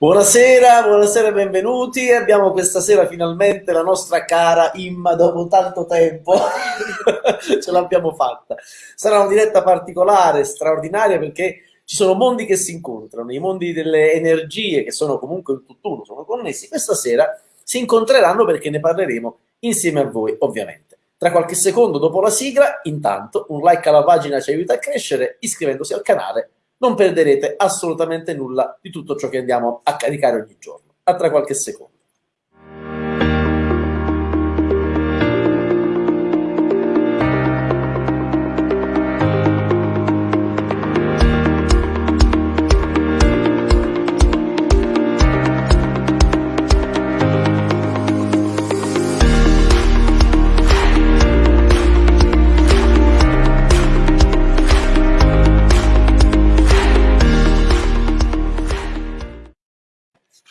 Buonasera, buonasera e benvenuti. Abbiamo questa sera finalmente la nostra cara Imma dopo tanto tempo. Ce l'abbiamo fatta. Sarà una diretta particolare, straordinaria perché ci sono mondi che si incontrano, i mondi delle energie che sono comunque un tutt'uno, sono connessi. Questa sera si incontreranno perché ne parleremo insieme a voi, ovviamente. Tra qualche secondo dopo la sigla, intanto un like alla pagina ci aiuta a crescere, iscrivendosi al canale non perderete assolutamente nulla di tutto ciò che andiamo a caricare ogni giorno. A tra qualche secondo.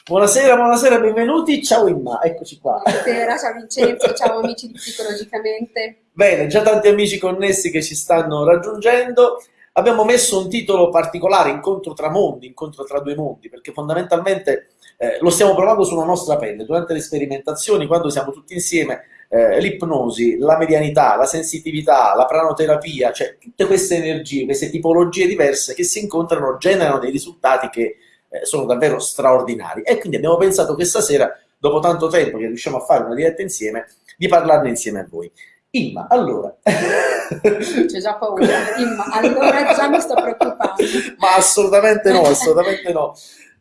Buonasera, buonasera, benvenuti. Ciao Imma, eccoci qua. Buonasera, ciao Vincenzo, ciao amici di Psicologicamente. Bene, già tanti amici connessi che ci stanno raggiungendo. Abbiamo messo un titolo particolare, incontro tra mondi, incontro tra due mondi, perché fondamentalmente eh, lo stiamo provando sulla nostra pelle. Durante le sperimentazioni, quando siamo tutti insieme, eh, l'ipnosi, la medianità, la sensitività, la pranoterapia, cioè tutte queste energie, queste tipologie diverse che si incontrano generano dei risultati che eh, sono davvero straordinari. E quindi abbiamo pensato questa sera, dopo tanto tempo che riusciamo a fare una diretta insieme, di parlarne insieme a voi. Imma, allora... C'è già paura, Imma, allora già mi sto preoccupando. Ma assolutamente no, assolutamente no.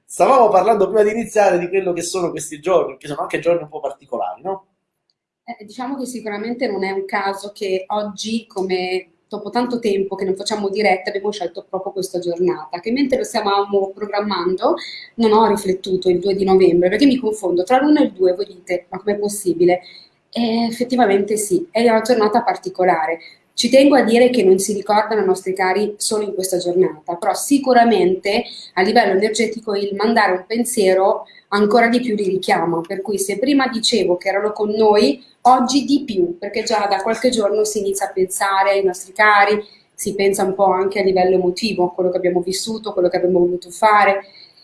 Stavamo parlando prima di iniziare di quello che sono questi giorni, che sono anche giorni un po' particolari, no? Eh, diciamo che sicuramente non è un caso che oggi, come dopo tanto tempo che non facciamo dirette, abbiamo scelto proprio questa giornata, che mentre lo stavamo programmando non ho riflettuto il 2 di novembre, perché mi confondo tra l'1 e il 2, voi dite, ma com'è possibile? E effettivamente sì, è una giornata particolare. Ci tengo a dire che non si ricordano i nostri cari solo in questa giornata, però sicuramente a livello energetico il mandare un pensiero ancora di più li richiama, per cui se prima dicevo che erano con noi, oggi di più, perché già da qualche giorno si inizia a pensare ai nostri cari, si pensa un po' anche a livello emotivo, quello che abbiamo vissuto, quello che abbiamo voluto fare,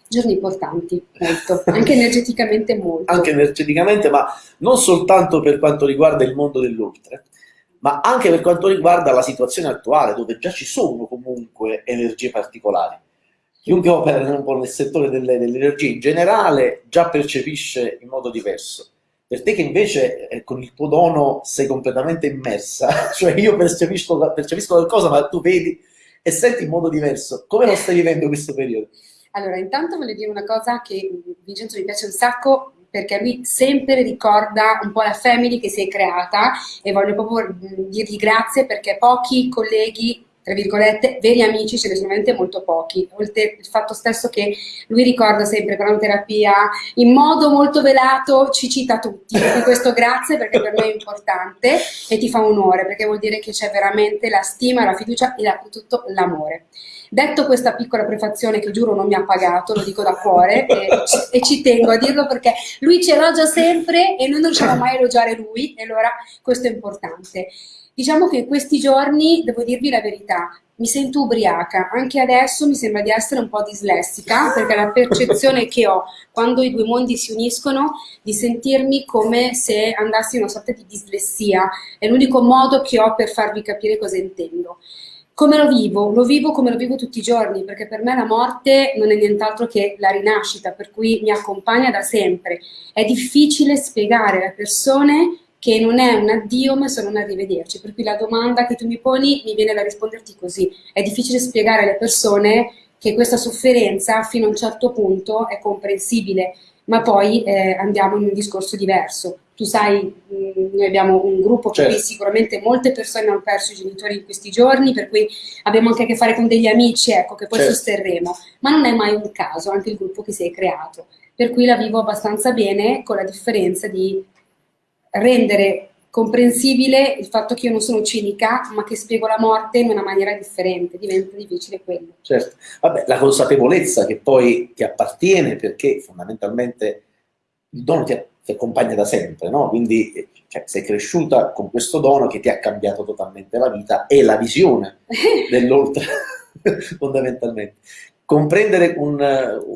giorni importanti, molto, anche energeticamente molto. Anche energeticamente, ma non soltanto per quanto riguarda il mondo dell'oltre, ma anche per quanto riguarda la situazione attuale, dove già ci sono comunque energie particolari chiunque opera un po' nel settore delle, dell'energia in generale già percepisce in modo diverso. Per te che invece eh, con il tuo dono sei completamente immersa, cioè io percepisco, percepisco qualcosa ma tu vedi e senti in modo diverso. Come lo stai vivendo questo periodo? Allora, intanto voglio dire una cosa che Vincenzo mi piace un sacco perché lui sempre ricorda un po' la family che si è creata e voglio proprio dirgli grazie perché pochi colleghi tra virgolette, veri amici ce ne sono veramente molto pochi, oltre il fatto stesso che lui ricorda sempre per una terapia in modo molto velato, ci cita tutti, di questo grazie perché per noi è importante e ti fa onore perché vuol dire che c'è veramente la stima, la fiducia e soprattutto l'amore. Detto questa piccola prefazione che giuro non mi ha pagato, lo dico da cuore e, e ci tengo a dirlo perché lui ci elogia sempre e noi non riusciamo mai a elogiare lui e allora questo è importante. Diciamo che in questi giorni, devo dirvi la verità, mi sento ubriaca, anche adesso mi sembra di essere un po' dislessica, perché la percezione che ho quando i due mondi si uniscono di sentirmi come se andassi in una sorta di dislessia, è l'unico modo che ho per farvi capire cosa intendo. Come lo vivo? Lo vivo come lo vivo tutti i giorni, perché per me la morte non è nient'altro che la rinascita, per cui mi accompagna da sempre. È difficile spiegare alle persone che non è un addio ma solo un arrivederci, per cui la domanda che tu mi poni mi viene da risponderti così. È difficile spiegare alle persone che questa sofferenza fino a un certo punto è comprensibile, ma poi eh, andiamo in un discorso diverso. Tu sai, mm, noi abbiamo un gruppo certo. per cui sicuramente molte persone hanno perso i genitori in questi giorni, per cui abbiamo anche a che fare con degli amici, ecco, che poi certo. sosterremo, ma non è mai un caso anche il gruppo che si è creato. Per cui la vivo abbastanza bene, con la differenza di rendere comprensibile il fatto che io non sono cinica, ma che spiego la morte in una maniera differente, diventa difficile quello. Certo, vabbè, la consapevolezza che poi ti appartiene perché fondamentalmente il dono ti, ti accompagna da sempre, no? Quindi cioè, sei cresciuta con questo dono che ti ha cambiato totalmente la vita e la visione dell'oltre, fondamentalmente. comprendere un,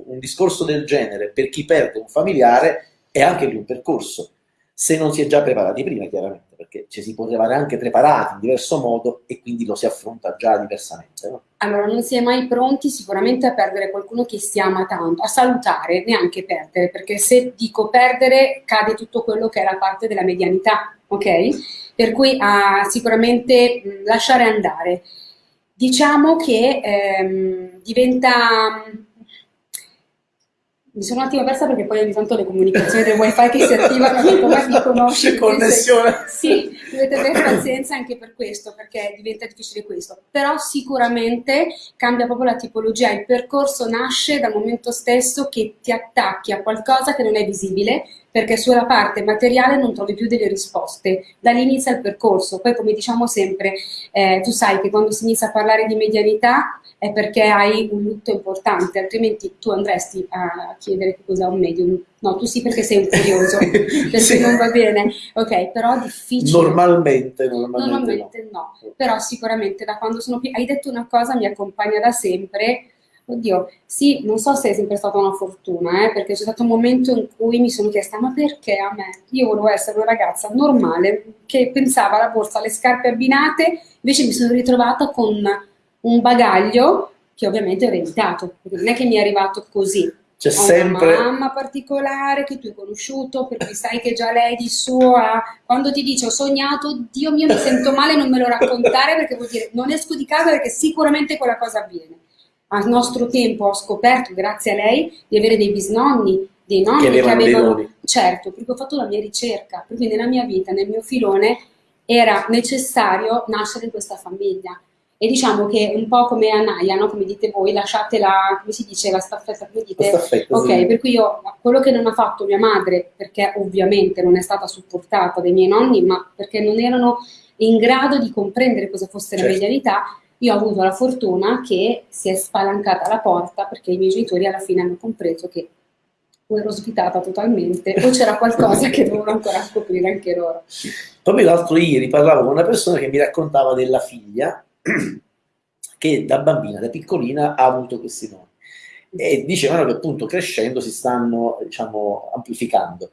un discorso del genere per chi perde un familiare è anche lì un percorso se non si è già preparati prima, chiaramente, perché ci si può arrivare anche preparati in diverso modo e quindi lo si affronta già diversamente. No? Allora, non si è mai pronti sicuramente a perdere qualcuno che si ama tanto, a salutare, neanche perdere, perché se dico perdere cade tutto quello che è la parte della medianità, ok? Per cui a sicuramente mh, lasciare andare. Diciamo che ehm, diventa mi sono un attimo persa perché poi ogni tanto le comunicazioni del wifi che si attivano come mi conosci. Connessione. Sì, dovete avere pazienza anche per questo, perché diventa difficile questo. Però sicuramente cambia proprio la tipologia, il percorso nasce dal momento stesso che ti attacchi a qualcosa che non è visibile, perché sulla parte materiale non trovi più delle risposte. Da lì inizia il percorso. Poi, come diciamo sempre, eh, tu sai che quando si inizia a parlare di medianità è perché hai un lutto importante, altrimenti tu andresti a chiedere che cos'è un medium. No, tu sì perché sei un curioso, perché sì. non va bene. Ok, però è difficile. Normalmente, normalmente, normalmente no. no. Però sicuramente da quando sono più... Hai detto una cosa, mi accompagna da sempre, Oddio, sì, non so se è sempre stata una fortuna, eh, perché c'è stato un momento in cui mi sono chiesta, ma perché a me? Io volevo essere una ragazza normale, che pensava alla borsa, alle scarpe abbinate, invece mi sono ritrovata con un bagaglio che ovviamente ho ereditato, non è che mi è arrivato così. C'è sempre... una mamma particolare che tu hai conosciuto, per cui sai che già lei di suo ha... Quando ti dice ho sognato, Dio mio mi sento male, non me lo raccontare perché vuol dire non esco di casa perché sicuramente quella cosa avviene al nostro tempo ho scoperto, grazie a lei, di avere dei bisnonni, dei nonni che, che avevano... Certo, perché ho fatto la mia ricerca, perché nella mia vita, nel mio filone, era necessario nascere in questa famiglia. E diciamo che un po' come a Naia, no? come dite voi, lasciate la, come si dice, la staffetta, come dite? La staffetta, ok, sì. per cui io, quello che non ha fatto mia madre, perché ovviamente non è stata supportata dai miei nonni, ma perché non erano in grado di comprendere cosa fosse certo. la medianità, io ho avuto la fortuna che si è spalancata la porta perché i miei genitori alla fine hanno compreso che o ero ospitata totalmente o c'era qualcosa che dovevano ancora scoprire anche loro. Proprio l'altro ieri parlavo con una persona che mi raccontava della figlia che da bambina, da piccolina, ha avuto questi nonni e dicevano che appunto crescendo si stanno diciamo amplificando.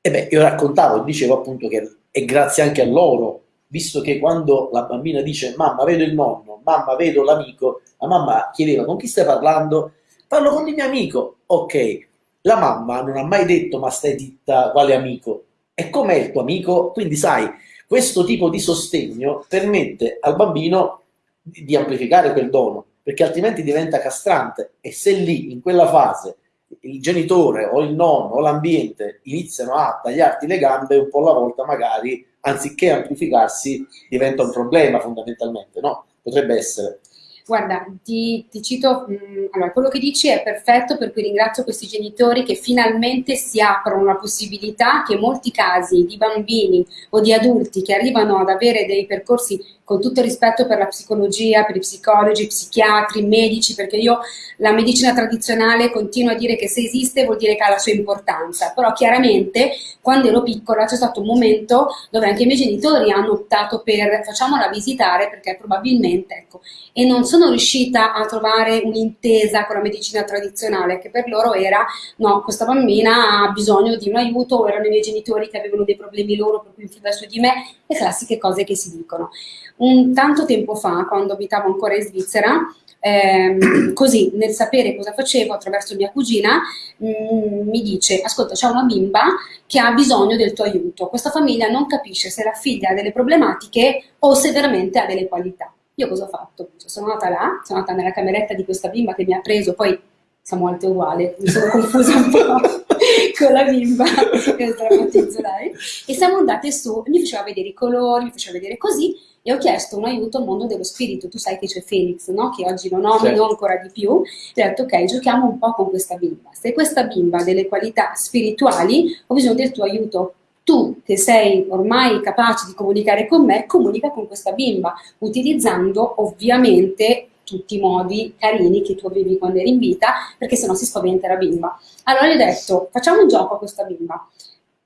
E beh, io raccontavo dicevo appunto che è grazie anche a loro visto che quando la bambina dice mamma vedo il nonno, mamma vedo l'amico, la mamma chiedeva con chi stai parlando? Parlo con il mio amico. Ok, la mamma non ha mai detto ma stai zitta quale amico? E com'è il tuo amico? Quindi sai, questo tipo di sostegno permette al bambino di, amplificare quel dono, perché altrimenti diventa castrante e se lì, in quella fase, il genitore o il nonno o l'ambiente iniziano a tagliarti le gambe un po' alla volta magari anziché amplificarsi diventa un problema fondamentalmente, no? Potrebbe essere. Guarda, ti, ti cito, mh, mm, allora, quello che dici è perfetto, per cui ringrazio questi genitori che finalmente si aprono la possibilità che molti casi di bambini o di adulti che arrivano ad avere dei percorsi con tutto il rispetto per la psicologia, per i psicologi, psichiatri, medici, perché io la medicina tradizionale continuo a dire che se esiste vuol dire che ha la sua importanza, però chiaramente quando ero piccola c'è stato un momento dove anche i miei genitori hanno optato per facciamola visitare perché probabilmente, ecco, e non sono riuscita a trovare un'intesa con la medicina tradizionale, che per loro era no, questa bambina ha bisogno di un aiuto, o erano i miei genitori che avevano dei problemi loro per cui influire su di me, le classiche cose che si dicono. Un tanto tempo fa, quando abitavo ancora in Svizzera, ehm, così nel sapere cosa facevo attraverso mia cugina, mh, mm, mi dice, ascolta c'è una bimba che ha bisogno del tuo aiuto, questa famiglia non capisce se la figlia ha delle problematiche o se veramente ha delle qualità. Io cosa ho fatto? Cioè, sono andata là, sono andata nella cameretta di questa bimba che mi ha preso, poi siamo alte uguali, mi sono confusa un po' con la bimba, che lei, e siamo andate su, mi faceva vedere i colori, mi faceva vedere così, e ho chiesto un aiuto al mondo dello spirito. Tu sai che c'è Felix, no? che oggi lo nomino certo. ancora di più. E ho detto, ok, giochiamo un po' con questa bimba. Se questa bimba ha delle qualità spirituali, ho bisogno del tuo aiuto. Tu, che sei ormai capace di comunicare con me, comunica con questa bimba, utilizzando ovviamente tutti i modi carini che tu avevi quando eri in vita, perché sennò si spaventa la bimba. Allora gli ho detto, facciamo un gioco a questa bimba.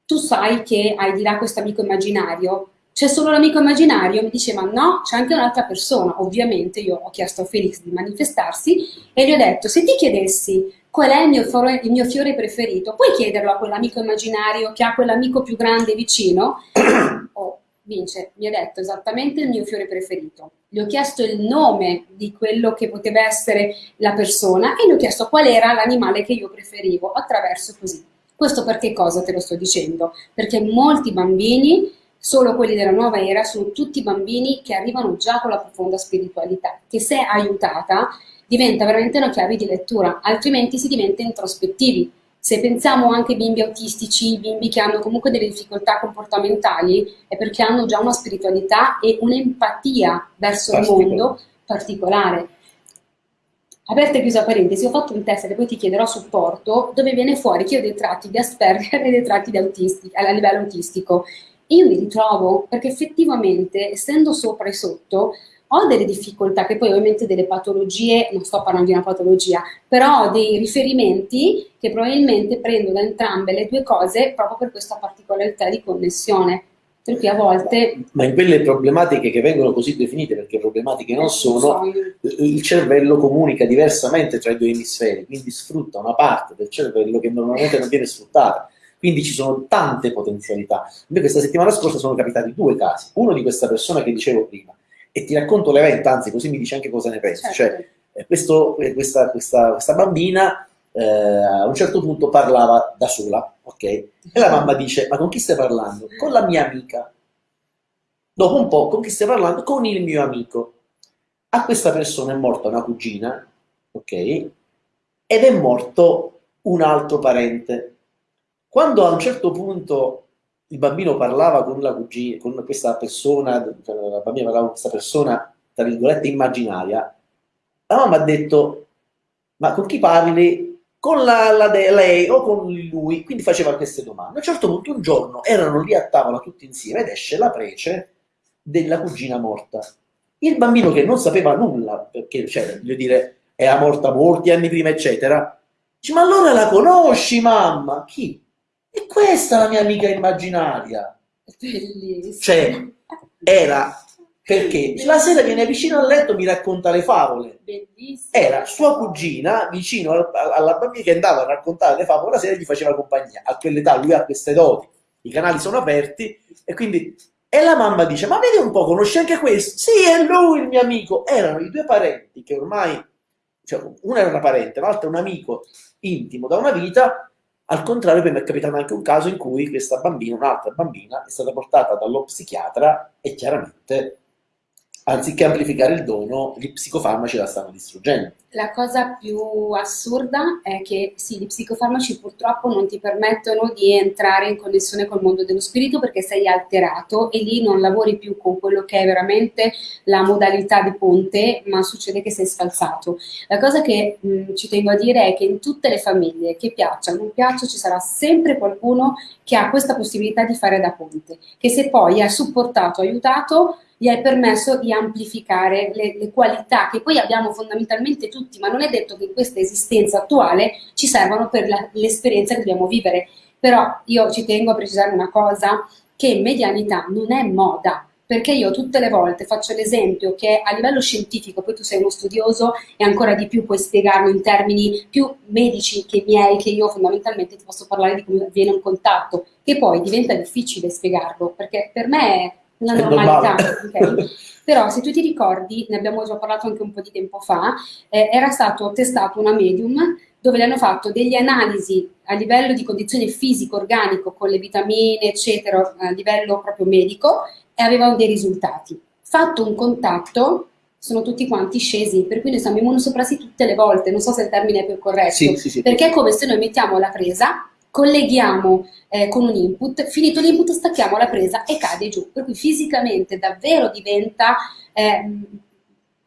Tu sai che hai di là questo amico immaginario, c'è solo l'amico immaginario? Mi dice, ma no, c'è anche un'altra persona. Ovviamente io ho chiesto a Felix di manifestarsi e gli ho detto, se ti chiedessi qual è il mio, fiore, il mio fiore preferito, puoi chiederlo a quell'amico immaginario che ha quell'amico più grande vicino? Oh, Vince mi ha detto esattamente il mio fiore preferito. Gli ho chiesto il nome di quello che poteva essere la persona e gli ho chiesto qual era l'animale che io preferivo attraverso così. Questo perché cosa te lo sto dicendo? Perché molti bambini solo quelli della nuova era sono tutti bambini che arrivano già con la profonda spiritualità, che se aiutata diventa veramente una chiave di lettura, altrimenti si diventa introspettivi. Se pensiamo anche ai bimbi autistici, bimbi che hanno comunque delle difficoltà comportamentali, è perché hanno già una spiritualità e un'empatia verso il mondo particolare. Aperta e chiusa parentesi, ho fatto un test che poi ti chiederò supporto, dove viene fuori che ho dei tratti di Asperger e dei tratti di autistico, a livello autistico io mi ritrovo perché effettivamente, essendo sopra e sotto, ho delle difficoltà, che poi ovviamente delle patologie, non sto parlando di una patologia, però ho dei riferimenti che probabilmente prendo da entrambe le due cose proprio per questa particolarità di connessione. Per cui a volte... Ma in quelle problematiche che vengono così definite, perché problematiche non sono, il cervello comunica diversamente tra i due emisferi, quindi sfrutta una parte del cervello che normalmente non viene sfruttata. Quindi ci sono tante potenzialità. Io questa settimana scorsa sono capitati due casi. Uno di questa persona che dicevo prima, e ti racconto l'evento, anzi così mi dici anche cosa ne pensi. Certo. Cioè, eh, questo, eh, questa, questa, questa, bambina eh, a un certo punto parlava da sola, ok? E la mamma dice, ma con chi stai parlando? Con la mia amica. Dopo un po', con chi stai parlando? Con il mio amico. A questa persona è morta una cugina, ok? Ed è morto un altro parente. Quando a un certo punto il bambino parlava con la cugina, con questa persona, cioè la bambina parlava con questa persona, tra virgolette, immaginaria, la mamma ha detto, ma con chi parli? Con la, la lei o con lui? Quindi faceva queste domande. A un certo punto un giorno erano lì a tavola tutti insieme ed esce la prece della cugina morta. Il bambino che non sapeva nulla, perché, cioè, voglio dire, era morta molti anni prima, eccetera, dice, ma allora la conosci, mamma? Chi? E questa è la mia amica immaginaria. Bellissimo. Cioè, era perché la sera viene vicino al letto e mi racconta le favole. Bellissimo. Era sua cugina vicino alla bambina che andava a raccontare le favole la sera e gli faceva compagnia. A quell'età lui ha queste doti, i canali sono aperti e quindi... E la mamma dice, ma vedi un po', conosci anche questo? Sì, è lui il mio amico. Erano i due parenti che ormai, cioè, uno era una parente, l'altro un amico intimo da una vita, al contrario, poi mi è capitato anche un caso in cui questa bambina, un'altra bambina, è stata portata dallo psichiatra e chiaramente anziché amplificare il dono, gli psicofarmaci la stanno distruggendo. La cosa più assurda è che sì, gli psicofarmaci purtroppo non ti permettono di entrare in connessione col mondo dello spirito perché sei alterato e lì non lavori più con quello che è veramente la modalità di ponte, ma succede che sei scalzato. La cosa che mh, ci tengo a dire è che in tutte le famiglie, che piaccia o non piaccia, ci sarà sempre qualcuno che ha questa possibilità di fare da ponte, che se poi è supportato, aiutato, gli hai permesso di amplificare le, le, qualità che poi abbiamo fondamentalmente tutti, ma non è detto che in questa esistenza attuale ci servano per l'esperienza che dobbiamo vivere. Però io ci tengo a precisare una cosa, che medianità non è moda, perché io tutte le volte faccio l'esempio che a livello scientifico, poi tu sei uno studioso e ancora di più puoi spiegarlo in termini più medici che miei, che io fondamentalmente ti posso parlare di come avviene un contatto, che poi diventa difficile spiegarlo, perché per me la normalità, okay? Però se tu ti ricordi, ne abbiamo già parlato anche un po' di tempo fa, eh, era stato testato una medium dove le hanno fatto delle analisi a livello di condizione fisico-organico con le vitamine, eccetera, a livello proprio medico e avevano dei risultati. Fatto un contatto, sono tutti quanti scesi, per cui noi siamo immunosoppressi tutte le volte, non so se il termine è più corretto, sì, sì, sì. perché è come se noi mettiamo la presa, colleghiamo eh, con un input, finito l'input stacchiamo la presa e cade giù, per cui fisicamente davvero diventa, eh,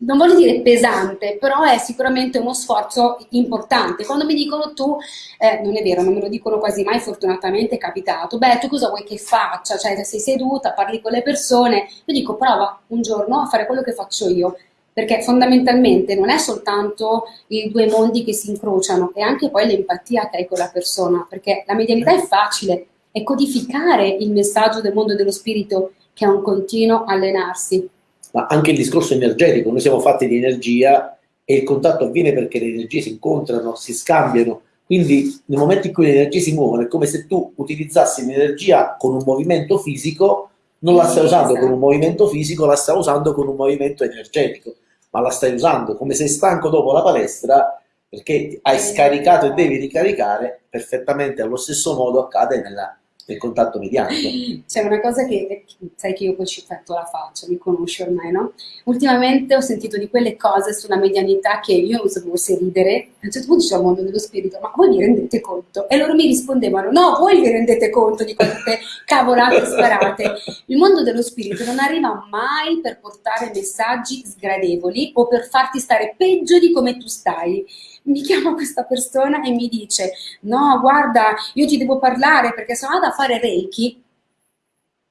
non voglio dire pesante, però è sicuramente uno sforzo importante. Quando mi dicono tu, eh, non è vero, non me lo dicono quasi mai, fortunatamente è capitato, beh tu cosa vuoi che faccia? Cioè sei seduta, parli con le persone, io dico prova un giorno a fare quello che faccio io, perché fondamentalmente non è soltanto i due mondi che si incrociano, è anche poi l'empatia che hai con la persona, perché la medianità è facile, è codificare il messaggio del mondo dello spirito che è un continuo allenarsi. Ma anche il discorso energetico, noi siamo fatti di energia e il contatto avviene perché le energie si incontrano, si scambiano, quindi nel momento in cui le energie si muovono è come se tu utilizzassi l'energia con un movimento fisico, non la stai usando con un movimento fisico, la stai usando con un movimento energetico, ma la stai usando come sei stanco dopo la palestra perché hai scaricato e devi ricaricare perfettamente allo stesso modo accade nella del contatto mediatico. C'è una cosa che, sai che io poi ci fatto la faccia, mi conosci ormai, no? Ultimamente ho sentito di quelle cose sulla medianità che io non sapevo se ridere, a un certo punto c'è il mondo dello spirito, ma voi vi rendete conto? E loro mi rispondevano, no, voi vi rendete conto di queste cavolate sparate. Il mondo dello spirito non arriva mai per portare messaggi sgradevoli o per farti stare peggio di come tu stai mi chiama questa persona e mi dice no guarda io ti devo parlare perché sono andata a fare Reiki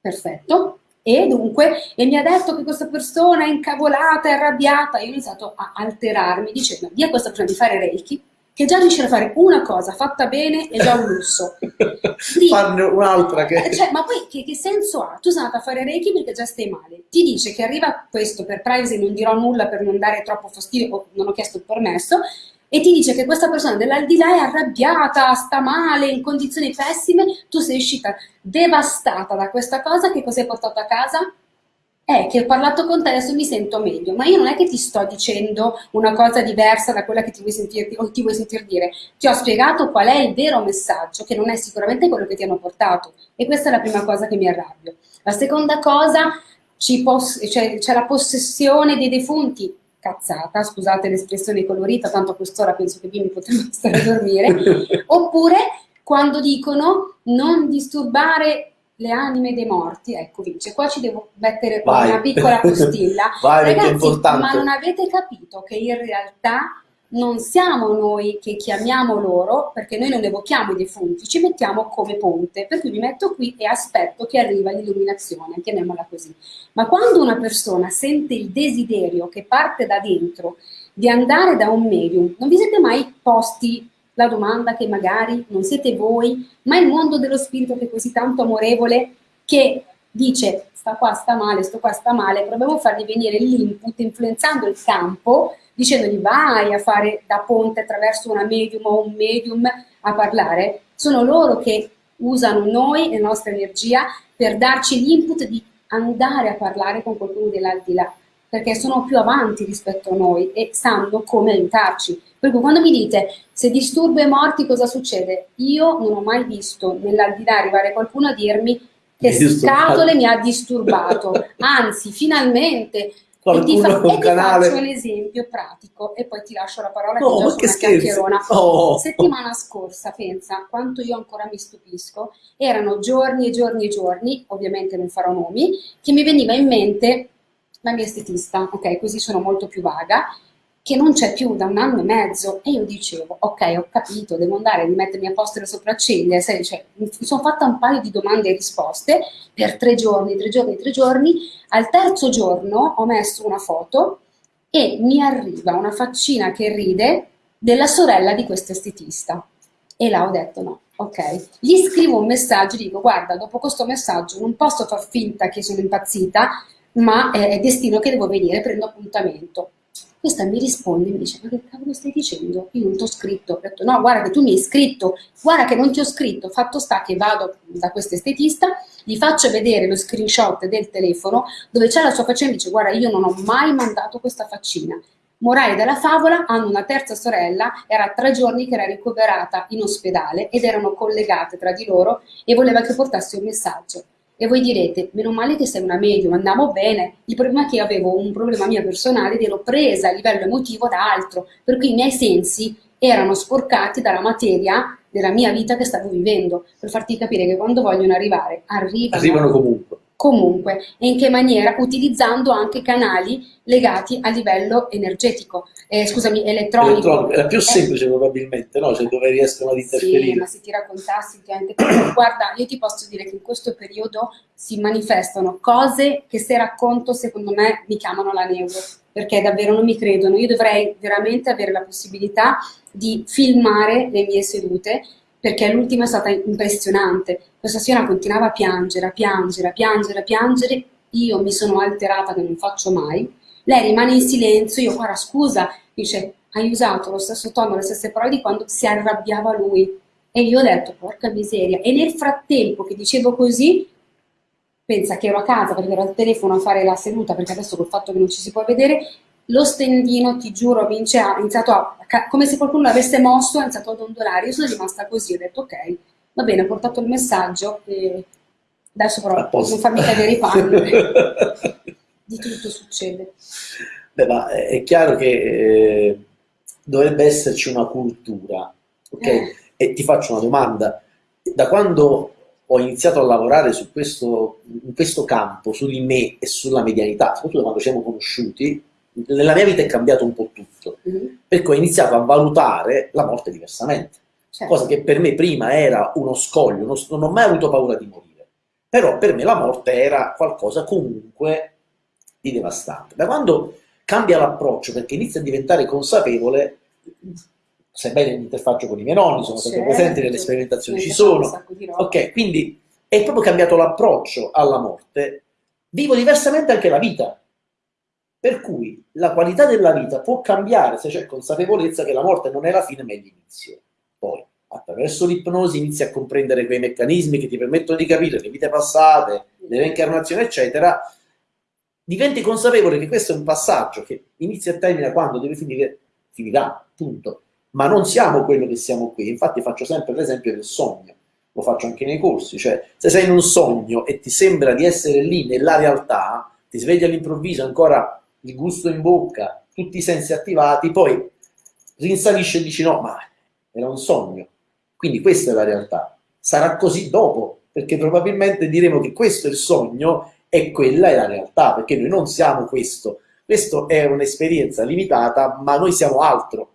perfetto e dunque e mi ha detto che questa persona è incavolata, è arrabbiata io ho iniziato a alterarmi dicendo di a questa persona di fare Reiki che già riuscire a fare una cosa fatta bene è già un lusso. Farne un'altra che... Eh, cioè, ma poi che, che, senso ha? Tu sei andata a fare Reiki perché già stai male. Ti dice che arriva questo per privacy, non dirò nulla per non dare troppo fastidio, non ho chiesto il permesso, e ti dice che questa persona dell'aldilà è arrabbiata, sta male, in condizioni pessime, tu sei uscita devastata da questa cosa, che cosa hai portato a casa? È che ho parlato con te, adesso mi sento meglio, ma io non è che ti sto dicendo una cosa diversa da quella che ti vuoi sentire, o ti vuoi sentir dire. Ti ho spiegato qual è il vero messaggio, che non è sicuramente quello che ti hanno portato. E questa è la prima cosa che mi arrabbio. La seconda cosa, c'è cioè, la possessione dei defunti cazzata, scusate l'espressione colorita, tanto a quest'ora penso che io mi potremmo stare a dormire, oppure quando dicono non disturbare le anime dei morti, ecco Vince, qua ci devo mettere una piccola postilla, Vai, ragazzi, ma non avete capito che in realtà non siamo noi che chiamiamo loro, perché noi non evochiamo i defunti, ci mettiamo come ponte, per cui mi metto qui e aspetto che arriva l'illuminazione, chiamiamola così. Ma quando una persona sente il desiderio che parte da dentro di andare da un medium, non vi siete mai posti la domanda che magari non siete voi, ma il mondo dello spirito che è così tanto amorevole, che dice sta qua sta male, sto qua sta male, proviamo a fargli venire l'input influenzando il campo dicendogli vai a fare da ponte attraverso una medium o un medium a parlare, sono loro che usano noi e la nostra energia per darci l'input di andare a parlare con qualcuno dell'aldilà, perché sono più avanti rispetto a noi e sanno come aiutarci. Per cui quando mi dite se disturbo i morti cosa succede? Io non ho mai visto nell'aldilà arrivare qualcuno a dirmi che scatole mi ha disturbato, anzi finalmente qualcuno e ti, fa, e canale. faccio un esempio pratico e poi ti lascio la parola no, che una chiacchierona. Oh. Settimana scorsa, pensa, quanto io ancora mi stupisco, erano giorni e giorni e giorni, ovviamente non farò nomi, che mi veniva in mente la mia estetista, ok, così sono molto più vaga, che non c'è più da un anno e mezzo. E io dicevo ok ho capito devo andare a rimettermi a posto le sopracciglia sai, cioè, mi sono fatta un paio di domande e risposte per tre giorni tre giorni tre giorni. Al terzo giorno ho messo una foto e mi arriva una faccina che ride della sorella di questo estetista. E là ho detto no ok. Gli scrivo un messaggio dico guarda dopo questo messaggio non posso far finta che sono impazzita ma è destino che devo venire prendo appuntamento questa mi risponde e mi dice, ma che cavolo stai dicendo? Io non ti ho scritto. Ho detto, no, guarda che tu mi hai scritto, guarda che non ti ho scritto. Fatto sta che vado da questo estetista, gli faccio vedere lo screenshot del telefono dove c'è la sua faccina e dice, guarda, io non ho mai mandato questa faccina. Morale della favola, hanno una terza sorella, era tre giorni che era ricoverata in ospedale ed erano collegate tra di loro e voleva che portassi un messaggio. E voi direte, meno male che sei una medium, andiamo bene. Il problema è che avevo un problema mio personale ed ero presa a livello emotivo da altro, per cui i miei sensi erano sporcati dalla materia della mia vita che stavo vivendo, per farti capire che quando vogliono arrivare, arrivano. Arrivano comunque comunque e in che maniera? Utilizzando anche canali legati a livello energetico, eh, scusami, elettronico. elettronico. È più eh. semplice eh. probabilmente, no? Cioè dove riescono ad interferire. Sì, ma se ti raccontassi, guarda, io ti posso dire che in questo periodo si manifestano cose che se racconto secondo me mi chiamano la neuro, perché davvero non mi credono. Io dovrei veramente avere la possibilità di filmare le mie sedute perché l'ultima è stata impressionante. Questa signora continuava a piangere, a piangere, a piangere, a piangere io mi sono alterata che non faccio mai, lei rimane in silenzio, io guarda scusa, dice hai usato lo stesso tono, le stesse parole di quando si arrabbiava lui. E io ho detto, porca miseria. E nel frattempo che dicevo così, pensa che ero a casa perché ero al telefono a fare la seduta, perché adesso col fatto che non ci si può vedere, lo stendino, ti giuro, Vince, ha iniziato a, come se qualcuno l'avesse mosso, ha iniziato ad ondolare. Io sono rimasta così, ho detto ok, va bene, ho portato il messaggio e adesso però non farmi cadere i panni. di tutto succede. Beh, ma è chiaro che eh, dovrebbe esserci una cultura, ok? Eh. E ti faccio una domanda. Da quando ho iniziato a lavorare su questo, in questo campo, su di me e sulla medianità, soprattutto quando ci siamo conosciuti, nella mia vita è cambiato un po' tutto, mm-hmm. perché ho iniziato a valutare la morte diversamente, certo. cosa che per me prima era uno scoglio, non, non ho mai avuto paura di morire, però per me la morte era qualcosa comunque di devastante. Da quando cambia l'approccio, perché inizia a diventare consapevole, sebbene l'interfaccio con i miei nonni, sono sempre certo. presenti nelle sperimentazioni, ci sono, ok, quindi è proprio cambiato l'approccio alla morte, vivo diversamente anche la vita, per cui la qualità della vita può cambiare se c'è consapevolezza che la morte non è la fine ma è l'inizio. Poi, attraverso l'ipnosi inizi a comprendere quei meccanismi che ti permettono di capire le vite passate, le reincarnazioni, eccetera, diventi consapevole che questo è un passaggio che inizia e termina quando deve finire, finirà, punto. Ma non siamo quello che siamo qui. Infatti faccio sempre l'esempio del sogno, lo faccio anche nei corsi, cioè se sei in un sogno e ti sembra di essere lì nella realtà, ti svegli all'improvviso ancora il gusto in bocca, tutti i sensi attivati, poi rinsalisce e dici no, ma era un sogno. Quindi questa è la realtà. Sarà così dopo, perché probabilmente diremo che questo è il sogno e quella è la realtà, perché noi non siamo questo. Questo è un'esperienza limitata, ma noi siamo altro.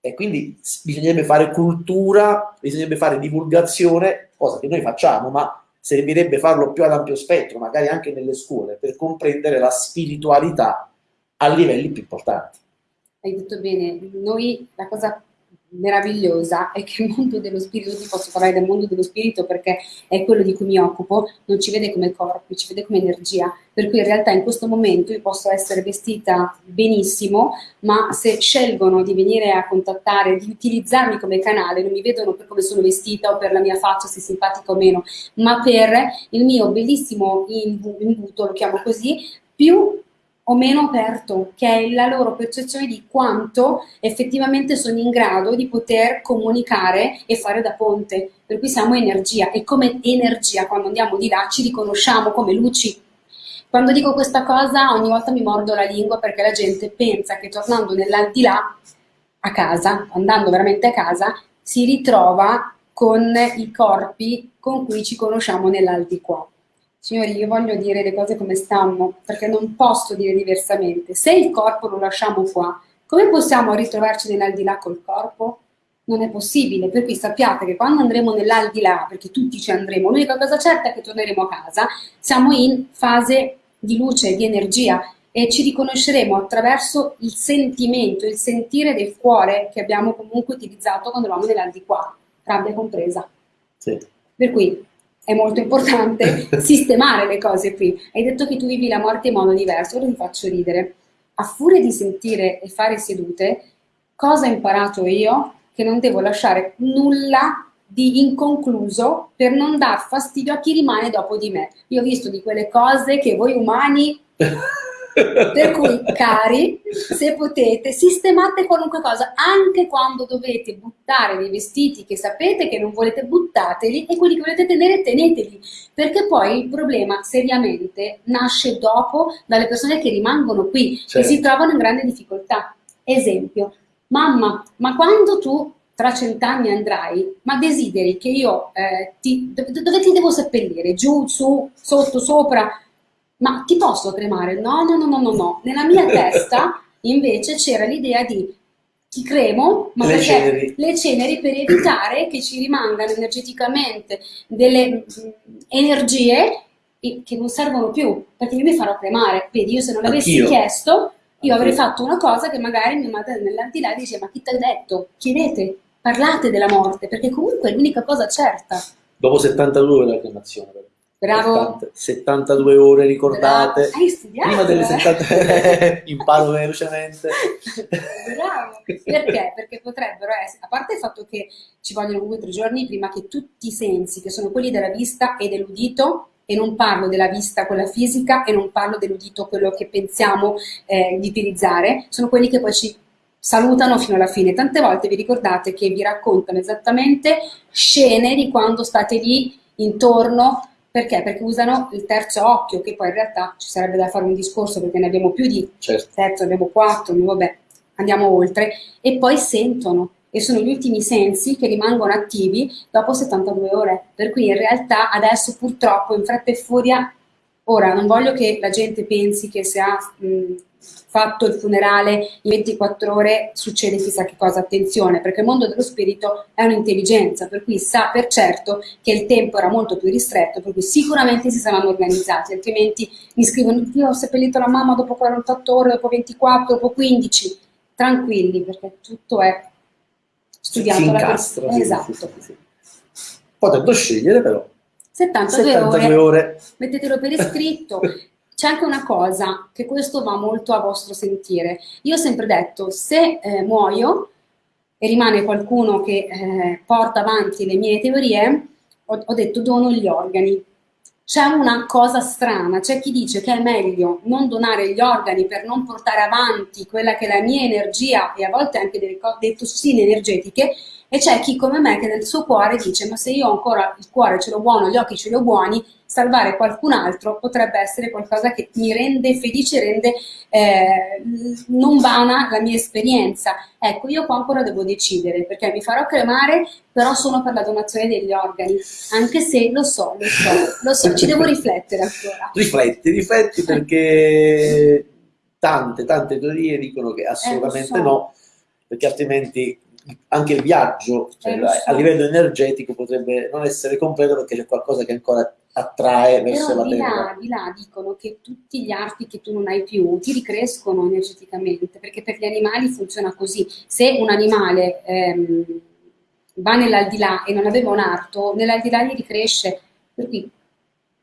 E quindi bisognerebbe fare cultura, bisognerebbe fare divulgazione, cosa che noi facciamo, ma servirebbe farlo più ad ampio spettro, magari anche nelle scuole, per comprendere la spiritualità a livelli più importanti. Hai detto bene, noi la cosa meravigliosa è che il mondo dello spirito, ti posso parlare del mondo dello spirito perché è quello di cui mi occupo, non ci vede come corpo, ci vede come energia, per cui in realtà in questo momento io posso essere vestita benissimo, ma se scelgono di venire a contattare, di utilizzarmi come canale, non mi vedono per come sono vestita o per la mia faccia, se simpatica o meno, ma per il mio bellissimo imbuto, lo chiamo così, più o meno aperto, che è la loro percezione di quanto effettivamente sono in grado di poter comunicare e fare da ponte. Per cui siamo energia e come energia quando andiamo di là ci riconosciamo come luci. Quando dico questa cosa ogni volta mi mordo la lingua perché la gente pensa che tornando nell'aldilà a casa, andando veramente a casa, si ritrova con i corpi con cui ci conosciamo nell'aldiquà. Signori, io voglio dire le cose come stanno, perché non posso dire diversamente. Se il corpo lo lasciamo qua, come possiamo ritrovarci nell'aldilà col corpo? Non è possibile, per cui sappiate che quando andremo nell'aldilà, perché tutti ci andremo, l'unica cosa certa è che torneremo a casa, siamo in fase di luce, di energia e ci riconosceremo attraverso il sentimento, il sentire del cuore che abbiamo comunque utilizzato quando eravamo nell'aldilà, rabbia compresa. Sì. Per cui è molto importante sistemare le cose qui. Hai detto che tu vivi la morte in modo diverso, ora ti faccio ridere. A furia di sentire e fare sedute, cosa ho imparato io? Che non devo lasciare nulla di inconcluso per non dar fastidio a chi rimane dopo di me. Io ho visto di quelle cose che voi umani Per cui, cari, se potete, sistemate qualunque cosa, anche quando dovete buttare dei vestiti che sapete che non volete, buttateli e quelli che volete tenere, teneteli, perché poi il problema seriamente nasce dopo dalle persone che rimangono qui certo. e si trovano in grande difficoltà. Esempio, mamma, ma quando tu tra cent'anni andrai, ma desideri che io eh, ti, dove ti devo seppellire? Giù, su, sotto, sopra? Ma ti posso cremare? No, no, no, no, no, no. Nella mia testa invece c'era l'idea di ti cremo, ma le ceneri. le ceneri per evitare che ci rimangano energeticamente delle mm, energie che non servono più, perché io mi farò cremare. Vedi, io se non l'avessi chiesto, io avrei fatto una cosa che magari mia madre nell'aldilà dice, ma chi ti ha detto? Chiedete, parlate della morte, perché comunque è l'unica cosa certa. Dopo 72 la cremazione. Bravo. 72 ore ricordate. Bravo. Hai studiato? Prima delle 70 imparo velocemente. Bravo. Perché? Perché potrebbero essere, a parte il fatto che ci vogliono comunque tre giorni prima che tutti i sensi, che sono quelli della vista e dell'udito, e non parlo della vista quella fisica e non parlo dell'udito quello che pensiamo eh, di utilizzare, sono quelli che poi ci salutano fino alla fine. Tante volte vi ricordate che vi raccontano esattamente scene di quando state lì intorno perché? Perché usano il terzo occhio, che poi in realtà ci sarebbe da fare un discorso perché ne abbiamo più di certo. terzo, abbiamo quattro, vabbè, andiamo oltre, e poi sentono, e sono gli ultimi sensi che rimangono attivi dopo 72 ore. Per cui in realtà adesso purtroppo in fretta e furia, ora non voglio che la gente pensi che se ha mh, fatto il funerale in 24 ore succede chissà che cosa, attenzione, perché il mondo dello spirito è un'intelligenza, per cui sa per certo che il tempo era molto più ristretto, per cui sicuramente si saranno organizzati, altrimenti mi scrivono, io ho seppellito la mamma dopo 48 ore, dopo 24, dopo 15, tranquilli, perché tutto è studiato. Si incastra. Sì, esatto. Sì, sì, Potendo scegliere però. 72, 72 ore, ore. mettetelo per iscritto. C'è anche una cosa, che questo va molto a vostro sentire. Io ho sempre detto, se eh, muoio e rimane qualcuno che eh, porta avanti le mie teorie, ho, ho detto dono gli organi. C'è una cosa strana, c'è chi dice che è meglio non donare gli organi per non portare avanti quella che è la mia energia e a volte anche delle, delle tossine energetiche, e c'è chi come me che nel suo cuore dice ma se io ancora il cuore ce l'ho buono, gli occhi ce li ho buoni, salvare qualcun altro potrebbe essere qualcosa che mi rende felice, rende eh, non vana la mia esperienza. Ecco, io qua ancora devo decidere perché mi farò cremare, però sono per la donazione degli organi, anche se lo so, lo so, lo so, ci devo riflettere ancora. Rifletti, rifletti perché tante, tante teorie dicono che assolutamente eh, so. no, perché altrimenti anche il viaggio cioè, Eh, so. a livello energetico potrebbe non essere completo perché c'è qualcosa che ancora attrae verso Però la di Terra. là, di là dicono che tutti gli arti che tu non hai più ti ricrescono energeticamente, perché per gli animali funziona così. Se un animale ehm, va nell'aldilà e non aveva un arto, nell'aldilà gli ricresce. Per cui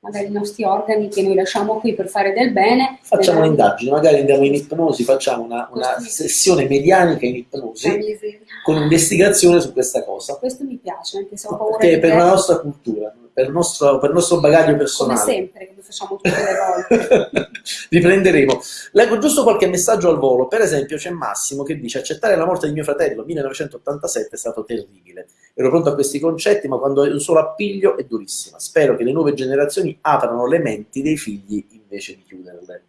magari i nostri organi che noi lasciamo qui per fare del bene... Facciamo un'indagine, magari andiamo in ipnosi, facciamo una, una sessione medianica in ipnosi con investigazione su questa cosa. Questo mi piace, anche se ho paura Perché di per te, la nostra cultura, per il nostro, per il nostro bagaglio come personale. sempre, come facciamo tutte le volte. Riprenderemo. Leggo giusto qualche messaggio al volo. Per esempio, c'è Massimo che dice: Accettare la morte di mio fratello 1987 è stato terribile. Ero pronto a questi concetti, ma quando hai un solo appiglio è durissima. Spero che le nuove generazioni aprano le menti dei figli invece di chiuderle.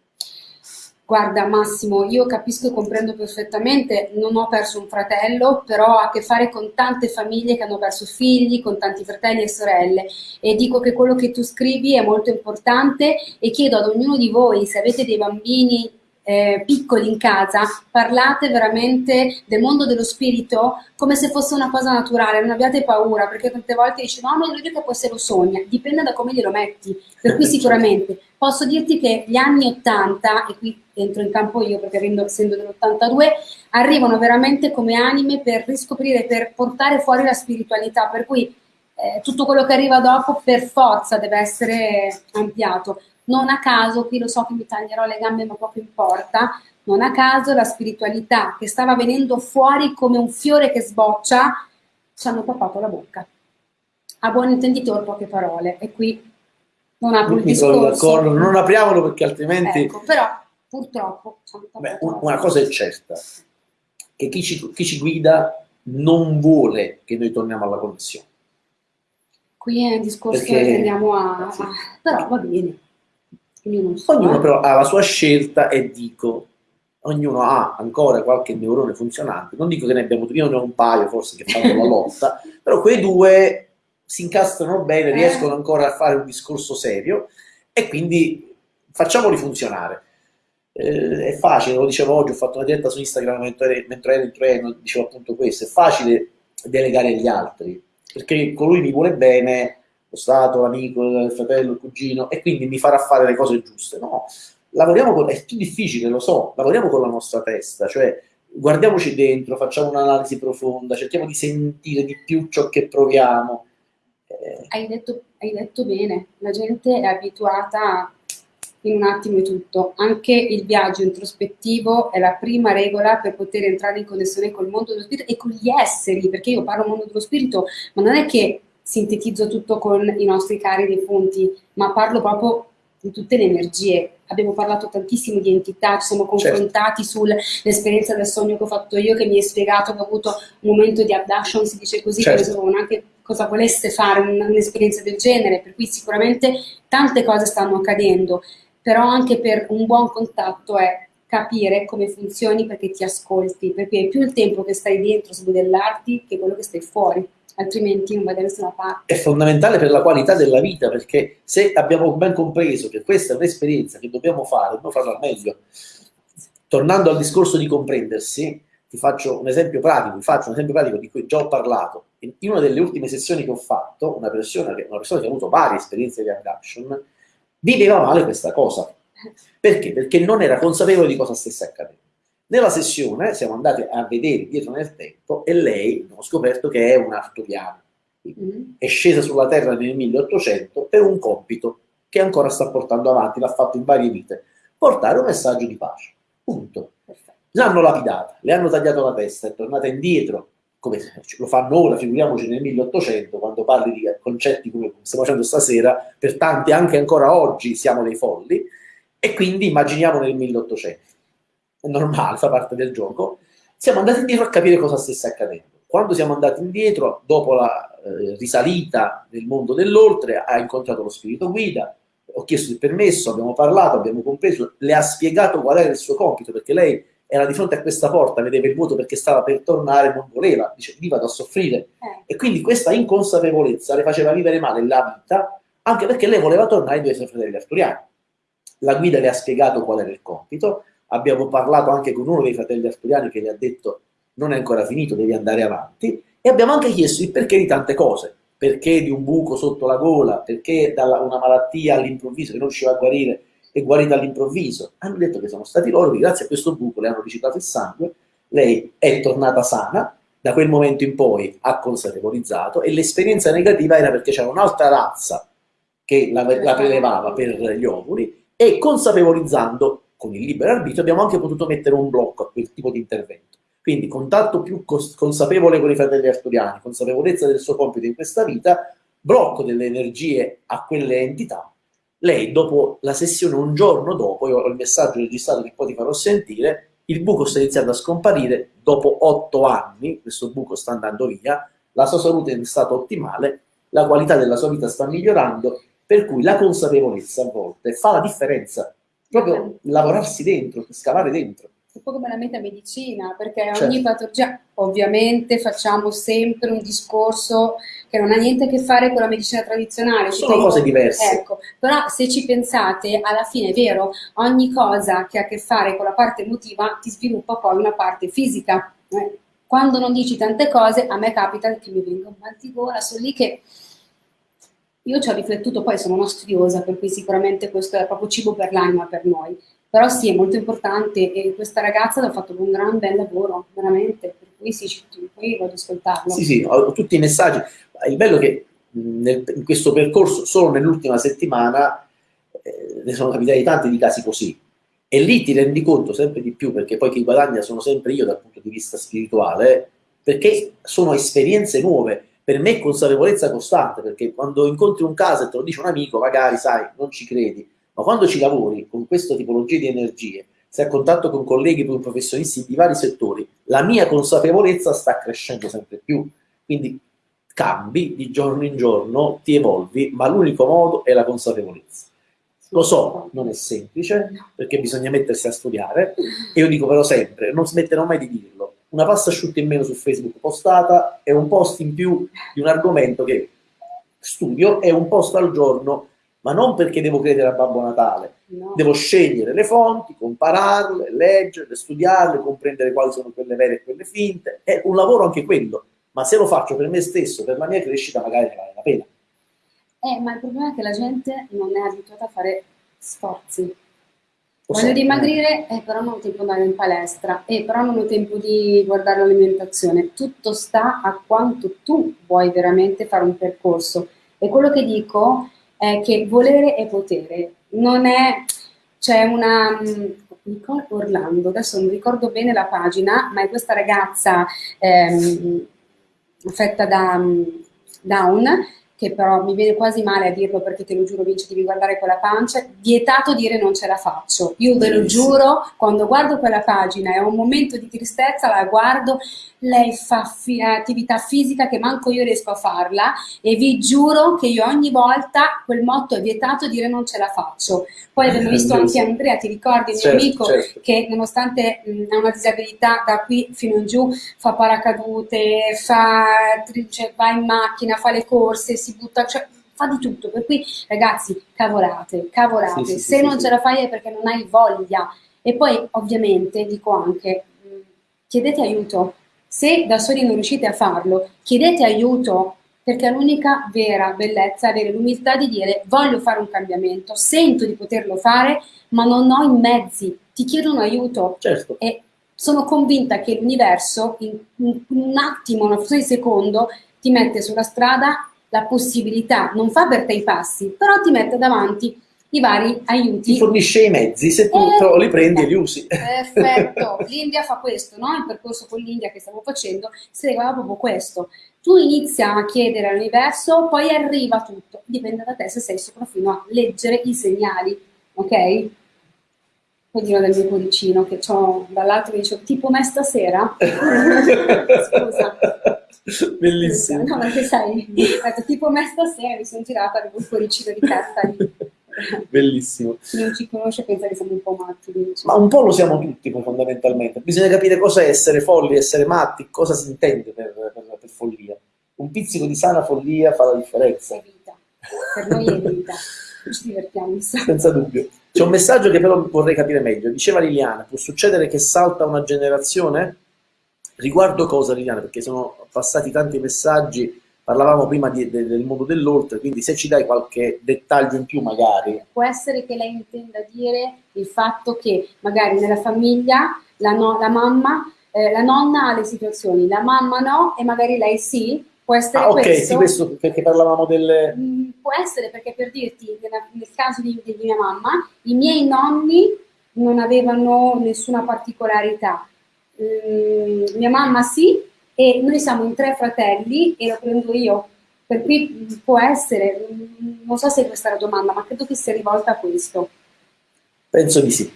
Guarda Massimo, io capisco e comprendo perfettamente, non ho perso un fratello, però ho a che fare con tante famiglie che hanno perso figli, con tanti fratelli e sorelle. E dico che quello che tu scrivi è molto importante e chiedo ad ognuno di voi, se avete dei bambini eh, piccoli in casa, parlate veramente del mondo dello spirito come se fosse una cosa naturale, non abbiate paura, perché tante volte dici no, ma lui che poi se lo sogna, dipende da come glielo metti, per cui sicuramente posso dirti che gli anni 80, e qui entro in campo io perché avendo- essendo dell'82, arrivano veramente come anime per riscoprire, per portare fuori la spiritualità, per cui eh, tutto quello che arriva dopo per forza deve essere ampliato. Non a caso, qui lo so che mi taglierò le gambe ma poco importa, non a caso la spiritualità che stava venendo fuori come un fiore che sboccia, ci hanno tappato la bocca. A buon intenditor poche parole e qui non apro il discorso. d'accordo, non apriamolo perché altrimenti. Ecco, però purtroppo Beh, una cosa è certa: che chi ci, chi ci guida non vuole che noi torniamo alla connessione. Qui è un discorso Perché- che andiamo a... sì. a- però va bene. So, Ognuno eh. però ha la sua scelta e dico, ognuno ha ancora qualche neurone funzionante. Non dico che ne abbiamo io ne ho un paio forse che fanno la lotta, però quei due si incastrano bene, Eh. riescono ancora a fare un discorso serio e quindi facciamoli funzionare. Eh, è facile, lo dicevo oggi, ho fatto una diretta su Instagram mentre, mentre ero in treno, dicevo appunto questo, è facile delegare agli altri, perché colui mi vuole bene, lo Stato, l'amico, il fratello, il cugino, e quindi mi farà fare le cose giuste. No, lavoriamo con, è più difficile, lo so, lavoriamo con la nostra testa, cioè guardiamoci dentro, facciamo un'analisi profonda, cerchiamo di sentire di più ciò che proviamo. Eh. Hai, detto, hai detto bene, la gente è abituata in un attimo è tutto. Anche il viaggio introspettivo è la prima regola per poter entrare in connessione col mondo dello spirito e con gli esseri, perché io parlo mondo dello spirito, ma non è che sintetizzo tutto con i nostri cari defunti, ma parlo proprio di tutte le energie. Abbiamo parlato tantissimo di entità, ci siamo certo. confrontati certo. sull'esperienza del sogno che ho fatto io, che mi hai spiegato che ho avuto un momento di abduction, si dice così, certo. che non sapevo neanche cosa volesse fare un'esperienza del genere, per cui sicuramente tante cose stanno accadendo però anche per un buon contatto è capire come funzioni perché ti ascolti, perché è più il tempo che stai dentro su modellarti che quello che stai fuori, altrimenti non vai da nessuna parte. È fondamentale per la qualità della vita, perché se abbiamo ben compreso che questa è un'esperienza che dobbiamo fare, dobbiamo farla meglio. Tornando al discorso di comprendersi, ti faccio un esempio pratico, faccio un esempio pratico di cui già ho parlato. In una delle ultime sessioni che ho fatto, una persona che, una persona che ha avuto varie esperienze di abduction, viveva male questa cosa. Perché? Perché non era consapevole di cosa stesse accadendo. Nella sessione siamo andati a vedere dietro nel tempo e lei abbiamo scoperto che è un arturiano. Mm. È scesa sulla Terra nel 1800 per un compito che ancora sta portando avanti, l'ha fatto in varie vite, portare un messaggio di pace. Punto. L'hanno lapidata, le hanno tagliato la testa, è tornata indietro come lo fanno ora, figuriamoci nel 1800, quando parli di concetti come stiamo facendo stasera, per tanti anche ancora oggi siamo dei folli, e quindi immaginiamo nel 1800. È normale, fa parte del gioco. Siamo andati indietro a capire cosa stesse accadendo. Quando siamo andati indietro, dopo la eh, risalita nel mondo dell'oltre, ha incontrato lo spirito guida, ho chiesto il permesso, abbiamo parlato, abbiamo compreso, le ha spiegato qual era il suo compito, perché lei era di fronte a questa porta, vedeva il vuoto perché stava per tornare, non voleva, dice lì vado a soffrire. Eh. E quindi questa inconsapevolezza le faceva vivere male la vita, anche perché lei voleva tornare ai due suoi fratelli arturiani. La guida le ha spiegato qual era il compito, abbiamo parlato anche con uno dei fratelli arturiani che le ha detto non è ancora finito, devi andare avanti, e abbiamo anche chiesto il perché di tante cose, perché di un buco sotto la gola, perché da una malattia all'improvviso che non riusciva a guarire, è guarita all'improvviso. Hanno detto che sono stati loro che grazie a questo buco le hanno riciclato il sangue, lei è tornata sana, da quel momento in poi ha consapevolizzato e l'esperienza negativa era perché c'era un'altra razza che la, la prelevava per gli ovuli e consapevolizzando con il libero arbitrio abbiamo anche potuto mettere un blocco a quel tipo di intervento. Quindi contatto più consapevole con i fratelli arturiani, consapevolezza del suo compito in questa vita, blocco delle energie a quelle entità lei dopo la sessione, un giorno dopo, io ho il messaggio registrato che poi ti farò sentire, il buco sta iniziando a scomparire, dopo otto anni, questo buco sta andando via, la sua salute è in stato ottimale, la qualità della sua vita sta migliorando, per cui la consapevolezza a volte fa la differenza, proprio lavorarsi dentro, scavare dentro un po' come la metamedicina, perché certo. ogni patologia, ovviamente facciamo sempre un discorso che non ha niente a che fare con la medicina tradizionale. Sono cose diverse. Ecco, però se ci pensate, alla fine è vero, ogni cosa che ha a che fare con la parte emotiva ti sviluppa poi una parte fisica. Eh? Quando non dici tante cose, a me capita che mi venga un mal di gola, sono lì che io ci ho riflettuto, poi sono una studiosa, per cui sicuramente questo è proprio cibo per l'anima per noi. Però sì, è molto importante e questa ragazza ha fatto un gran bel lavoro, veramente, per cui sì, poi voglio ascoltarlo. Sì, sì, ho tutti i messaggi. Il bello è che nel, in questo percorso, solo nell'ultima settimana, eh, ne sono capitati tanti di casi così. E lì ti rendi conto sempre di più, perché poi chi guadagna sono sempre io dal punto di vista spirituale, perché sono esperienze nuove. Per me è consapevolezza costante, perché quando incontri un caso e te lo dice un amico, magari sai, non ci credi, ma quando ci lavori con questa tipologia di energie, sei a contatto con colleghi, con professionisti di vari settori, la mia consapevolezza sta crescendo sempre più. Quindi cambi di giorno in giorno, ti evolvi, ma l'unico modo è la consapevolezza. Lo so, non è semplice, perché bisogna mettersi a studiare, e io dico però sempre, non smetterò mai di dirlo, una pasta asciutta in meno su Facebook postata è un post in più di un argomento che studio, è un post al giorno ma non perché devo credere a Babbo Natale, no. devo scegliere le fonti, compararle, leggerle, studiarle, comprendere quali sono quelle vere e quelle finte, è un lavoro anche quello, ma se lo faccio per me stesso, per la mia crescita, magari ne vale la pena. Eh, ma il problema è che la gente non è abituata a fare sforzi. Voglio dimagrire, eh, però non ho tempo di andare in palestra, eh, però non ho tempo di guardare l'alimentazione. Tutto sta a quanto tu vuoi veramente fare un percorso E quello che dico è che volere è potere, non è, c'è una, mm, Orlando, adesso non ricordo bene la pagina, ma è questa ragazza ehm, affetta da mm, Down che però mi viene quasi male a dirlo perché te lo giuro Vince devi guardare quella pancia, vietato dire non ce la faccio. Io ve lo giuro, quando guardo quella pagina e ho un momento di tristezza, la guardo, lei fa fi attività fisica che manco io riesco a farla e vi giuro che io ogni volta quel motto è vietato dire non ce la faccio. Poi abbiamo visto anche Andrea, ti ricordi, il certo, mio amico certo. che nonostante ha una disabilità da qui fino in giù fa paracadute, fa, cioè, va in macchina, fa le corse, si butta, cioè fa di tutto. Per cui ragazzi, cavolate, cavolate. Sì, sì, Se sì, non ce la fai è perché non hai voglia. E poi ovviamente dico anche, chiedete aiuto. Se da soli non riuscite a farlo, chiedete aiuto perché l'unica vera bellezza è avere l'umiltà di dire voglio fare un cambiamento, sento di poterlo fare, ma non ho i mezzi, ti chiedo un aiuto. Certo. E sono convinta che l'universo in un attimo, una frazione di secondo, ti mette sulla strada la possibilità, non fa per te i passi, però ti mette davanti i vari aiuti. Ti fornisce i mezzi, se tu eh, li prendi e li usi. Perfetto, l'India fa questo, no? il percorso con l'India che stiamo facendo segue proprio questo. Tu inizia a chiedere all'universo, poi arriva tutto, dipende da te se sei sopra fino a leggere i segnali, ok? Dirò del mio cuoricino che ho dall'altro che dice tipo me stasera? Scusa. Bellissimo. No, perché sai, detto, tipo me stasera mi sono girata avevo un cuoricino di carta lì. Bellissimo. Non ci conosce pensa che siamo un po' matti. Ma un po' lo siamo tutti fondamentalmente. Bisogna capire cosa è essere folli, essere matti, cosa si intende per, per, per follia. Un pizzico di sana follia fa la differenza. È vita. Per noi è vita. Ci divertiamo. Senza dubbio. C'è un messaggio che però vorrei capire meglio. Diceva Liliana, può succedere che salta una generazione? Riguardo cosa Liliana? Perché sono passati tanti messaggi, parlavamo prima di, de, del mondo dell'oltre, quindi se ci dai qualche dettaglio in più magari. Può essere che lei intenda dire il fatto che magari nella famiglia la, no, la mamma, eh, la nonna ha le situazioni, la mamma no e magari lei sì, può essere ah, ok, questo. sì, questo perché parlavamo del... Mm, può essere perché per dirti, nel caso di, di mia mamma, i miei nonni non avevano nessuna particolarità, Mm, mia mamma sì, e noi siamo in tre fratelli e lo prendo io. Per cui può essere, mm, non so se è questa la domanda, ma credo che sia rivolta a questo. Penso di sì.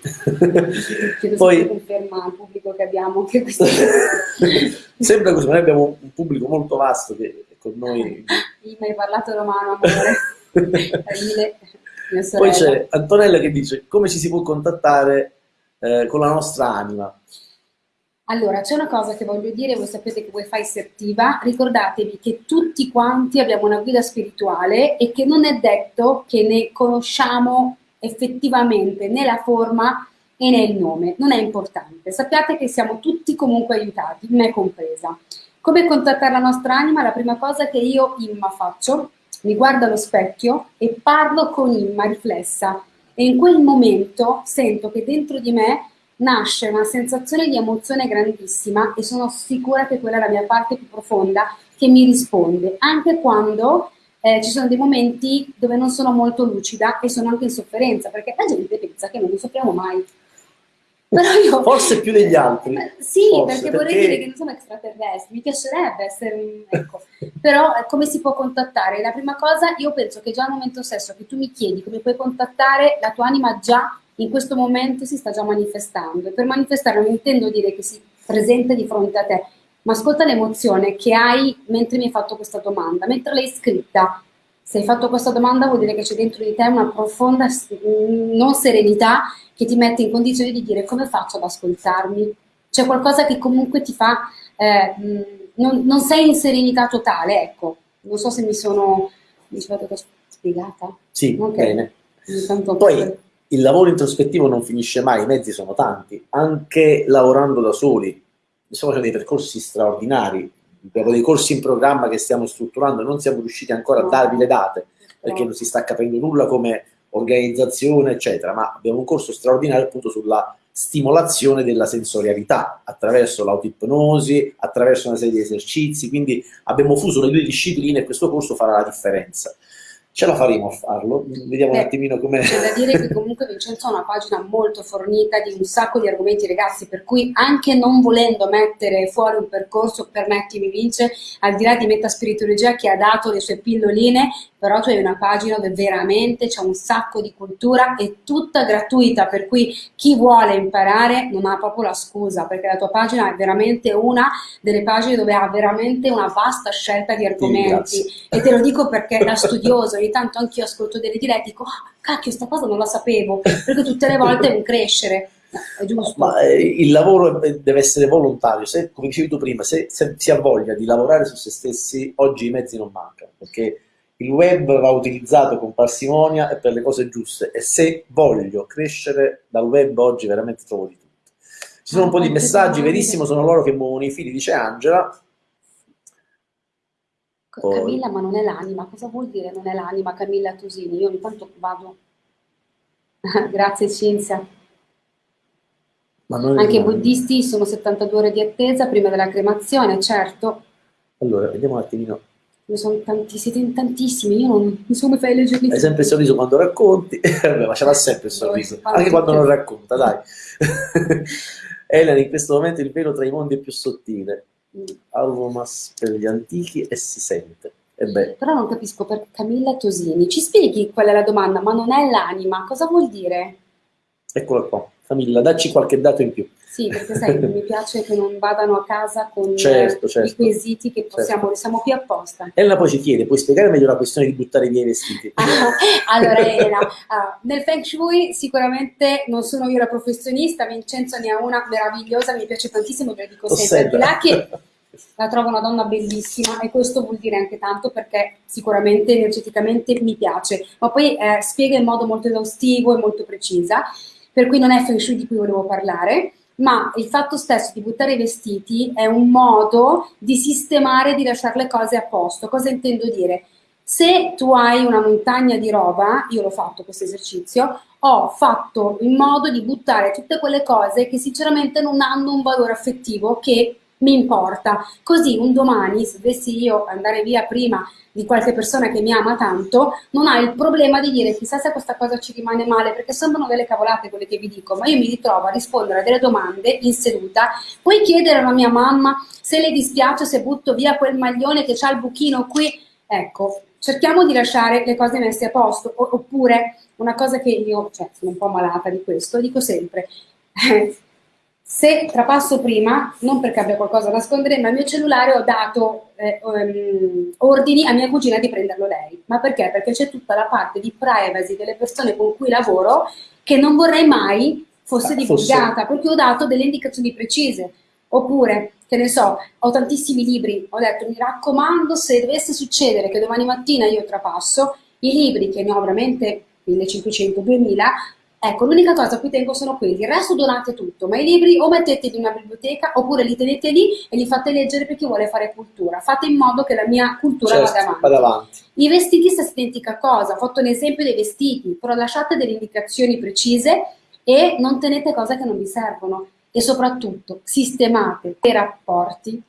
Chiedo Poi conferma al pubblico che abbiamo che questo... Sembra così, noi abbiamo un pubblico molto vasto che con noi... Mi hai parlato romano, amore. Poi c'è Antonella che dice come ci si può contattare eh, con la nostra anima. Allora, c'è una cosa che voglio dire, voi sapete che Wi-Fi si attiva, ricordatevi che tutti quanti abbiamo una guida spirituale e che non è detto che ne conosciamo effettivamente né la forma e né il nome, non è importante. Sappiate che siamo tutti comunque aiutati, me compresa. Come contattare la nostra anima? La prima cosa che io, Imma, faccio, mi guardo allo specchio e parlo con Imma riflessa e in quel momento sento che dentro di me nasce una sensazione di emozione grandissima e sono sicura che quella è la mia parte più profonda che mi risponde, anche quando eh, ci sono dei momenti dove non sono molto lucida e sono anche in sofferenza, perché la gente pensa che non ne soffriamo mai. Io, Forse più degli altri. Eh, sì, Forse, perché vorrei perché... dire che non sono extraterrestri, mi piacerebbe essere, ecco. però eh, come si può contattare? La prima cosa, io penso che già al momento stesso che tu mi chiedi come puoi contattare, la tua anima già in questo momento si sta già manifestando e per manifestare non intendo dire che si presenta di fronte a te, ma ascolta l'emozione che hai mentre mi hai fatto questa domanda, mentre l'hai scritta. Se hai fatto questa domanda vuol dire che c'è dentro di te una profonda non serenità che ti mette in condizione di dire come faccio ad ascoltarmi. C'è qualcosa che comunque ti fa, eh, non, non, sei in serenità totale, ecco. Non so se mi sono, mi sono spiegata. Sì, okay. bene. Poi, il lavoro introspettivo non finisce mai, i mezzi sono tanti, anche lavorando da soli. Stiamo facendo dei percorsi straordinari, abbiamo dei corsi in programma che stiamo strutturando, non siamo riusciti ancora a darvi le date, perché non si sta capendo nulla come organizzazione, eccetera, ma abbiamo un corso straordinario appunto sulla stimolazione della sensorialità attraverso l'autipnosi, attraverso una serie di esercizi, quindi abbiamo fuso le due discipline e questo corso farà la differenza. Ce la faremo a farlo, vediamo Beh, un attimino come... C'è da dire che comunque Vincenzo ha una pagina molto fornita di un sacco di argomenti ragazzi, per cui anche non volendo mettere fuori un percorso, permettimi Vince, al di là di Metaspirituologia che ha dato le sue pilloline, però tu hai una pagina dove veramente c'è un sacco di cultura e tutta gratuita, per cui chi vuole imparare non ha proprio la scusa, perché la tua pagina è veramente una delle pagine dove ha veramente una vasta scelta di argomenti. Sì, e te lo dico perché da studioso, ogni tanto anch'io ascolto delle dirette e dico, ah, cacchio, sta cosa non la sapevo, perché tutte le volte è un crescere. È giusto. Ma eh, il lavoro deve essere volontario, se, come dicevi tu prima, se, se si ha voglia di lavorare su se stessi, oggi i mezzi non mancano, perché il web va utilizzato con parsimonia e per le cose giuste e se voglio crescere dal web oggi veramente trovo di tutto. Ci sono un po' di messaggi, verissimo, sono loro che muovono i fili, dice Angela. Camilla, ma non è l'anima. Cosa vuol dire non è l'anima Camilla Tusini? Io ogni tanto vado... Grazie Cinzia. Anche i buddisti sono 72 ore di attesa prima della cremazione, certo. Allora, vediamo un attimino ne sono tanti, siete in tantissimi, io non, non so come fai a leggerli. Hai sempre il sorriso quando racconti, ma ce l'ha sempre il sorriso, anche quando non racconta, dai. Elena, in questo momento il velo tra i mondi è più sottile. Mm. Alvomas per gli antichi e si sente. E beh. Però non capisco perché Camilla Tosini. Ci spieghi qual è la domanda? Ma non è l'anima, cosa vuol dire? Eccola qua. Camilla, dacci qualche dato in più. Sì, perché sai, mi piace che non vadano a casa con certo, certo. i quesiti che possiamo, certo. siamo qui apposta. Elena poi ci chiede, puoi spiegare meglio la questione di buttare via i vestiti? allora Elena, uh, nel Feng Shui sicuramente non sono io la professionista, Vincenzo ne ha una meravigliosa, mi piace tantissimo, ve lo dico sempre, di là che la trovo una donna bellissima e questo vuol dire anche tanto perché sicuramente energeticamente mi piace, ma poi eh, spiega in modo molto esaustivo e molto precisa, per cui non è Feng Shui di cui volevo parlare, ma il fatto stesso di buttare i vestiti è un modo di sistemare, di lasciare le cose a posto. Cosa intendo dire? Se tu hai una montagna di roba, io l'ho fatto questo esercizio, ho fatto in modo di buttare tutte quelle cose che sinceramente non hanno un valore affettivo che mi importa. Così un domani, se dovessi io andare via prima di qualche persona che mi ama tanto, non ha il problema di dire chissà se questa cosa ci rimane male, perché sembrano delle cavolate quelle che vi dico, ma io mi ritrovo a rispondere a delle domande in seduta. Puoi chiedere alla mia mamma se le dispiace se butto via quel maglione che ha il buchino qui? Ecco, cerchiamo di lasciare le cose messe a posto, oppure una cosa che io, cioè sono un po' malata di questo, dico sempre, se trapasso prima, non perché abbia qualcosa da nascondere, ma al mio cellulare ho dato eh, um, ordini a mia cugina di prenderlo lei. Ma perché? Perché c'è tutta la parte di privacy delle persone con cui lavoro che non vorrei mai fosse ah, divulgata, perché ho dato delle indicazioni precise. Oppure, che ne so, ho tantissimi libri, ho detto mi raccomando se dovesse succedere che domani mattina io trapasso, i libri che ne ho veramente 1500, 2000, Ecco, l'unica cosa a cui tengo sono quelli, il resto donate tutto, ma i libri o metteteli in una biblioteca oppure li tenete lì e li fate leggere per chi vuole fare cultura. Fate in modo che la mia cultura certo, vada, avanti. vada avanti. I vestiti stessa identica cosa, ho fatto un esempio dei vestiti, però lasciate delle indicazioni precise e non tenete cose che non vi servono e soprattutto sistemate i rapporti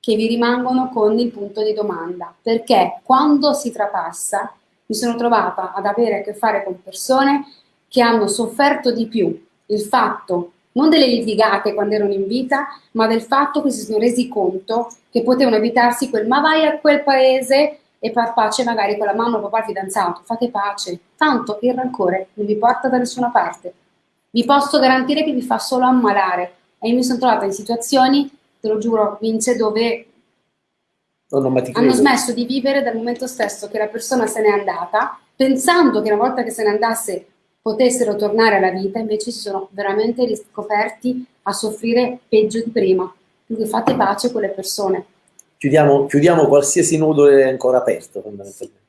che vi rimangono con il punto di domanda, perché quando si trapassa mi sono trovata ad avere a che fare con persone che hanno sofferto di più il fatto non delle litigate quando erano in vita, ma del fatto che si sono resi conto che potevano evitarsi quel ma vai a quel paese e far pace magari con la mamma o papà fidanzato, fate pace, tanto il rancore non vi porta da nessuna parte. Vi posso garantire che vi fa solo ammalare. E io mi sono trovata in situazioni, te lo giuro, Vince, dove hanno smesso di vivere dal momento stesso che la persona se n'è andata, pensando che una volta che se ne andasse potessero tornare alla vita, invece si sono veramente riscoperti a soffrire peggio di prima. Quindi fate pace con le persone. Chiudiamo, chiudiamo qualsiasi nodo è ancora aperto, fondamentalmente.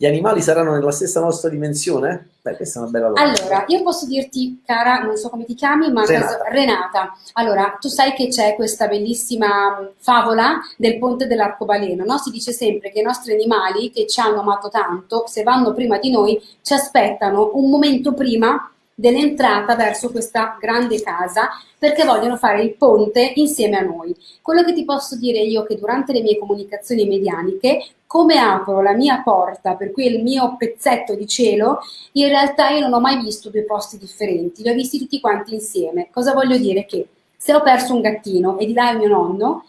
Gli animali saranno nella stessa nostra dimensione? Beh, questa è una bella domanda. Allora, io posso dirti, cara, non so come ti chiami, ma Renata. Renata. Allora, tu sai che c'è questa bellissima favola del ponte dell'arcobaleno, no? Si dice sempre che i nostri animali, che ci hanno amato tanto, se vanno prima di noi, ci aspettano un momento prima dell'entrata verso questa grande casa perché vogliono fare il ponte insieme a noi. Quello che ti posso dire io è che durante le mie comunicazioni medianiche, come apro la mia porta, per cui il mio pezzetto di cielo, in realtà io non ho mai visto due posti differenti, li ho visti tutti quanti insieme. Cosa voglio dire? Che se ho perso un gattino e di là è mio nonno,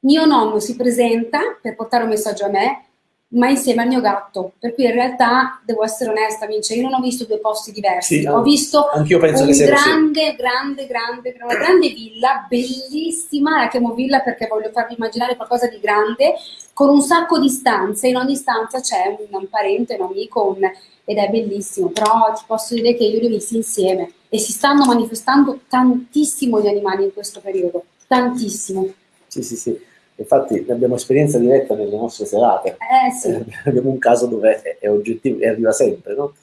mio nonno si presenta per portare un messaggio a me, ma insieme al mio gatto. Per cui in realtà, devo essere onesta, Vince, io non ho visto due posti diversi. Sì, ho visto un grande, grande, grande, grande, una grande villa, bellissima, la chiamo villa perché voglio farvi immaginare qualcosa di grande, con un sacco di stanze, in ogni stanza c'è un, un, parente, un amico, un, ed è bellissimo, però ti posso dire che io li ho visti insieme e si stanno manifestando tantissimo gli animali in questo periodo, tantissimo. Sì, sì, sì. Infatti abbiamo esperienza diretta nelle nostre serate. Eh, sì. eh, abbiamo un caso dove è, è oggettivo e arriva sempre, no?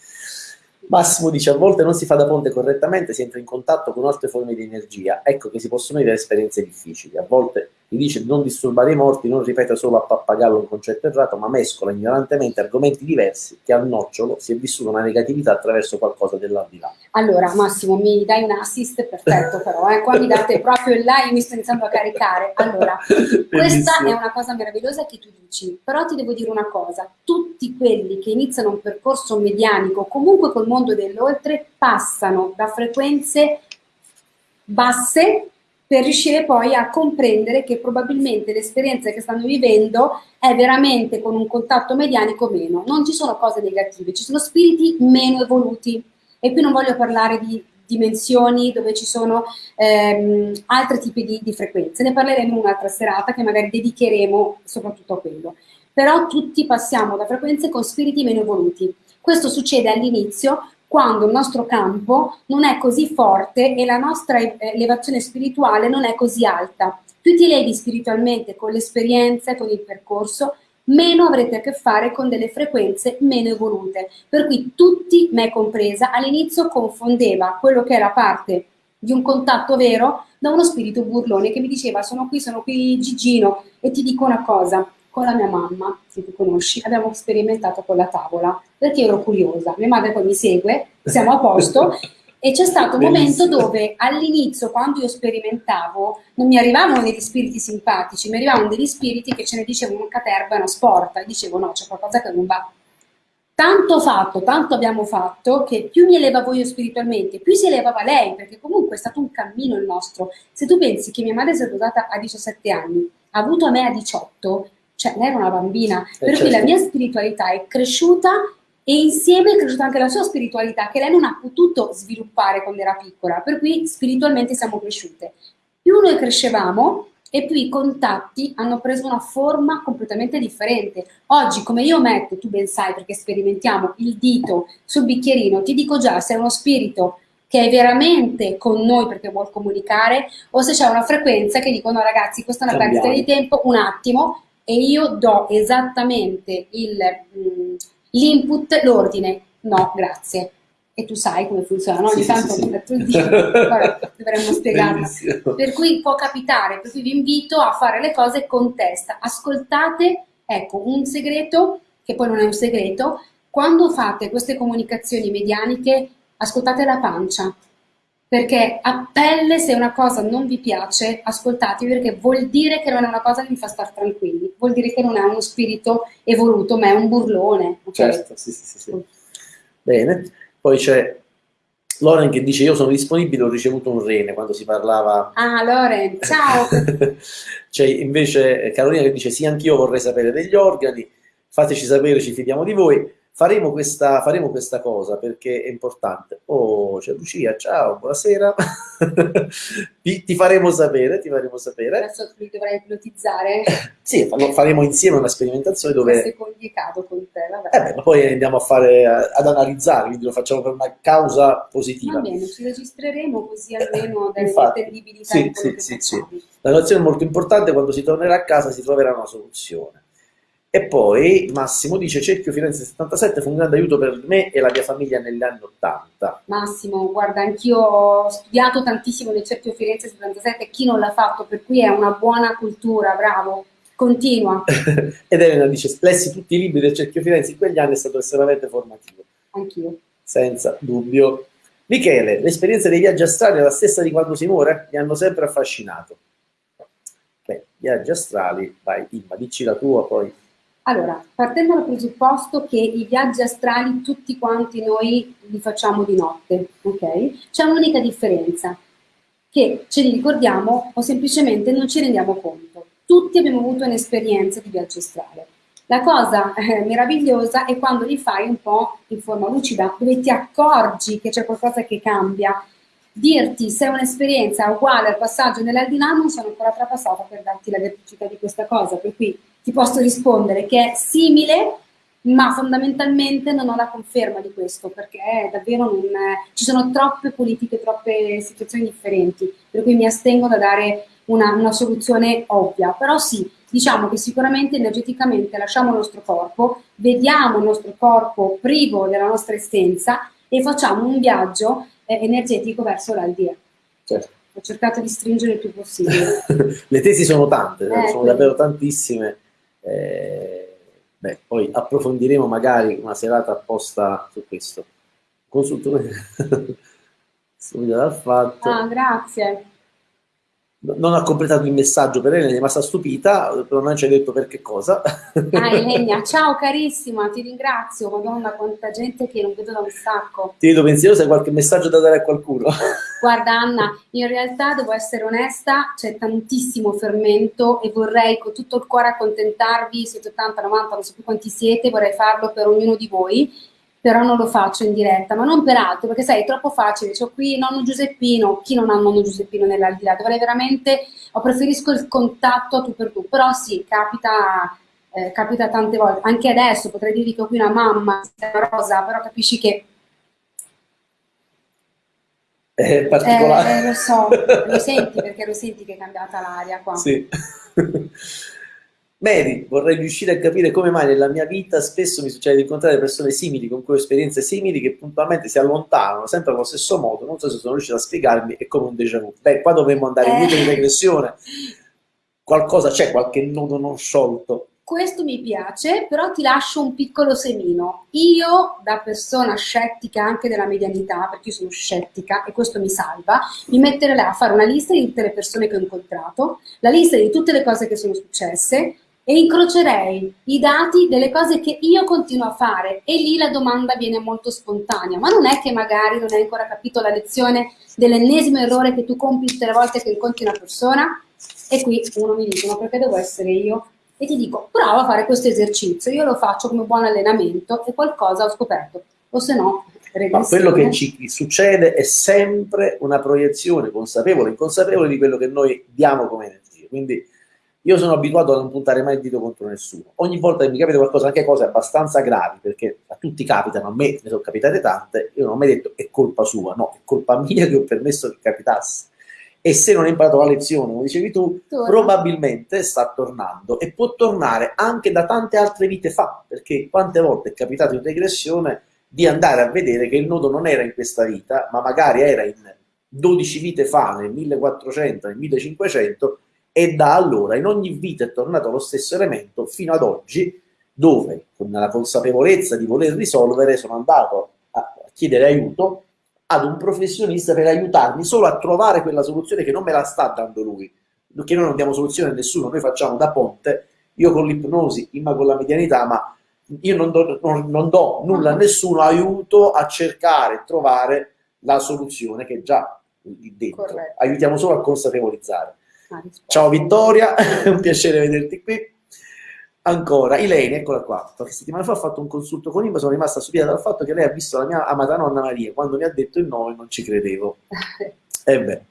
Massimo dice a volte non si fa da ponte correttamente, si entra in contatto con altre forme di energia, ecco che si possono vivere esperienze difficili. A volte mi dice di non disturbare i morti, non ripete solo a pappagallo un concetto errato, ma mescola ignorantemente argomenti diversi che al nocciolo si è vissuta una negatività attraverso qualcosa dell'aldilà. Allora Massimo mi dai un assist perfetto però, eh? qua mi date proprio il io mi sto iniziando a caricare. Allora, questa è una cosa meravigliosa che tu dici, però ti devo dire una cosa, tutti quelli che iniziano un percorso medianico, comunque col mondo dell'oltre, passano da frequenze basse per riuscire poi a comprendere che probabilmente l'esperienza che stanno vivendo è veramente con un contatto medianico meno. Non ci sono cose negative, ci sono spiriti meno evoluti. E qui non voglio parlare di dimensioni dove ci sono ehm, altri tipi di, di frequenze. Ne parleremo in un'altra serata che magari dedicheremo soprattutto a quello. Però tutti passiamo da frequenze con spiriti meno evoluti. Questo succede all'inizio quando il nostro campo non è così forte e la nostra elevazione spirituale non è così alta. Più ti levi spiritualmente con l'esperienza, con il percorso, meno avrete a che fare con delle frequenze meno evolute. Per cui tutti, me compresa, all'inizio confondeva quello che era parte di un contatto vero da uno spirito burlone che mi diceva sono qui, sono qui Gigino e ti dico una cosa, con la mia mamma, se tu conosci, abbiamo sperimentato con la tavola, perché ero curiosa. Mia madre poi mi segue, siamo a posto, e c'è stato un momento dove all'inizio, quando io sperimentavo, non mi arrivavano degli spiriti simpatici, mi arrivavano degli spiriti che ce ne dicevano una caterva, una sporta, e dicevo no, c'è qualcosa che non va. Tanto fatto, tanto abbiamo fatto, che più mi elevavo io spiritualmente, più si elevava lei, perché comunque è stato un cammino il nostro. Se tu pensi che mia madre si è sposata a 17 anni, ha avuto a me a 18, cioè lei era una bambina, eh, per certo. cui la certo. mia spiritualità è cresciuta e insieme è cresciuta anche la sua spiritualità che lei non ha potuto sviluppare quando era piccola, per cui spiritualmente siamo cresciute. Più noi crescevamo e più i contatti hanno preso una forma completamente differente. Oggi, come io metto, tu ben sai perché sperimentiamo il dito sul bicchierino, ti dico già se è uno spirito che è veramente con noi perché vuol comunicare o se c'è una frequenza che dicono ragazzi questa è una perdita di tempo, un attimo, e io do esattamente mm, l'input, l'ordine, no, grazie. E tu sai come funziona, no? Ogni sì, tanto sì, sì. tu dici, dovremmo spiegarla. Per cui può capitare, per cui vi invito a fare le cose con testa. Ascoltate, ecco, un segreto, che poi non è un segreto, quando fate queste comunicazioni medianiche, ascoltate la pancia, perché a pelle se una cosa non vi piace, ascoltatevi perché vuol dire che non è una cosa che vi fa stare tranquilli, vuol dire che non è uno spirito evoluto, ma è un burlone. Okay? Certo, sì, sì, sì, sì. Bene, poi c'è Loren che dice io sono disponibile, ho ricevuto un rene quando si parlava... Ah, Loren, ciao! c'è invece Carolina che dice sì, anch'io vorrei sapere degli organi, fateci sapere, ci fidiamo di voi. Faremo questa, faremo questa cosa perché è importante. Oh, c'è Lucia, ciao, buonasera. ti, ti, faremo sapere, ti faremo sapere. Adesso mi dovrai ipnotizzare. sì, faremo insieme una sperimentazione dove... Questo è complicato con te, vabbè. Eh beh, ma poi andiamo a fare, ad analizzare, quindi lo facciamo per una causa positiva. Va bene, ci registreremo così almeno delle intendibilità sì, sì, sì, sì. La nozione è molto importante, quando si tornerà a casa si troverà una soluzione. E poi Massimo dice Cerchio Firenze 77 fu un grande aiuto per me e la mia famiglia negli anni 80. Massimo, guarda, anch'io ho studiato tantissimo nel Cerchio Firenze 77, chi non l'ha fatto, per cui è una buona cultura, bravo. Continua. Ed Elena dice, lessi tutti i libri del Cerchio Firenze in quegli anni è stato estremamente formativo. Anch'io. Senza dubbio. Michele, l'esperienza dei viaggi astrali è la stessa di quando si muore? Mi hanno sempre affascinato. Beh, viaggi astrali, vai, Imma, dici la tua poi. Allora, partendo dal presupposto che i viaggi astrali tutti quanti noi li facciamo di notte, ok? C'è un'unica differenza, che ce li ricordiamo o semplicemente non ci rendiamo conto. Tutti abbiamo avuto un'esperienza di viaggio astrale. La cosa eh, meravigliosa è quando li fai un po' in forma lucida, dove ti accorgi che c'è qualcosa che cambia. Dirti se un'esperienza uguale al passaggio nell'aldilà non sono ancora trapassata per darti la verticità di questa cosa, per cui ti posso rispondere che è simile, ma fondamentalmente non ho la conferma di questo, perché davvero non, ci sono troppe politiche, troppe situazioni differenti, per cui mi astengo da dare una, una soluzione ovvia, però sì, diciamo che sicuramente energeticamente lasciamo il nostro corpo, vediamo il nostro corpo privo della nostra essenza e facciamo un viaggio energetico verso l'aldea. Certo. Ho cercato di stringere il più possibile. Le tesi sono tante, eh, sono davvero tantissime eh, beh, poi approfondiremo magari una serata apposta su questo. Consultore subito dal fatto. Ah, grazie non ha completato il messaggio per Elena, è rimasta stupita, però non ci ha detto per che cosa. Ah, Elena, ciao carissima, ti ringrazio, madonna quanta gente che non vedo da un sacco. Ti vedo pensierosa, hai qualche messaggio da dare a qualcuno? Guarda Anna, in realtà devo essere onesta, c'è tantissimo fermento e vorrei con tutto il cuore accontentarvi, siete 80, 90, non so più quanti siete, vorrei farlo per ognuno di voi però non lo faccio in diretta, ma non per altro, perché sai, è troppo facile, c'ho qui nonno Giuseppino, chi non ha nonno Giuseppino nell'aldilà, dovrei veramente, o preferisco il contatto a tu per tu, però sì, capita, eh, capita tante volte, anche adesso potrei dirvi che ho qui una mamma, una rosa, però capisci che... È particolare. Eh, lo so, lo senti perché lo senti che è cambiata l'aria qua. Sì. Mary, vorrei riuscire a capire come mai nella mia vita spesso mi succede di incontrare persone simili, con cui ho esperienze simili, che puntualmente si allontanano sempre allo stesso modo. Non so se sono riuscito a spiegarmi, è come un déjà vu. Beh, qua dovremmo andare in eh. di regressione. Qualcosa c'è, qualche nodo non sciolto. Questo mi piace, però ti lascio un piccolo semino. Io, da persona scettica anche della medianità, perché io sono scettica e questo mi salva, mi metterei là a fare una lista di tutte le persone che ho incontrato, la lista di tutte le cose che sono successe, e incrocerei i dati delle cose che io continuo a fare e lì la domanda viene molto spontanea, ma non è che magari non hai ancora capito la lezione dell'ennesimo errore che tu compi tutte le volte che incontri una persona? E qui uno mi dice, ma perché devo essere io? E ti dico, prova a fare questo esercizio, io lo faccio come buon allenamento e qualcosa ho scoperto, o se no ma quello che ci succede è sempre una proiezione consapevole e inconsapevole di quello che noi diamo come energia. Quindi io sono abituato a non puntare mai il dito contro nessuno. Ogni volta che mi capita qualcosa, anche cose abbastanza gravi, perché a tutti capitano, a me ne sono capitate tante, io non ho mai detto è colpa sua, no, è colpa mia che ho permesso che capitasse. E se non hai imparato la lezione, come dicevi tu, Torna. probabilmente sta tornando e può tornare anche da tante altre vite fa, perché quante volte è capitato in regressione di andare a vedere che il nodo non era in questa vita, ma magari era in 12 vite fa, nel 1400, nel 1500, e da allora in ogni vita è tornato lo stesso elemento fino ad oggi dove con la consapevolezza di voler risolvere sono andato a chiedere aiuto ad un professionista per aiutarmi solo a trovare quella soluzione che non me la sta dando lui perché noi non diamo soluzione a nessuno, noi facciamo da ponte io con l'ipnosi, Imma con la medianità ma io non do, non, non do nulla a nessuno, aiuto a cercare trovare la soluzione che è già lì dentro, Corretto. aiutiamo solo a consapevolizzare Ciao Vittoria, è un piacere vederti qui. Ancora, Ilene, eccola qua. Qualche settimana fa ho fatto un consulto con Imma, sono rimasta stupita dal fatto che lei ha visto la mia amata nonna Maria. Quando mi ha detto il nome non ci credevo. E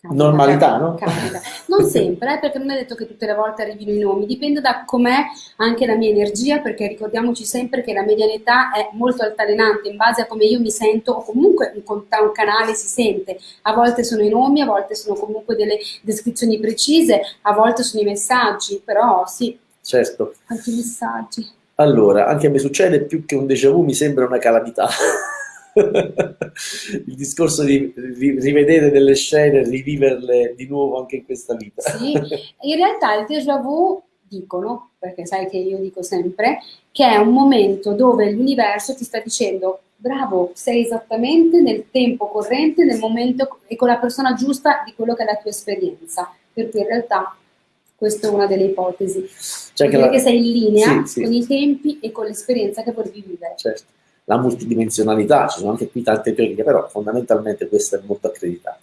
beh, normalità, no? Capita. Non sempre, eh, perché non è detto che tutte le volte arrivino i nomi, dipende da com'è anche la mia energia, perché ricordiamoci sempre che la medianità è molto altalenante in base a come io mi sento o comunque un, un canale si sente. A volte sono i nomi, a volte sono comunque delle descrizioni precise, a volte sono i messaggi, però sì. Certo. Anche i messaggi. Allora, anche a me succede più che un déjà vu, mi sembra una calamità. il discorso di rivedere delle scene, riviverle di nuovo anche in questa vita. Sì, in realtà il déjà vu dicono, perché sai che io dico sempre, che è un momento dove l'universo ti sta dicendo bravo, sei esattamente nel tempo corrente, nel momento e con la persona giusta di quello che è la tua esperienza, per cui in realtà questa è una delle ipotesi. Cioè che, la... sei in linea sì, sì. con i tempi e con l'esperienza che vorrei vivere. Certo. La multidimensionalità, ci sono anche qui tante teorie, però fondamentalmente questa è molto accreditata.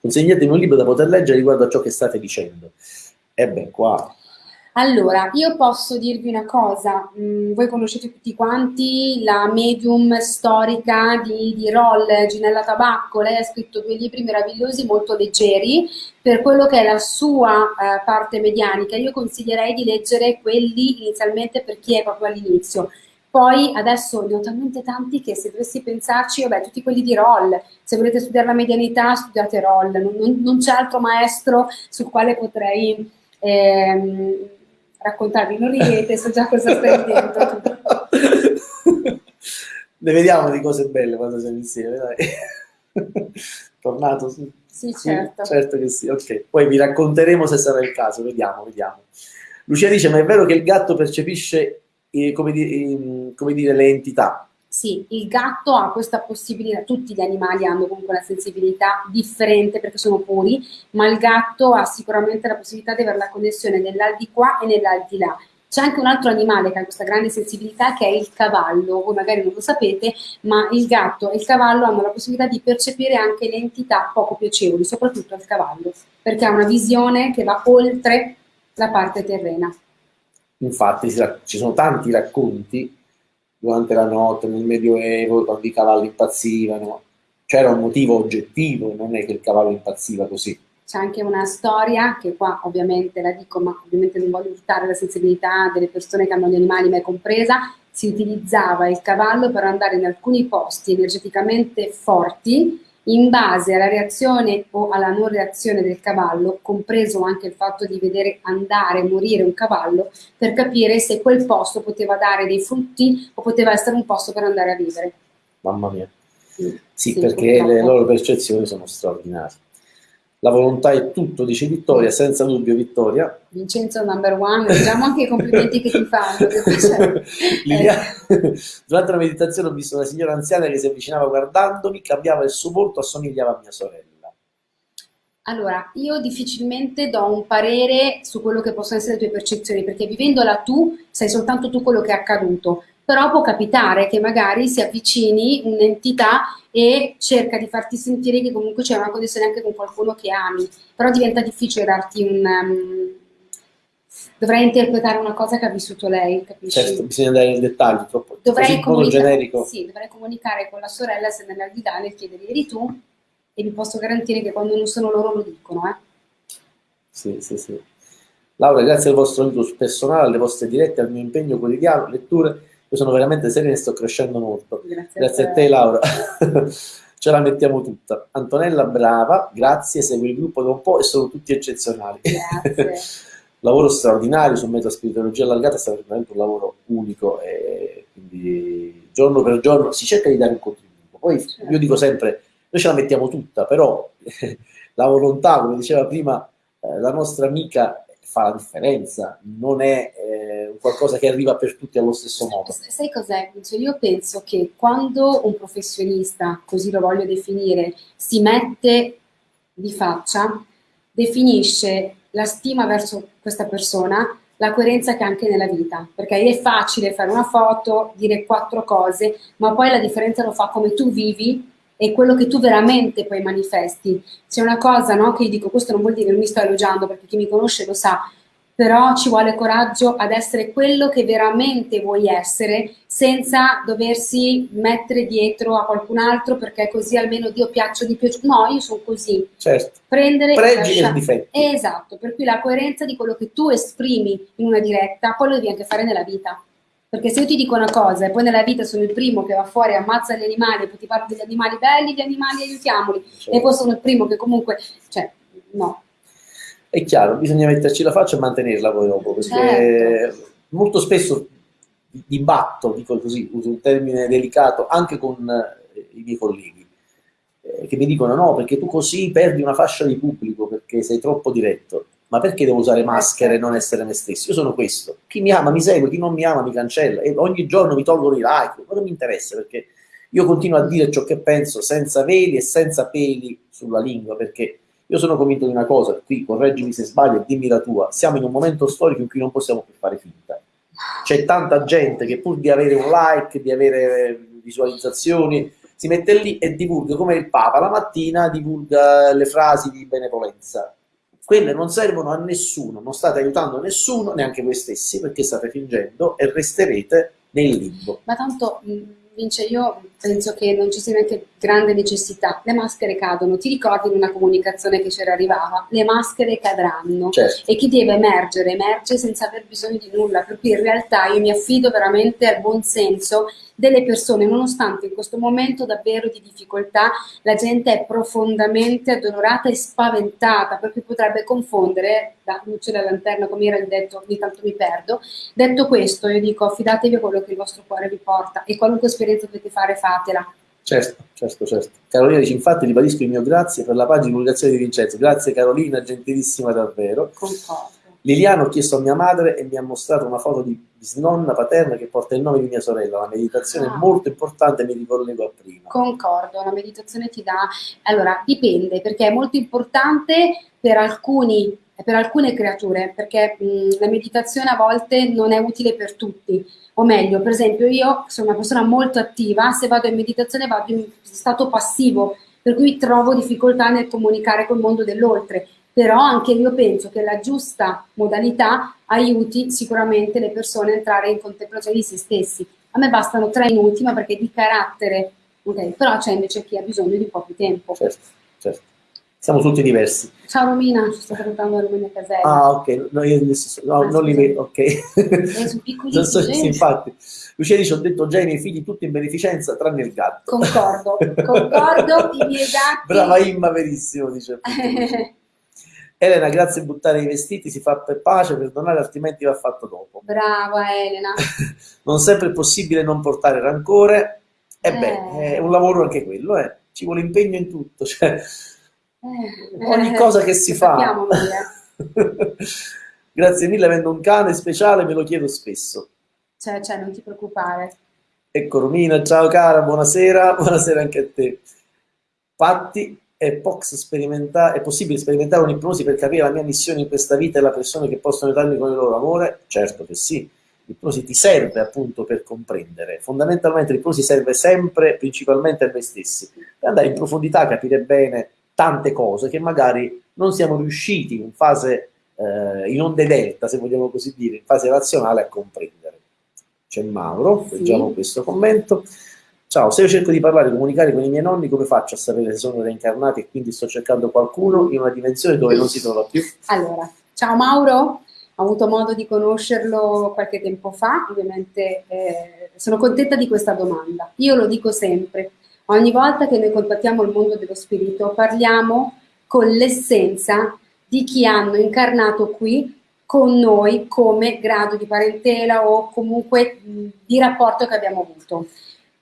Consegnatemi un libro da poter leggere riguardo a ciò che state dicendo. E beh, qua allora, io posso dirvi una cosa, mm, voi conoscete tutti quanti la medium storica di, di Roll, Ginella Tabacco, lei ha scritto due libri meravigliosi, molto leggeri, per quello che è la sua eh, parte medianica, io consiglierei di leggere quelli inizialmente per chi è proprio all'inizio. Poi adesso ne ho talmente tanti che se dovessi pensarci, vabbè, tutti quelli di Roll, se volete studiare la medianità studiate Roll, non, non, non c'è altro maestro sul quale potrei... Ehm, raccontarvi, non ridete, so già cosa stai dentro. ne vediamo di cose belle quando siamo insieme, dai. Tornato su. Sì, certo. certo che sì, ok. Poi vi racconteremo se sarà il caso, vediamo, vediamo. Lucia dice, ma è vero che il gatto percepisce, eh, come, di, eh, come dire, le entità? Sì, il gatto ha questa possibilità, tutti gli animali hanno comunque una sensibilità differente perché sono puri, ma il gatto ha sicuramente la possibilità di avere la connessione nell'aldilà e nell'aldilà. C'è anche un altro animale che ha questa grande sensibilità che è il cavallo, voi magari non lo sapete, ma il gatto e il cavallo hanno la possibilità di percepire anche le entità poco piacevoli, soprattutto il cavallo, perché ha una visione che va oltre la parte terrena. Infatti ci sono tanti racconti durante la notte, nel Medioevo, quando i cavalli impazzivano. C'era un motivo oggettivo, non è che il cavallo impazziva così. C'è anche una storia, che qua ovviamente la dico, ma ovviamente non voglio urtare la sensibilità delle persone che hanno gli animali, mai compresa, si utilizzava il cavallo per andare in alcuni posti energeticamente forti in base alla reazione o alla non reazione del cavallo, compreso anche il fatto di vedere andare e morire un cavallo, per capire se quel posto poteva dare dei frutti o poteva essere un posto per andare a vivere. Mamma mia. Sì, sì perché purtroppo. le loro percezioni sono straordinarie. La volontà è tutto, dice Vittoria, senza dubbio Vittoria. Vincenzo number one, diciamo anche i complimenti che ti fanno. eh. Durante la meditazione ho visto una signora anziana che si avvicinava guardandomi, cambiava il suo volto, assomigliava a mia sorella. Allora, io difficilmente do un parere su quello che possono essere le tue percezioni, perché vivendola tu, sai soltanto tu quello che è accaduto però può capitare che magari si avvicini un'entità e cerca di farti sentire che comunque c'è una connessione anche con qualcuno che ami, però diventa difficile darti un... Um, dovrei interpretare una cosa che ha vissuto lei, capisci? Certo, bisogna andare nel dettaglio, troppo dovrei comunicare, sì, dovrei comunicare con la sorella se nell'aldilà nel chiedere eri tu e vi posso garantire che quando non sono loro lo dicono, eh? Sì, sì, sì. Laura, grazie al vostro aiuto personale, alle vostre dirette, al mio impegno quotidiano, letture io sono veramente serena e sto crescendo molto. Grazie, grazie a, te. te Laura. Ce la mettiamo tutta. Antonella, brava, grazie, segui il gruppo da un po' e sono tutti eccezionali. Grazie. lavoro straordinario su metaspiritualogia allargata, è stato veramente un lavoro unico e quindi giorno per giorno si cerca di dare un contributo. Poi certo. io dico sempre, noi ce la mettiamo tutta, però la volontà, come diceva prima eh, la nostra amica, fa la differenza, non è eh, qualcosa che arriva per tutti allo stesso modo. Sai cos'è? Cioè io penso che quando un professionista, così lo voglio definire, si mette di faccia, definisce la stima verso questa persona, la coerenza che anche nella vita, perché è facile fare una foto, dire quattro cose, ma poi la differenza lo fa come tu vivi è quello che tu veramente poi manifesti. C'è una cosa no, che io dico, questo non vuol dire che non mi sto elogiando, perché chi mi conosce lo sa, però ci vuole coraggio ad essere quello che veramente vuoi essere senza doversi mettere dietro a qualcun altro perché così almeno Dio piaccio di più. No, io sono così. Certo. Prendere Pregi e difetti. Esatto, per cui la coerenza di quello che tu esprimi in una diretta, poi lo devi anche fare nella vita. Perché se io ti dico una cosa e poi nella vita sono il primo che va fuori e ammazza gli animali e poi ti parlo degli animali belli, gli animali aiutiamoli, certo. e poi sono il primo che comunque, cioè, no. È chiaro, bisogna metterci la faccia e mantenerla poi dopo, perché certo. molto spesso dibatto, dico così, uso un termine delicato, anche con eh, i miei colleghi, eh, che mi dicono no, perché tu così perdi una fascia di pubblico, perché sei troppo diretto ma perché devo usare maschere e non essere me stesso? Io sono questo. Chi mi ama mi segue, chi non mi ama mi cancella e ogni giorno mi tolgono i like, ma non mi interessa perché io continuo a dire ciò che penso senza veli e senza peli sulla lingua perché io sono convinto di una cosa, qui correggimi se sbaglio e dimmi la tua, siamo in un momento storico in cui non possiamo più fare finta. C'è tanta gente che pur di avere un like, di avere visualizzazioni, si mette lì e divulga come il Papa la mattina divulga le frasi di benevolenza. Quelle non servono a nessuno, non state aiutando nessuno, neanche voi stessi, perché state fingendo e resterete nel limbo. Ma tanto Vince, io penso che non ci sia neanche grande necessità. Le maschere cadono. Ti ricordi in una comunicazione che c'era arrivava? Le maschere cadranno. Certo. E chi deve emergere, emerge senza aver bisogno di nulla. Per cui in realtà io mi affido veramente al buon senso delle persone, nonostante in questo momento davvero di difficoltà la gente è profondamente addolorata e spaventata, perché potrebbe confondere, da luce della lanterna come era il detto, ogni tanto mi perdo. Detto questo, io dico affidatevi a quello che il vostro cuore vi porta e qualunque esperienza dovete fare, fatela. Certo, certo, certo. Carolina dice, infatti ribadisco il mio grazie per la pagina di divulgazione di Vincenzo. Grazie Carolina, gentilissima davvero. Concordo. Liliano ho chiesto a mia madre e mi ha mostrato una foto di bisnonna paterna che porta il nome di mia sorella. La meditazione ah. è molto importante, mi ricollego a prima. Concordo, la meditazione ti dà... Allora, dipende, perché è molto importante per alcuni per alcune creature, perché mh, la meditazione a volte non è utile per tutti, o meglio, per esempio io sono una persona molto attiva, se vado in meditazione vado in stato passivo, per cui trovo difficoltà nel comunicare col mondo dell'oltre, però anche io penso che la giusta modalità aiuti sicuramente le persone a entrare in contemplazione di se stessi. A me bastano tre minuti, ma perché di carattere, okay, però c'è invece chi ha bisogno di un po' più tempo. Certo, certo. Siamo tutti diversi. Ciao Romina, ci sto salutando Romina Caselli. Ah, ok, no, io no, ah, non li vedo, ok. Sono piccolissimi. So, sì, infatti. Lucia dice, ho detto già ai miei figli tutti in beneficenza, tranne il gatto. Concordo, concordo, i miei gatti... Brava Imma, verissimo, dice. Elena, grazie a buttare i vestiti, si fa per pace, perdonare, altrimenti va fatto dopo. Brava Elena. non sempre è possibile non portare rancore. E eh. beh, è un lavoro anche quello, eh. ci vuole impegno in tutto. Cioè, eh. Ogni cosa che si fa. grazie mille, avendo un cane speciale me lo chiedo spesso. Cioè, cioè, non ti preoccupare. Ecco Romina, ciao cara, buonasera, buonasera anche a te. Patti, è, sperimenta- è possibile sperimentare un'ipnosi per capire la mia missione in questa vita e la persona che possono aiutarmi con il loro amore? Certo che sì. L'ipnosi ti serve appunto per comprendere. Fondamentalmente l'ipnosi serve sempre, principalmente a noi stessi, per andare in profondità, capire bene tante cose che magari non siamo riusciti in fase, eh, in onde delta, se vogliamo così dire, in fase razionale a comprendere. C'è Mauro, leggiamo sì. questo commento. Ciao, se io cerco di parlare, comunicare con i miei nonni, come faccio a sapere se sono reincarnati e quindi sto cercando qualcuno in una dimensione dove non si trova più? Allora, ciao Mauro, ho avuto modo di conoscerlo qualche tempo fa, ovviamente eh, sono contenta di questa domanda. Io lo dico sempre, ogni volta che noi contattiamo il mondo dello spirito parliamo con l'essenza di chi hanno incarnato qui con noi come grado di parentela o comunque di rapporto che abbiamo avuto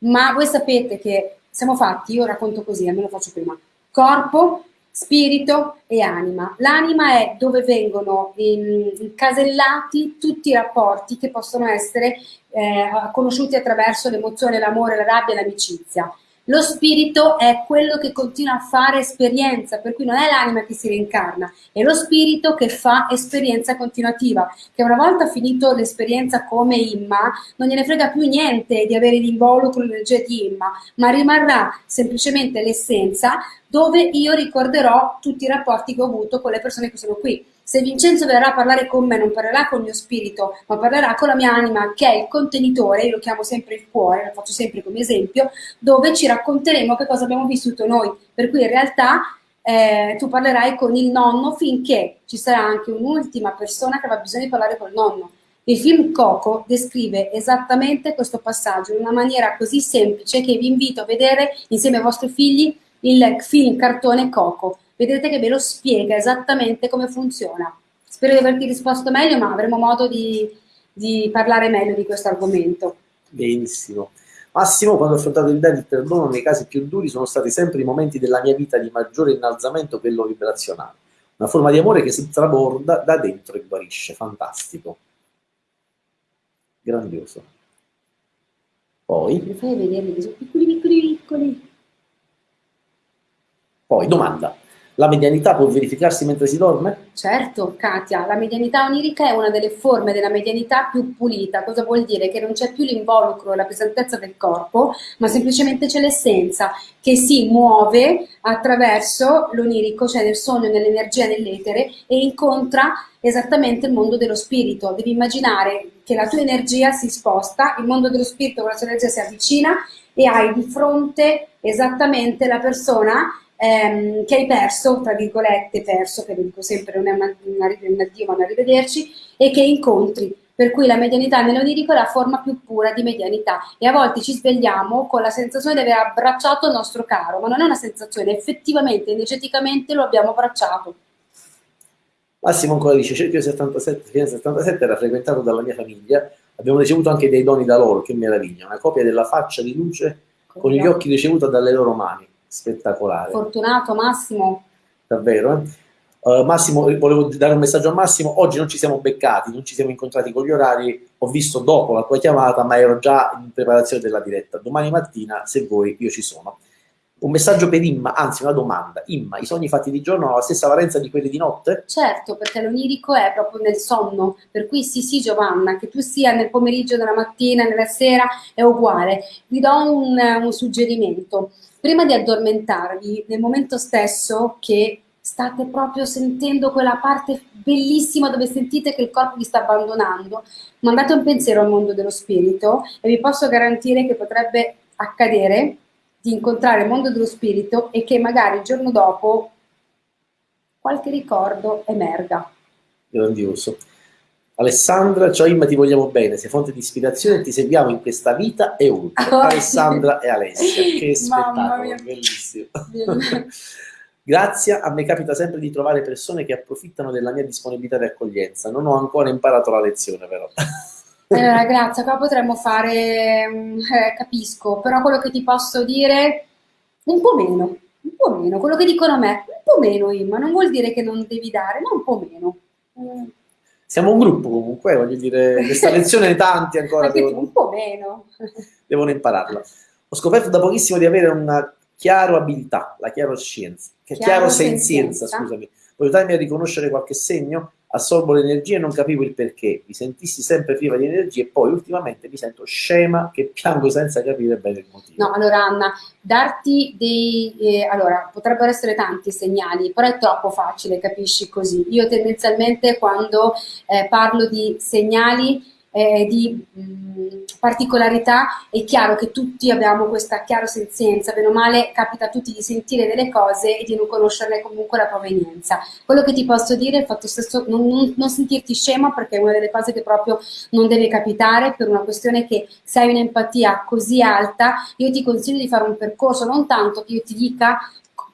ma voi sapete che siamo fatti, io racconto così, almeno faccio prima, corpo, spirito e anima. L'anima è dove vengono incasellati tutti i rapporti che possono essere eh, conosciuti attraverso l'emozione, l'amore, la rabbia e l'amicizia. Lo spirito è quello che continua a fare esperienza, per cui non è l'anima che si reincarna, è lo spirito che fa esperienza continuativa, che una volta finito l'esperienza come Imma, non gliene frega più niente di avere l'involucro, l'energia di Imma, ma rimarrà semplicemente l'essenza dove io ricorderò tutti i rapporti che ho avuto con le persone che sono qui. Se Vincenzo verrà a parlare con me, non parlerà con il mio spirito, ma parlerà con la mia anima, che è il contenitore, io lo chiamo sempre il cuore, lo faccio sempre come esempio, dove ci racconteremo che cosa abbiamo vissuto noi. Per cui in realtà eh, tu parlerai con il nonno finché ci sarà anche un'ultima persona che avrà bisogno di parlare col nonno. Il film Coco descrive esattamente questo passaggio in una maniera così semplice che vi invito a vedere insieme ai vostri figli il film cartone Coco vedrete che ve lo spiega esattamente come funziona. Spero di averti risposto meglio, ma avremo modo di, di parlare meglio di questo argomento. Benissimo. Massimo, quando ho affrontato il debito perdono nei casi più duri sono stati sempre i momenti della mia vita di maggiore innalzamento, quello vibrazionale. una forma di amore che si traborda da dentro e guarisce, fantastico. Grandioso. Poi... Mi fai vedere che sono piccoli, piccoli, piccoli. Poi, domanda. La medianità può verificarsi mentre si dorme? Certo, Katia, la medianità onirica è una delle forme della medianità più pulita. Cosa vuol dire? Che non c'è più l'involucro, la pesantezza del corpo, ma semplicemente c'è l'essenza che si muove attraverso l'onirico, cioè nel sogno, nell'energia, nell'etere e incontra esattamente il mondo dello spirito. Devi immaginare che la tua energia si sposta, il mondo dello spirito con la sua energia si avvicina e hai di fronte esattamente la persona ehm, che hai perso, tra virgolette perso, che dico sempre non è una, una, un addio ma un arrivederci, e che incontri. Per cui la medianità nell'onirico è la forma più pura di medianità e a volte ci svegliamo con la sensazione di aver abbracciato il nostro caro, ma non è una sensazione, effettivamente, energeticamente lo abbiamo abbracciato. Massimo ancora dice, Cerchio 77, fine 77 era frequentato dalla mia famiglia, abbiamo ricevuto anche dei doni da loro, che meraviglia, una copia della faccia di luce con gli occhi ricevuta dalle loro mani spettacolare. Fortunato Massimo. Davvero, eh? Uh, Massimo, volevo dare un messaggio a Massimo, oggi non ci siamo beccati, non ci siamo incontrati con gli orari, ho visto dopo la tua chiamata, ma ero già in preparazione della diretta. Domani mattina, se vuoi, io ci sono. Un messaggio per Imma, anzi una domanda. Imma, i sogni fatti di giorno hanno la stessa valenza di quelli di notte? Certo, perché l'onirico è proprio nel sonno, per cui sì sì Giovanna, che tu sia nel pomeriggio, nella mattina, nella sera, è uguale. Vi do un, un suggerimento prima di addormentarvi, nel momento stesso che state proprio sentendo quella parte bellissima dove sentite che il corpo vi sta abbandonando, mandate un pensiero al mondo dello spirito e vi posso garantire che potrebbe accadere di incontrare il mondo dello spirito e che magari il giorno dopo qualche ricordo emerga. Grandioso. Alessandra, ciao Imma, ti vogliamo bene, sei fonte di ispirazione e ti seguiamo in questa vita e oltre. Oh, Alessandra sì. e Alessia, che spettacolo, bellissimo. Grazie, a me capita sempre di trovare persone che approfittano della mia disponibilità di accoglienza. Non ho ancora imparato la lezione, però. Allora, grazie, qua potremmo fare, mm, eh, capisco, però quello che ti posso dire, un po' meno, un po' meno, quello che dicono a me, un po' meno Imma, non vuol dire che non devi dare, ma un po' meno. Mm siamo un gruppo comunque, voglio dire, questa lezione tanti ancora devono, un po' meno. devono impararla. Ho scoperto da pochissimo di avere una chiaro abilità, la chiaro scienza, che chiaro, chiaro senzienza, scusami. Puoi aiutarmi a riconoscere qualche segno? Assorbo l'energia e non capivo il perché, mi sentissi sempre priva di energia e poi ultimamente mi sento scema che piango senza capire bene il motivo. No, allora Anna, darti dei... Eh, allora, potrebbero essere tanti segnali, però è troppo facile, capisci così. Io tendenzialmente quando eh, parlo di segnali eh, di mh, particolarità, è chiaro che tutti abbiamo questa chiara senzienza, bene o male capita a tutti di sentire delle cose e di non conoscerne comunque la provenienza. Quello che ti posso dire è il fatto stesso non, non, non sentirti scema perché è una delle cose che proprio non deve capitare per una questione che se hai un'empatia così alta, io ti consiglio di fare un percorso, non tanto che io ti dica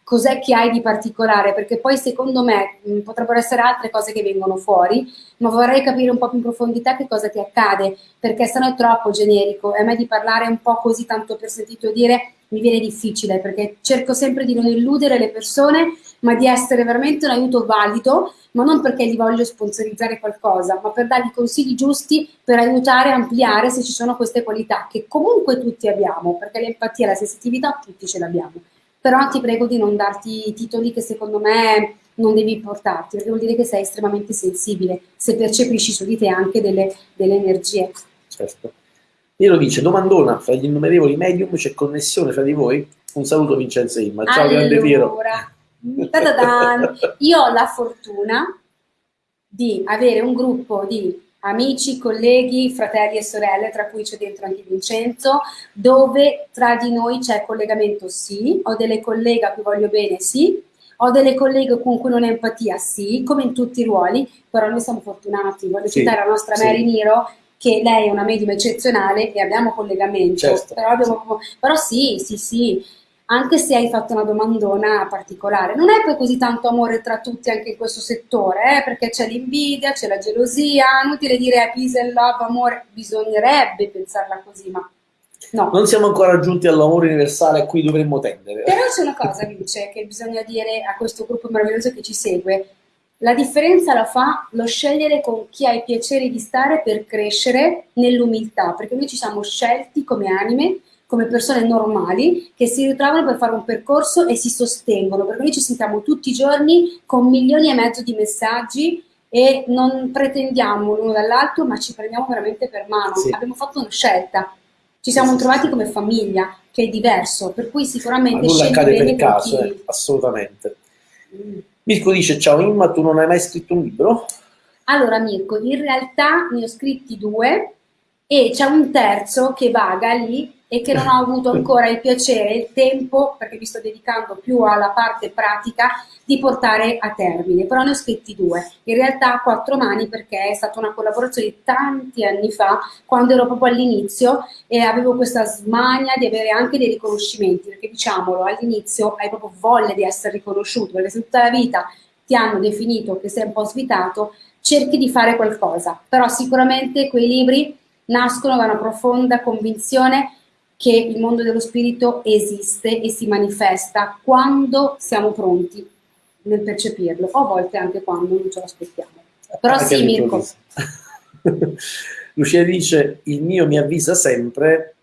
cos'è che hai di particolare, perché poi secondo me mh, potrebbero essere altre cose che vengono fuori, ma vorrei capire un po' più in profondità che cosa ti accade, perché se no è troppo generico. E a me di parlare un po' così tanto per sentito dire mi viene difficile, perché cerco sempre di non illudere le persone, ma di essere veramente un aiuto valido, ma non perché gli voglio sponsorizzare qualcosa, ma per dargli consigli giusti per aiutare a ampliare se ci sono queste qualità che comunque tutti abbiamo, perché l'empatia e la sensitività tutti ce l'abbiamo però ti prego di non darti titoli che secondo me non devi portarti, perché vuol dire che sei estremamente sensibile, se percepisci su di te anche delle, delle energie. Certo. Piero dice, domandona, fra gli innumerevoli medium c'è connessione fra di voi? Un saluto Vincenzo Imma. Ciao allora, grande Piero. Io ho la fortuna di avere un gruppo di amici, colleghi, fratelli e sorelle, tra cui c'è dentro anche Vincenzo, dove tra di noi c'è collegamento sì, ho delle colleghe a cui voglio bene sì, ho delle colleghe con cui non ho empatia sì, come in tutti i ruoli, però noi siamo fortunati, voglio sì, citare la nostra sì. Mary Niro, che lei è una medium eccezionale e abbiamo collegamento, certo, però, abbiamo, però sì, sì, sì, anche se hai fatto una domandona particolare. Non è poi così tanto amore tra tutti anche in questo settore, eh? perché c'è l'invidia, c'è la gelosia, inutile dire peace and love, amore, bisognerebbe pensarla così, ma no. Non siamo ancora giunti all'amore universale a cui dovremmo tendere. Però c'è una cosa, Vince, che bisogna dire a questo gruppo meraviglioso che ci segue, La differenza la fa lo scegliere con chi hai piacere di stare per crescere nell'umiltà, perché noi ci siamo scelti come anime, come persone normali, che si ritrovano per fare un percorso e si sostengono, perché noi ci sentiamo tutti i giorni con milioni e mezzo di messaggi e non pretendiamo l'uno dall'altro, ma ci prendiamo veramente per mano. Sì. Abbiamo fatto una scelta, ci siamo sì, trovati sì. come famiglia, che è diverso, per cui sicuramente ma nulla accade per caso, chi... eh, assolutamente. Mm. Mirko dice, ciao Imma, tu non hai mai scritto un libro? Allora Mirko, in realtà ne ho scritti due e c'è un terzo che vaga lì e che non ho avuto ancora il piacere e il tempo, perché mi sto dedicando più alla parte pratica, di portare a termine. Però ne ho scritti due, in realtà a quattro mani perché è stata una collaborazione di tanti anni fa, quando ero proprio all'inizio e avevo questa smania di avere anche dei riconoscimenti, perché diciamolo, all'inizio hai proprio voglia di essere riconosciuto, perché se tutta la vita ti hanno definito che sei un po' svitato, cerchi di fare qualcosa. Però sicuramente quei libri nascono da una profonda convinzione che il mondo dello spirito esiste e si manifesta quando siamo pronti nel percepirlo, o a volte anche quando non ce lo aspettiamo. Però anche sì, Mirko. Lucia dice, il mio mi avvisa sempre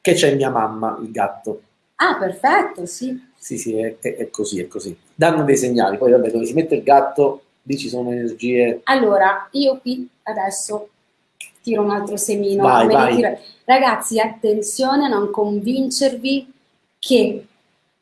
che c'è mia mamma, il gatto. Ah, perfetto, sì. Sì, sì, è, è, così, è così. Danno dei segnali, poi vabbè, dove si mette il gatto, lì ci sono energie. Allora, io qui adesso tiro un altro semino. Vai, vai. Ragazzi, attenzione a non convincervi che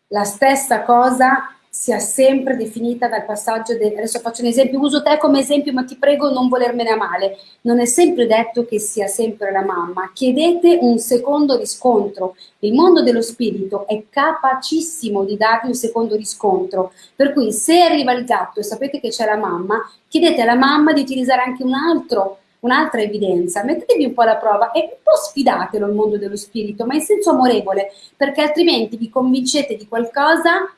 la stessa cosa sia sempre definita dal passaggio, de, adesso faccio un esempio, uso te come esempio ma ti prego non volermene a male, non è sempre detto che sia sempre la mamma, chiedete un secondo riscontro, il mondo dello spirito è capacissimo di darvi un secondo riscontro, per cui se arriva il gatto e sapete che c'è la mamma, chiedete alla mamma di utilizzare anche un altro un'altra evidenza, mettetevi un po' alla prova e un po' sfidatelo il mondo dello spirito, ma in senso amorevole, perché altrimenti vi convincete di qualcosa,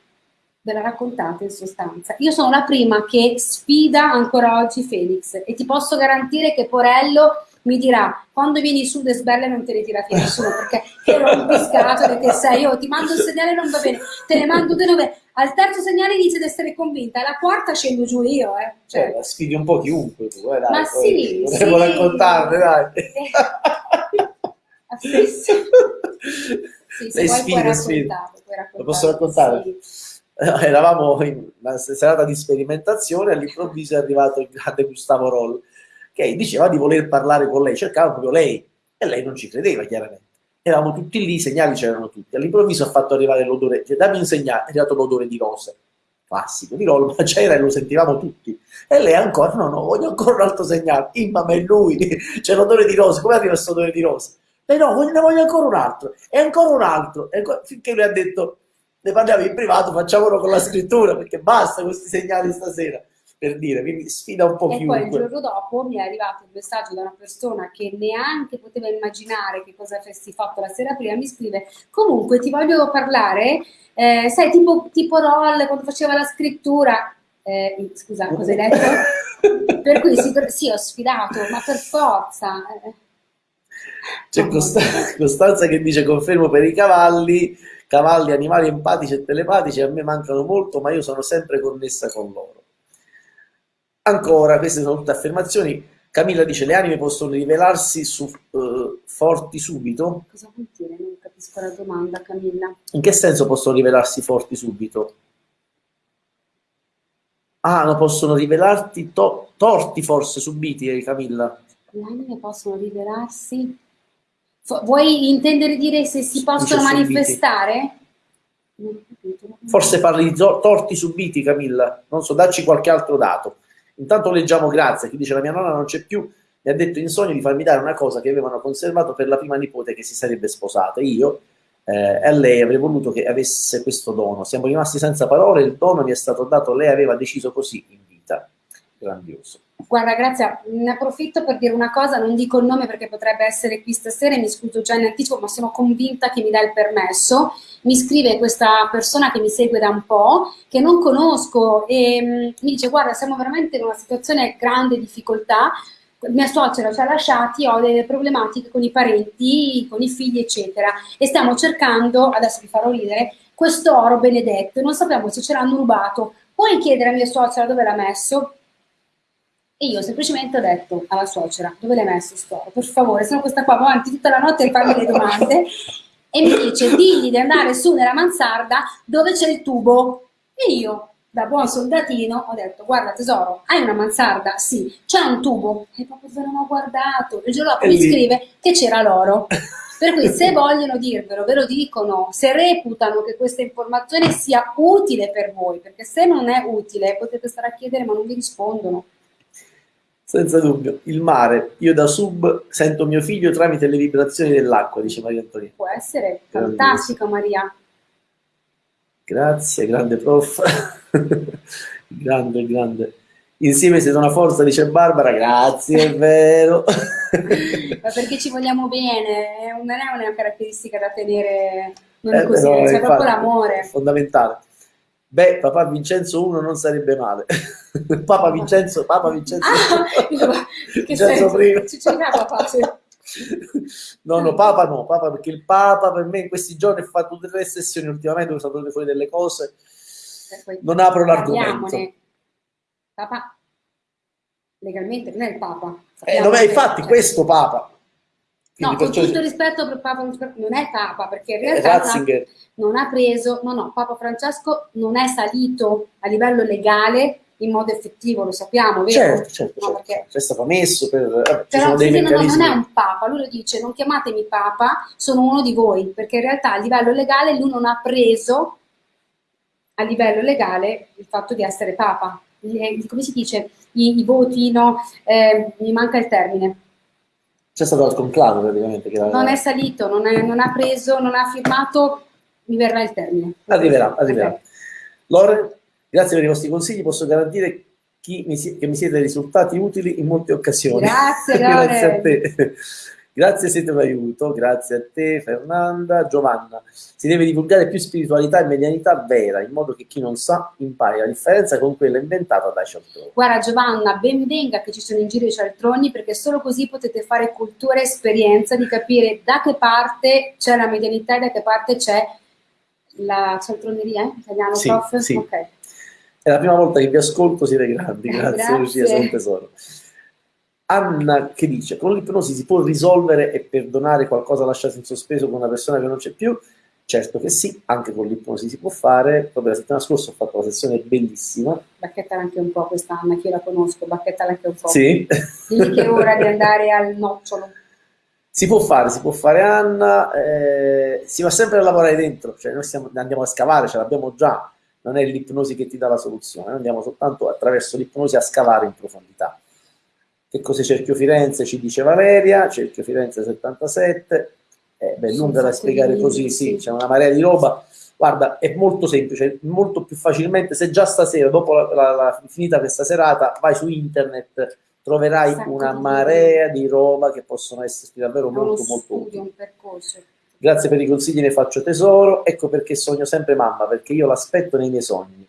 ve la raccontate in sostanza. Io sono la prima che sfida ancora oggi Felix e ti posso garantire che Porello mi dirà quando vieni su le sbelle non te le tira via nessuno perché io l'ho biscato che sei io ti mando un segnale non va bene te ne mando due nove al terzo segnale inizio ad essere convinta alla quarta scendo giù io eh. cioè, cioè sfidi un po' chiunque tu eh, dai, ma sì potremmo sì. raccontarne dai eh. sì, se sfide, sfide. lo posso raccontare? Sì. eravamo in una serata di sperimentazione all'improvviso è arrivato il grande Gustavo Roll che diceva di voler parlare con lei, cercava proprio lei e lei non ci credeva chiaramente. Eravamo tutti lì, i segnali c'erano tutti. All'improvviso ha fatto arrivare l'odore, cioè dammi un segnale, è arrivato l'odore di rose, classico, di rose, ma c'era e lo sentivamo tutti. E lei ancora, no, no, voglio ancora un altro segnale, Imma, ma è lui, c'è l'odore di rose, come arriva questo odore di rose? Lei no, ne voglio ancora un altro, e ancora un altro, e finché lui ha detto, ne parliamo in privato, facciamolo con la scrittura, perché basta questi segnali stasera per dire, quindi sfida un po' e chiunque. poi il giorno dopo mi è arrivato un messaggio da una persona che neanche poteva immaginare che cosa avessi fatto la sera prima, mi scrive, comunque ti voglio parlare, eh, sai, tipo, tipo Roll quando faceva la scrittura, eh, scusa, cosa hai detto? per cui sì, per, sì, ho sfidato, ma per forza. Eh. C'è Costanza, Costanza che dice confermo per i cavalli, cavalli, animali empatici e telepatici a me mancano molto, ma io sono sempre connessa con loro. Ancora, queste sono tutte affermazioni. Camilla dice le anime possono rivelarsi su, uh, forti subito. Cosa vuol dire? Non capisco la domanda, Camilla. In che senso possono rivelarsi forti subito? Ah, non possono rivelarti to torti forse subiti, eh, Camilla. Le anime possono rivelarsi... Vuoi intendere dire se si possono manifestare? Forse parli di torti subiti, Camilla. Non so, dacci qualche altro dato. Intanto leggiamo Grazia, chi dice la mia nonna non c'è più, mi ha detto in sogno di farmi dare una cosa che avevano conservato per la prima nipote che si sarebbe sposata. Io eh, a lei avrei voluto che avesse questo dono. Siamo rimasti senza parole, il dono mi è stato dato, lei aveva deciso così in vita. Grandioso. Guarda, Grazia, ne approfitto per dire una cosa, non dico il nome perché potrebbe essere qui stasera mi scuso già in anticipo, ma sono convinta che mi dà il permesso. Mi scrive questa persona che mi segue da un po', che non conosco, e mm, mi dice, guarda, siamo veramente in una situazione grande difficoltà, mia suocera ci ha lasciati, ho delle problematiche con i parenti, con i figli, eccetera, e stiamo cercando, adesso vi farò ridere, questo oro benedetto, non sappiamo se ce l'hanno rubato, puoi chiedere a mia suocera dove l'ha messo? E io semplicemente ho detto alla suocera, dove l'hai messo sto Per favore, sono questa qua avanti tutta la notte a farmi le domande. E mi dice, digli di andare su nella mansarda dove c'è il tubo. E io, da buon soldatino, ho detto, guarda tesoro, hai una mansarda? Sì. C'è un tubo? E proprio non ho guardato. Il giorno dopo mi scrive che c'era l'oro. Per cui se vogliono dirvelo, ve lo dicono, se reputano che questa informazione sia utile per voi, perché se non è utile potete stare a chiedere ma non vi rispondono. Senza dubbio. Il mare. Io da sub sento mio figlio tramite le vibrazioni dell'acqua, dice Maria Antonina. Può essere. Fantastico, Maria. Grazie, grande prof. grande, grande. Insieme siete una forza, dice Barbara. Grazie, è vero. Ma perché ci vogliamo bene, non è una caratteristica da tenere non eh, così, c'è proprio l'amore. Fondamentale. Beh, papà Vincenzo 1 non sarebbe male. Papa Vincenzo, Papa Vincenzo. Ah, Vincenzo prima. Ci c'è papà, sì. No, no, Papa no, Papa perché il Papa per me in questi giorni ha fatto tutte le sessioni ultimamente, sono venute fuori delle cose. Non apro l'argomento. Papa legalmente non è il Papa. Eh, dov'è infatti questo Papa? Quindi no, con tutto rispetto per Papa non è Papa, perché in realtà Ratzinger. non ha preso, no, no, Papa Francesco non è salito a livello legale in modo effettivo, lo sappiamo, vero? Certo, certo, no, certo. C'è stato messo per... Eh, Però sì, no, non è un Papa, lui lo dice, non chiamatemi Papa, sono uno di voi, perché in realtà a livello legale lui non ha preso a livello legale il fatto di essere Papa. Come si dice? I, i voti, no? Eh, mi manca il termine c'è stato al conclave praticamente. Che non è salito, non, è, non, ha preso, non ha firmato, mi verrà il termine. Arriverà, arriverà. Okay. Lore, grazie per i vostri consigli, posso garantire mi, che mi siete risultati utili in molte occasioni. Grazie, grazie a te. Grazie siete aiuto, grazie a te Fernanda. Giovanna, si deve divulgare più spiritualità e medianità vera, in modo che chi non sa impari la differenza con quella inventata dai cialtroni. Guarda Giovanna, ben venga che ci sono in giro i cialtroni, perché solo così potete fare cultura e esperienza di capire da che parte c'è la medianità e da che parte c'è la cialtroneria, eh? italiano sì, prof? Sì. Okay. È la prima volta che vi ascolto, siete grandi, grazie, grazie. Lucia, sei un tesoro. Anna che dice, con l'ipnosi si può risolvere e perdonare qualcosa lasciato in sospeso con una persona che non c'è più? Certo che sì, anche con l'ipnosi si può fare. Proprio la settimana scorsa ho fatto una sessione bellissima. Bacchettala anche un po' questa Anna, che io la conosco, bacchettala anche un po'. Sì. Dimmi che è ora di andare al nocciolo. Si può fare, si può fare Anna, eh, si va sempre a lavorare dentro, cioè noi stiamo, andiamo a scavare, ce l'abbiamo già, non è l'ipnosi che ti dà la soluzione, noi andiamo soltanto attraverso l'ipnosi a scavare in profondità. Che cos'è Cerchio Firenze? Ci dice Valeria, Cerchio Firenze 77, eh, beh, lunga da spiegare così, sì, c'è una marea di roba. Guarda, è molto semplice, molto più facilmente, se già stasera, dopo la, la, la finita questa serata, vai su internet, troverai una marea di roba che possono esserti davvero molto, molto utili. Grazie per i consigli, ne faccio tesoro. Ecco perché sogno sempre mamma, perché io l'aspetto nei miei sogni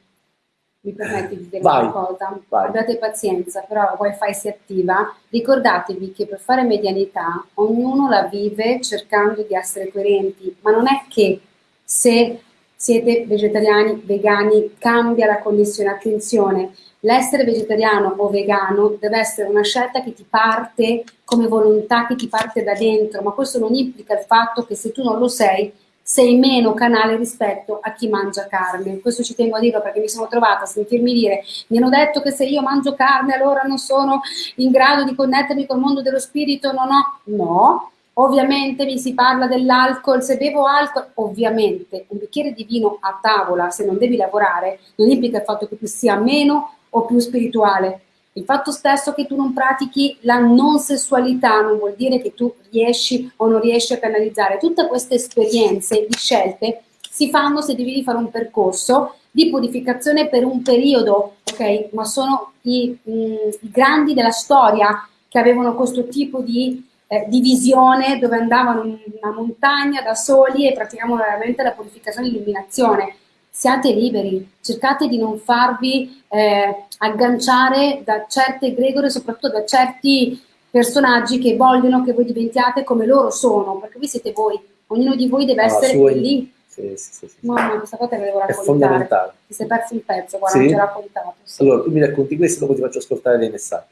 mi permetti di dire vai, una cosa, vai. abbiate pazienza, però wifi si attiva, ricordatevi che per fare medianità ognuno la vive cercando di essere coerenti, ma non è che se siete vegetariani, vegani, cambia la connessione, attenzione, l'essere vegetariano o vegano deve essere una scelta che ti parte come volontà, che ti parte da dentro, ma questo non implica il fatto che se tu non lo sei sei meno canale rispetto a chi mangia carne. Questo ci tengo a dirlo perché mi sono trovata a sentirmi dire, mi hanno detto che se io mangio carne allora non sono in grado di connettermi col mondo dello spirito, no, no, no. Ovviamente mi si parla dell'alcol, se bevo alcol, ovviamente un bicchiere di vino a tavola, se non devi lavorare, non implica il fatto che tu sia meno o più spirituale, il fatto stesso che tu non pratichi la non sessualità non vuol dire che tu riesci o non riesci a canalizzare. Tutte queste esperienze di scelte si fanno se devi fare un percorso di purificazione per un periodo, ok? Ma sono i, mh, mm, i grandi della storia che avevano questo tipo di, eh, di visione dove andavano in una montagna da soli e praticavano veramente la purificazione e l'illuminazione siate liberi, cercate di non farvi eh, agganciare da certe egregore, soprattutto da certi personaggi che vogliono che voi diventiate come loro sono, perché voi siete voi, ognuno di voi deve essere sua... lì. Sì, sì, sì, sì. Mamma, questa cosa te la devo raccontare. È fondamentale. Ti sei perso un pezzo, guarda, sì? non ti ho raccontato. Sì. Allora, tu mi racconti questo, dopo ti faccio ascoltare dei messaggi.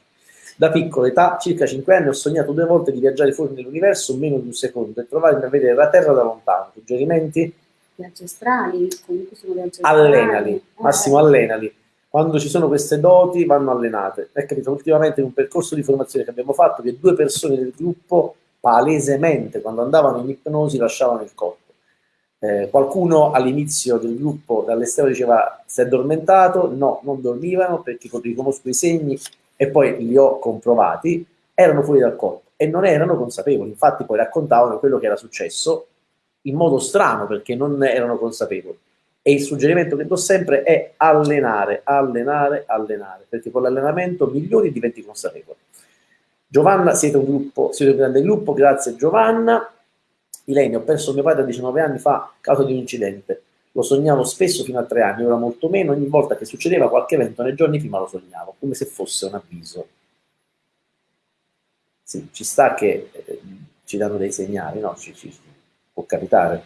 Da piccola età, circa 5 anni, ho sognato due volte di viaggiare fuori nell'universo meno di un secondo e trovarmi a vedere la Terra da lontano. Suggerimenti? Viaggi astrali, comunque sono viaggi Allenali, astrali. Massimo Eh, allenali. Quando ci sono queste doti vanno allenate. È capitato ultimamente in un percorso di formazione che abbiamo fatto che due persone del gruppo palesemente quando andavano in ipnosi lasciavano il corpo. Eh, qualcuno all'inizio del gruppo dall'esterno diceva si è addormentato, no, non dormivano perché riconosco i segni e poi li ho comprovati, erano fuori dal corpo e non erano consapevoli, infatti poi raccontavano quello che era successo in modo strano perché non erano consapevoli. E il suggerimento che do sempre è allenare, allenare, allenare, perché con l'allenamento migliori diventi consapevole. Giovanna, siete un gruppo, siete un grande gruppo, grazie Giovanna. Ilene, ho perso mio padre a 19 anni fa a causa di un incidente. Lo sognavo spesso fino a tre anni, ora molto meno. Ogni volta che succedeva qualche evento nei giorni prima lo sognavo, come se fosse un avviso. Sì, ci sta che eh, ci danno dei segnali, no? Ci, ci- capitare.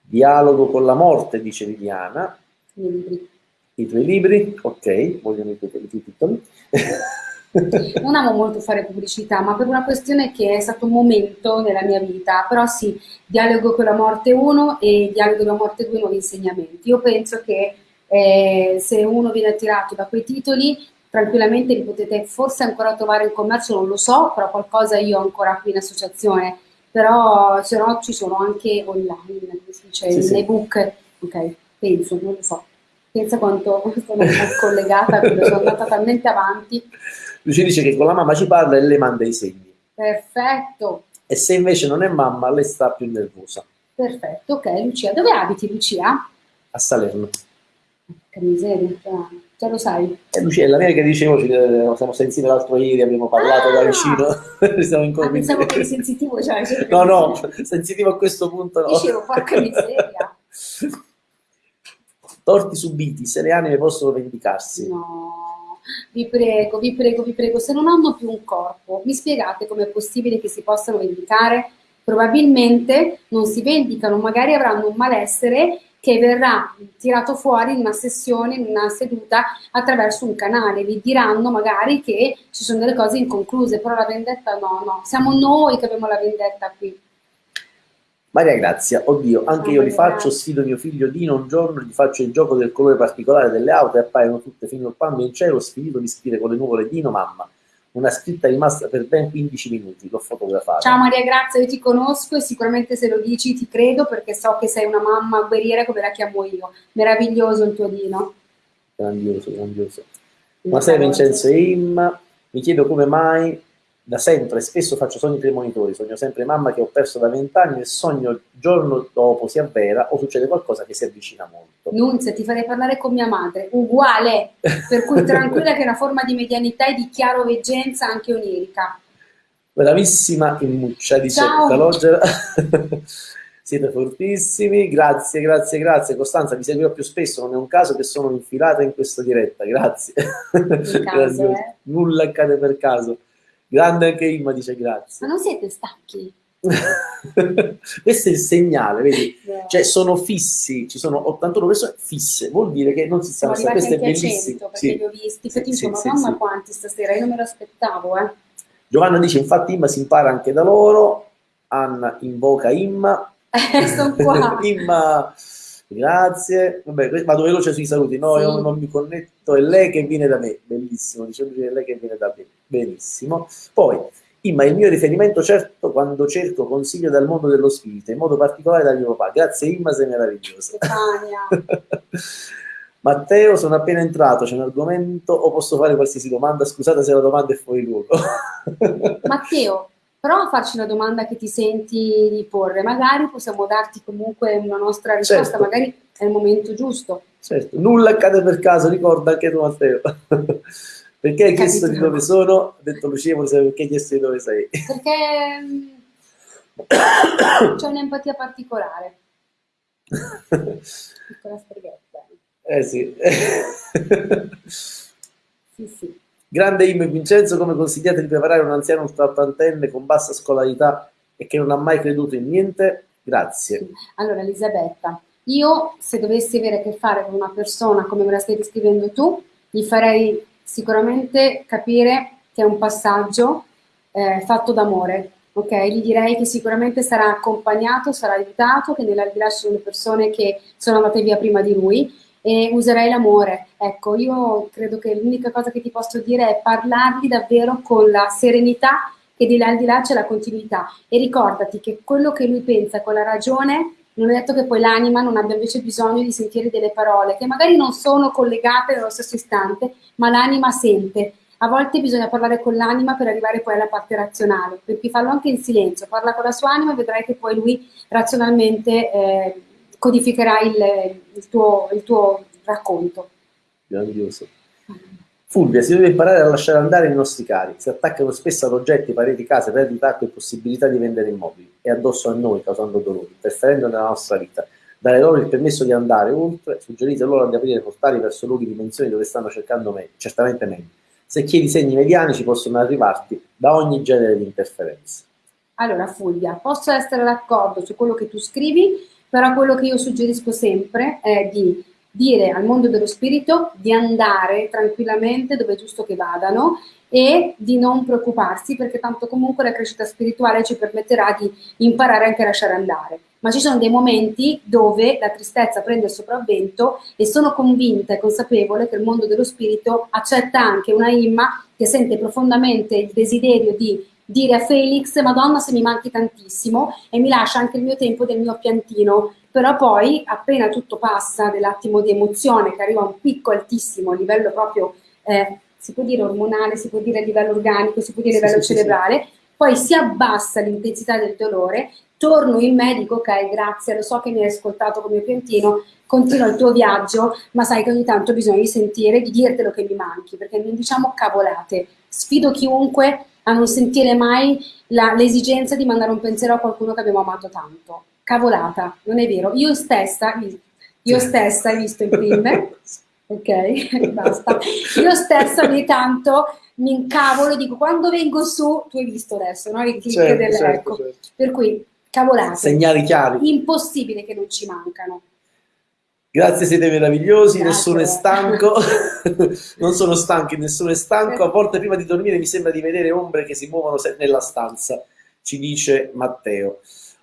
Dialogo con la morte, dice Viviana. nei libri. I tuoi libri, ok, vogliono i i tuoi titoli. Non amo molto fare pubblicità, ma per una questione che è stato un momento nella mia vita, però sì, Dialogo con la morte 1 e Dialogo con la morte 2 nuovi insegnamenti. Io penso che eh, se uno viene attirato da quei titoli, tranquillamente li potete forse ancora trovare in commercio, non lo so, però qualcosa io ho ancora qui in associazione, però se no ci sono anche online, dice, Sì, in sì. ebook, ok, penso, non lo so. Pensa quanto sono collegata, sono andata talmente avanti. Lui ci dice che con la mamma ci parla e le manda i segni. Perfetto, E se invece non è mamma, lei sta più nervosa. perfetto, ok, Lucia. Dove abiti, Lucia? A Salerno. Che miseria, già, lo sai. E Lucia, la che dicevo, ci, eh, siamo sentiti l'altro ieri, abbiamo parlato da Ah! vicino. Siamo in Ah, pensavo che eri sensitivo, cioè, cioè, No, no, sensitivo a questo punto no. Dicevo, porca miseria. Torti subiti, se le anime possono vendicarsi. No, vi prego, vi prego, vi prego, se non hanno più un corpo, mi spiegate com'è possibile che si possano vendicare? Probabilmente non si vendicano, magari avranno un malessere che verrà tirato fuori in una sessione, in una seduta attraverso un canale. Vi diranno magari che ci sono delle cose inconcluse, però la vendetta no, no, siamo noi che abbiamo la vendetta qui. Maria Grazia, oddio, anche io li faccio, sfido mio figlio Dino un giorno, gli faccio il gioco del colore particolare delle auto e appaiono tutte finoppando in cielo, sfinito di scrivere con le nuvole Dino, mamma. Una scritta rimasta per ben 15 minuti, l'ho fotografata. Ciao Maria Grazia, io ti conosco e sicuramente se lo dici ti credo perché so che sei una mamma guerriera come la chiamo io. Meraviglioso il tuo Dino. Grandioso, grandioso. Buonasera Vincenzo e Imma, mi chiedo come mai da sempre, spesso faccio sogni premonitori, sogno sempre mamma che ho perso da vent'anni e sogno il giorno dopo si avvera o succede qualcosa che si avvicina molto. Nunzia, ti farei parlare con mia madre, uguale, per cui tranquilla che è una forma di medianità e di chiaroveggenza anche onirica. Bravissima in muccia, dice. Calogera. Siete fortissimi, grazie, grazie, grazie. Costanza, vi seguirò più spesso, non è un caso che sono infilata in questa diretta, grazie. Grandioso. eh. Nulla accade per caso. Grande anche Imma dice Ma grazie. non siete stanchi? Questo è il segnale, vedi? Cioè sono fissi, ci sono 81 persone fisse, vuol dire che non si stanno, arrivati questo è bellissimo. 100 perché Sì. li ho visti, Sì, sì, dico, sì, mamma quanti stasera, io non me lo aspettavo, eh. Giovanna dice, infatti Imma si impara anche da loro, Anna invoca Imma, Eh, sono qua. Imma, grazie, vabbè, vado veloce sui saluti, no, Sì. io non mi connetto, è lei che viene da me, bellissimo, dice lui, è lei che viene da me, benissimo. Poi, Imma è il mio riferimento certo quando cerco consiglio dal mondo dello spirito, in modo particolare da mio papà, grazie Imma, sei meravigliosa. Matteo, sono appena entrato, c'è un argomento o posso fare qualsiasi domanda? Scusate se la domanda è fuori luogo. Matteo, prova a farci una domanda che ti senti di porre, magari possiamo darti comunque una nostra risposta, Certo. magari è il momento giusto. Certo, nulla accade per caso, ricorda anche tu Matteo. perché hai chiesto di dove sono? Ha detto Lucia, vuole sapere perché hai chiesto di dove sei. Perché c'è un'empatia particolare. Piccola streghetta. eh sì. Sì, sì. Grande Imo e Vincenzo, come consigliate di preparare un anziano ultraottantenne con bassa scolarità e che non ha mai creduto in niente? Grazie. Allora, Elisabetta, io se dovessi avere a che fare con una persona come me la stai descrivendo tu, gli farei sicuramente capire che è un passaggio eh, fatto d'amore, ok? Gli direi che sicuramente sarà accompagnato, sarà aiutato, che nell'aldilà ci sono persone che sono andate via prima di lui e userei l'amore. Ecco, io credo che l'unica cosa che ti posso dire è parlargli davvero con la serenità che di là al di là c'è la continuità e ricordati che quello che lui pensa con la ragione non è detto che poi l'anima non abbia invece bisogno di sentire delle parole che magari non sono collegate nello stesso istante, ma l'anima sente. A volte bisogna parlare con l'anima per arrivare poi alla parte razionale, per cui farlo anche in silenzio, parla con la sua anima e vedrai che poi lui razionalmente eh, codificherà il, il, tuo, il tuo racconto. Grandioso. Fulvia, si deve imparare a lasciare andare i nostri cari, si attaccano spesso ad oggetti, pareti, case, perdita acqua e possibilità di vendere immobili, e addosso a noi causando dolori, interferendo nella nostra vita. Dare loro il permesso di andare oltre, suggerite loro di aprire portali verso luoghi di dimensioni dove stanno cercando me, certamente meglio. Se chiedi segni medianici possono arrivarti da ogni genere di interferenza. Allora Fulvia, posso essere d'accordo su quello che tu scrivi, però quello che io suggerisco sempre è di dire al mondo dello spirito di andare tranquillamente dove è giusto che vadano e di non preoccuparsi perché tanto comunque la crescita spirituale ci permetterà di imparare anche a lasciare andare. Ma ci sono dei momenti dove la tristezza prende il sopravvento e sono convinta e consapevole che il mondo dello spirito accetta anche una Imma che sente profondamente il desiderio di dire a Felix, Madonna se mi manchi tantissimo e mi lascia anche il mio tempo del mio piantino, però poi appena tutto passa dell'attimo di emozione che arriva a un picco altissimo a livello proprio, eh, si può dire ormonale, si può dire a livello organico, si può dire a livello sì, cerebrale, sì, poi si abbassa l'intensità del dolore, torno in me, dico ok grazie, lo so che mi hai ascoltato come piantino, continua il tuo viaggio, ma sai che ogni tanto bisogna sentire, di dirtelo che mi manchi, perché non diciamo cavolate. Sfido chiunque a non sentire mai l'esigenza di mandare un pensiero a qualcuno che abbiamo amato tanto. Cavolata, non è vero. Io stessa, io stessa, hai visto il film? ok, basta. Io stessa ogni tanto mi incavolo e dico quando vengo su, tu hai visto adesso, no? Il click certo, del, certo, ecco. certo. Per cui, cavolate. Segnali chiari. Impossibile che non ci mancano. Grazie, siete meravigliosi, Grazie. nessuno è stanco, non sono stanchi, nessuno è stanco, a volte prima di dormire mi sembra di vedere ombre che si muovono nella stanza, ci dice Matteo.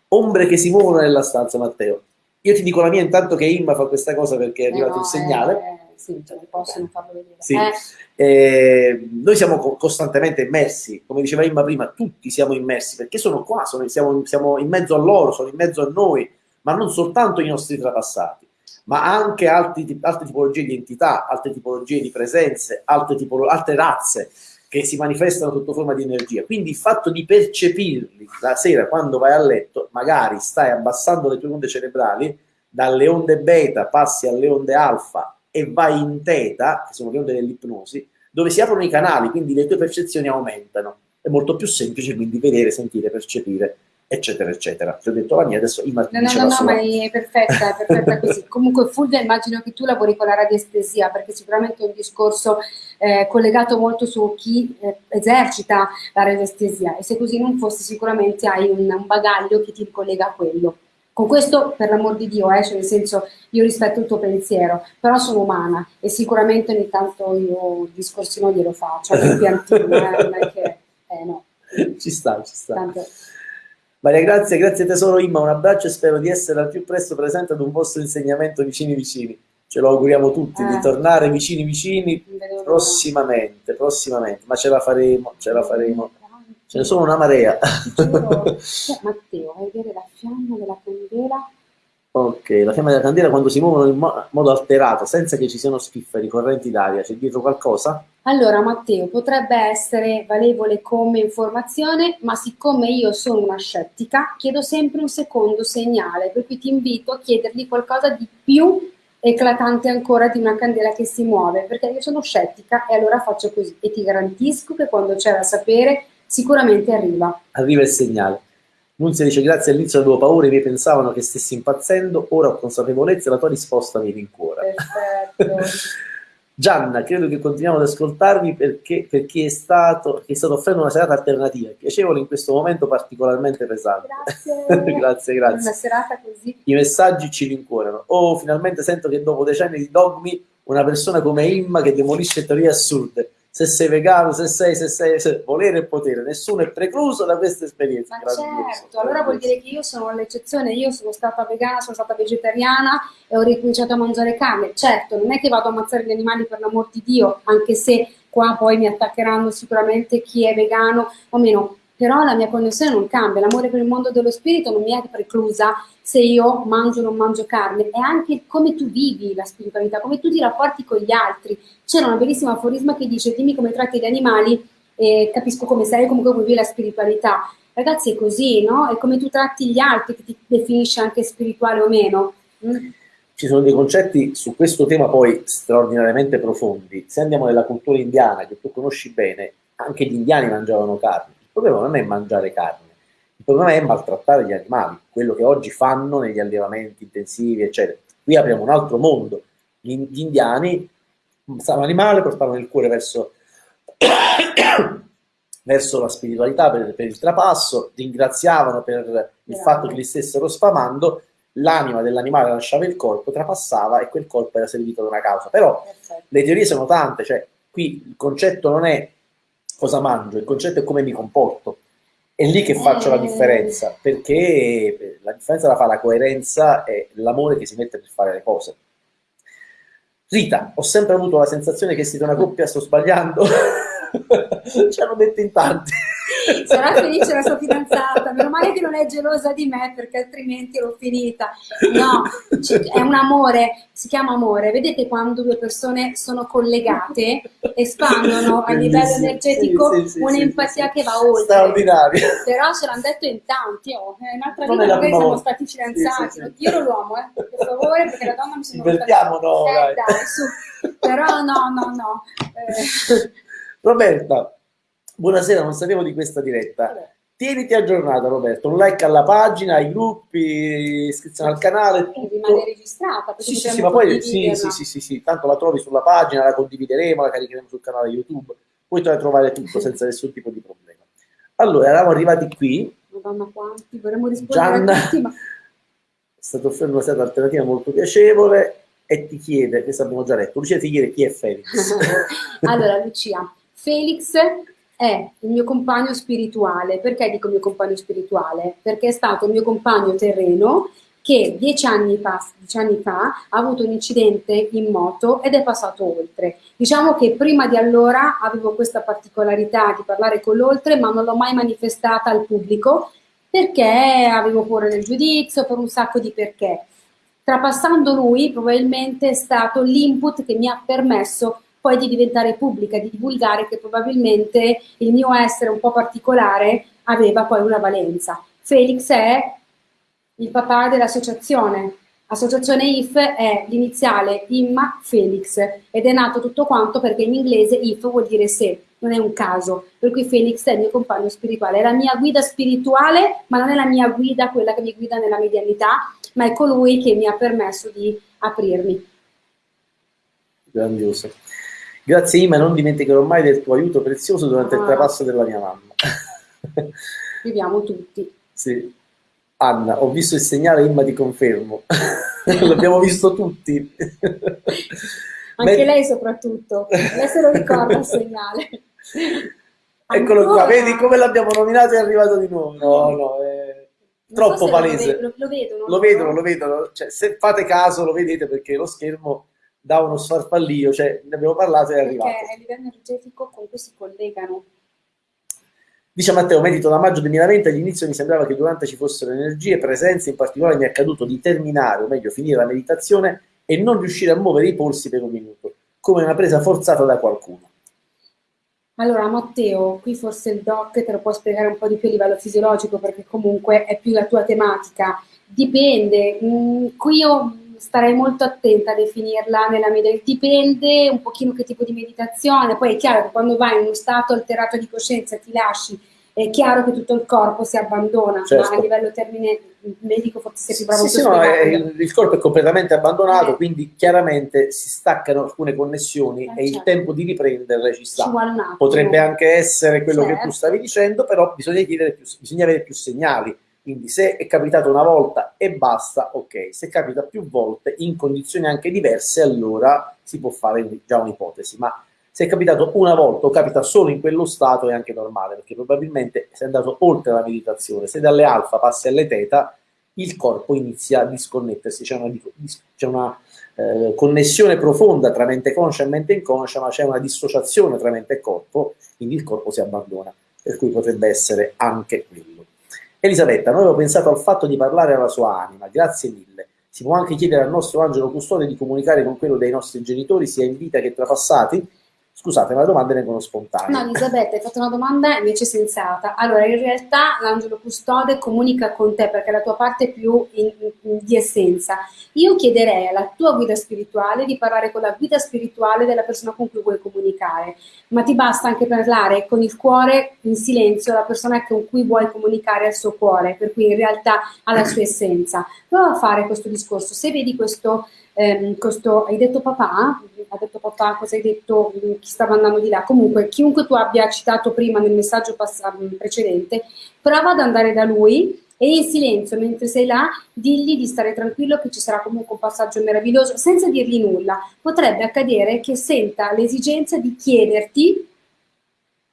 Ombre che si muovono nella stanza, Matteo. Io ti dico la mia intanto che Imma fa questa cosa perché è arrivato eh no, un segnale. Eh, sì, cioè, possono farlo vedere. Sì. Eh. Eh, noi siamo costantemente immersi, come diceva Imma prima, tutti siamo immersi perché sono qua, sono, siamo, siamo in mezzo a loro, sono in mezzo a noi, ma non soltanto i nostri trapassati ma anche altri, altre tipologie di entità, altre tipologie di presenze, altre, tipolo, altre razze che si manifestano sotto forma di energia. Quindi il fatto di percepirli la sera quando vai a letto, magari stai abbassando le tue onde cerebrali, dalle onde beta passi alle onde alfa e vai in teta, che sono le onde dell'ipnosi, dove si aprono i canali, quindi le tue percezioni aumentano. È molto più semplice quindi vedere, sentire, percepire eccetera, eccetera. Ti ho detto la mia, adesso immagino. No, no, no, no, ma è perfetta, è perfetta così. Comunque, Fulvia, immagino che tu lavori con la radiestesia, perché sicuramente è un discorso eh, collegato molto su chi eh, esercita la radiestesia, e se così non fosse, sicuramente hai un, un bagaglio che ti ricollega a quello. Con questo, per l'amor di Dio, eh, cioè nel senso, io rispetto il tuo pensiero, però sono umana e sicuramente ogni tanto io discorsi non glielo faccio, il piantino, eh, non è che, eh, no. Ci sta, ci sta. Tanto, Maria Grazia, grazie tesoro Imma, un abbraccio e spero di essere al più presto presente ad un vostro insegnamento vicini vicini. Ce lo auguriamo tutti eh. di tornare vicini vicini prossimamente, prossimamente, ma ce la faremo, ce la faremo. Ce ne sono una marea. Matteo, vai a vedere la fiamma della candela Ok, la fiamma della candela quando si muovono in mo modo alterato, senza che ci siano spifferi, correnti d'aria, c'è dietro qualcosa? Allora Matteo, potrebbe essere valevole come informazione, ma siccome io sono una scettica, chiedo sempre un secondo segnale, per cui ti invito a chiedergli qualcosa di più eclatante ancora di una candela che si muove, perché io sono scettica e allora faccio così e ti garantisco che quando c'è da sapere sicuramente arriva. Arriva il segnale. Nunzia dice grazie all'inizio avevo paura, i miei pensavano che stessi impazzendo, ora ho consapevolezza e la tua risposta mi rincuora. Perfetto. Gianna, credo che continuiamo ad ascoltarvi perché, per chi è stato, che è stato offrendo una serata alternativa, piacevole in questo momento particolarmente pesante. Grazie. grazie, grazie. Una serata così. I messaggi ci rincuorano. Oh, finalmente sento che dopo decenni di dogmi una persona come Imma che demolisce teorie assurde se sei vegano, se sei, se sei, se volere e potere, nessuno è precluso da questa esperienza. Ma certo, allora vuol dire che io sono l'eccezione, io sono stata vegana, sono stata vegetariana e ho ricominciato a mangiare carne. Certo, non è che vado a ammazzare gli animali per l'amor di Dio, anche se qua poi mi attaccheranno sicuramente chi è vegano o meno, però la mia connessione non cambia, l'amore per il mondo dello spirito non mi è preclusa se io mangio o non mangio carne, è anche come tu vivi la spiritualità, come tu ti rapporti con gli altri. C'era una bellissima aforisma che dice dimmi come tratti gli animali e capisco come sei e come vivi la spiritualità. Ragazzi è così, no? È come tu tratti gli altri che ti definisce anche spirituale o meno. Mm? Ci sono dei concetti su questo tema poi straordinariamente profondi. Se andiamo nella cultura indiana, che tu conosci bene, anche gli indiani mangiavano carne problema non è mangiare carne, il problema è maltrattare gli animali, quello che oggi fanno negli allevamenti intensivi, eccetera. Qui apriamo un altro mondo. Gli, indiani stavano animale, portavano il cuore verso, verso la spiritualità per, per, il trapasso, ringraziavano per il fatto che li stessero sfamando, l'anima dell'animale lasciava il corpo, trapassava e quel corpo era servito da una causa. Però le teorie sono tante, cioè qui il concetto non è cosa mangio, il concetto è come mi comporto. È lì che faccio la eh. differenza, perché la differenza la fa la coerenza e l'amore che si mette per fare le cose. Rita, ho sempre avuto la sensazione che siete una coppia, sto sbagliando? Ci hanno detto in tanti. Sarà felice la sua fidanzata, meno male che non è gelosa di me perché altrimenti ero finita. No, è un amore, si chiama amore. Vedete quando due persone sono collegate, espandono a livello energetico sì, sì, un'empatia sì, che va oltre. Straordinario. Però ce l'hanno detto in tanti, oh. in un'altra vita magari siamo stati fidanzati. Io ero l'uomo, eh, per favore, perché la donna mi sembra... Divertiamo, no, eh, dai, su. Però no, no, no. Eh. Roberta, buonasera, non sapevo di questa diretta. Tieniti aggiornata Roberto, un like alla pagina, ai gruppi, iscrizione al canale. Tutto. Rimane registrata. Sì, sì, sì, ma poi sì, sì, sì, sì, sì, tanto la trovi sulla pagina, la condivideremo, la caricheremo sul canale YouTube, puoi trovare tutto senza nessun tipo di problema. Allora, eravamo arrivati qui. Madonna quanti, vorremmo rispondere Gianna, a tutti, ma... È stata offrendo una stata alternativa molto piacevole e ti chiede, questo abbiamo già detto, Lucia ti chiede chi è Felix. allora Lucia, Felix è il mio compagno spirituale. Perché dico mio compagno spirituale? Perché è stato il mio compagno terreno che dieci anni, fa, dieci anni fa ha avuto un incidente in moto ed è passato oltre. Diciamo che prima di allora avevo questa particolarità di parlare con l'oltre, ma non l'ho mai manifestata al pubblico perché avevo paura del giudizio, per un sacco di perché. Trapassando lui, probabilmente è stato l'input che mi ha permesso poi di diventare pubblica, di divulgare che probabilmente il mio essere un po' particolare aveva poi una valenza. Felix è il papà dell'associazione. Associazione IF è l'iniziale Imma Felix ed è nato tutto quanto perché in inglese IF vuol dire se, non è un caso, per cui Felix è il mio compagno spirituale, è la mia guida spirituale, ma non è la mia guida, quella che mi guida nella medianità, ma è colui che mi ha permesso di aprirmi. Grandioso. Grazie Ima, non dimenticherò mai del tuo aiuto prezioso durante ah. il trapasso della mia mamma. Viviamo tutti. Sì. Anna, ho visto il segnale, Imma ti confermo. L'abbiamo visto tutti. Anche Beh... lei soprattutto. Lei se lo ricorda il segnale. Eccolo Ancora? qua, vedi come l'abbiamo nominato e è arrivato di nuovo. No, no, è troppo so palese. Lo, lo, vedono. Lo vedono, lo vedono. Cioè, se fate caso lo vedete perché lo schermo da uno sfarfallio, cioè ne abbiamo parlato e è arrivato. Perché a livello energetico comunque si collegano. Dice Matteo, medito da maggio 2020, all'inizio mi sembrava che durante ci fossero energie, presenze, in particolare mi è accaduto di terminare, o meglio finire la meditazione e non riuscire a muovere i polsi per un minuto, come una presa forzata da qualcuno. Allora Matteo, qui forse il doc te lo può spiegare un po' di più a livello fisiologico perché comunque è più la tua tematica. Dipende, mm, qui io starei molto attenta a definirla nella media, dipende un pochino che tipo di meditazione, poi è chiaro che quando vai in uno stato alterato di coscienza e ti lasci, è chiaro che tutto il corpo si abbandona, certo. ma a livello termine medico forse sei più bravo sì, sì, no, il, il, corpo è completamente abbandonato, eh. quindi chiaramente si staccano alcune connessioni eh, e certo. il tempo di riprenderle ci sta. Ci Potrebbe anche essere quello certo. che tu stavi dicendo, però bisogna, più, bisogna avere più segnali quindi se è capitato una volta e basta, ok. Se capita più volte in condizioni anche diverse, allora si può fare già un'ipotesi. Ma Se è capitato una volta o capita solo in quello stato è anche normale, perché probabilmente sei andato oltre la meditazione. Se dalle alfa passi alle teta, il corpo inizia a disconnettersi, c'è una, c'è una eh, connessione profonda tra mente conscia e mente inconscia, ma c'è una dissociazione tra mente e corpo, quindi il corpo si abbandona, per cui potrebbe essere anche quello. Elisabetta, noi avevo pensato al fatto di parlare alla sua anima, grazie mille. Si può anche chiedere al nostro angelo custode di comunicare con quello dei nostri genitori, sia in vita che trapassati? Scusate, ma le domande vengono spontanee. No, Elisabetta, hai fatto una domanda invece sensata. Allora, in realtà l'angelo custode comunica con te perché è la tua parte più in, in, di essenza. Io chiederei alla tua guida spirituale di parlare con la guida spirituale della persona con cui vuoi comunicare, ma ti basta anche parlare con il cuore in silenzio, la persona con cui vuoi comunicare al suo cuore, per cui in realtà ha la sua essenza. Prova a fare questo discorso. Se vedi questo ehm, questo, hai detto papà? Ha detto papà, cosa hai detto? Chi stava andando di là? Comunque, chiunque tu abbia citato prima nel messaggio precedente, prova ad andare da lui e in silenzio, mentre sei là, digli di stare tranquillo che ci sarà comunque un passaggio meraviglioso, senza dirgli nulla. Potrebbe accadere che senta l'esigenza di chiederti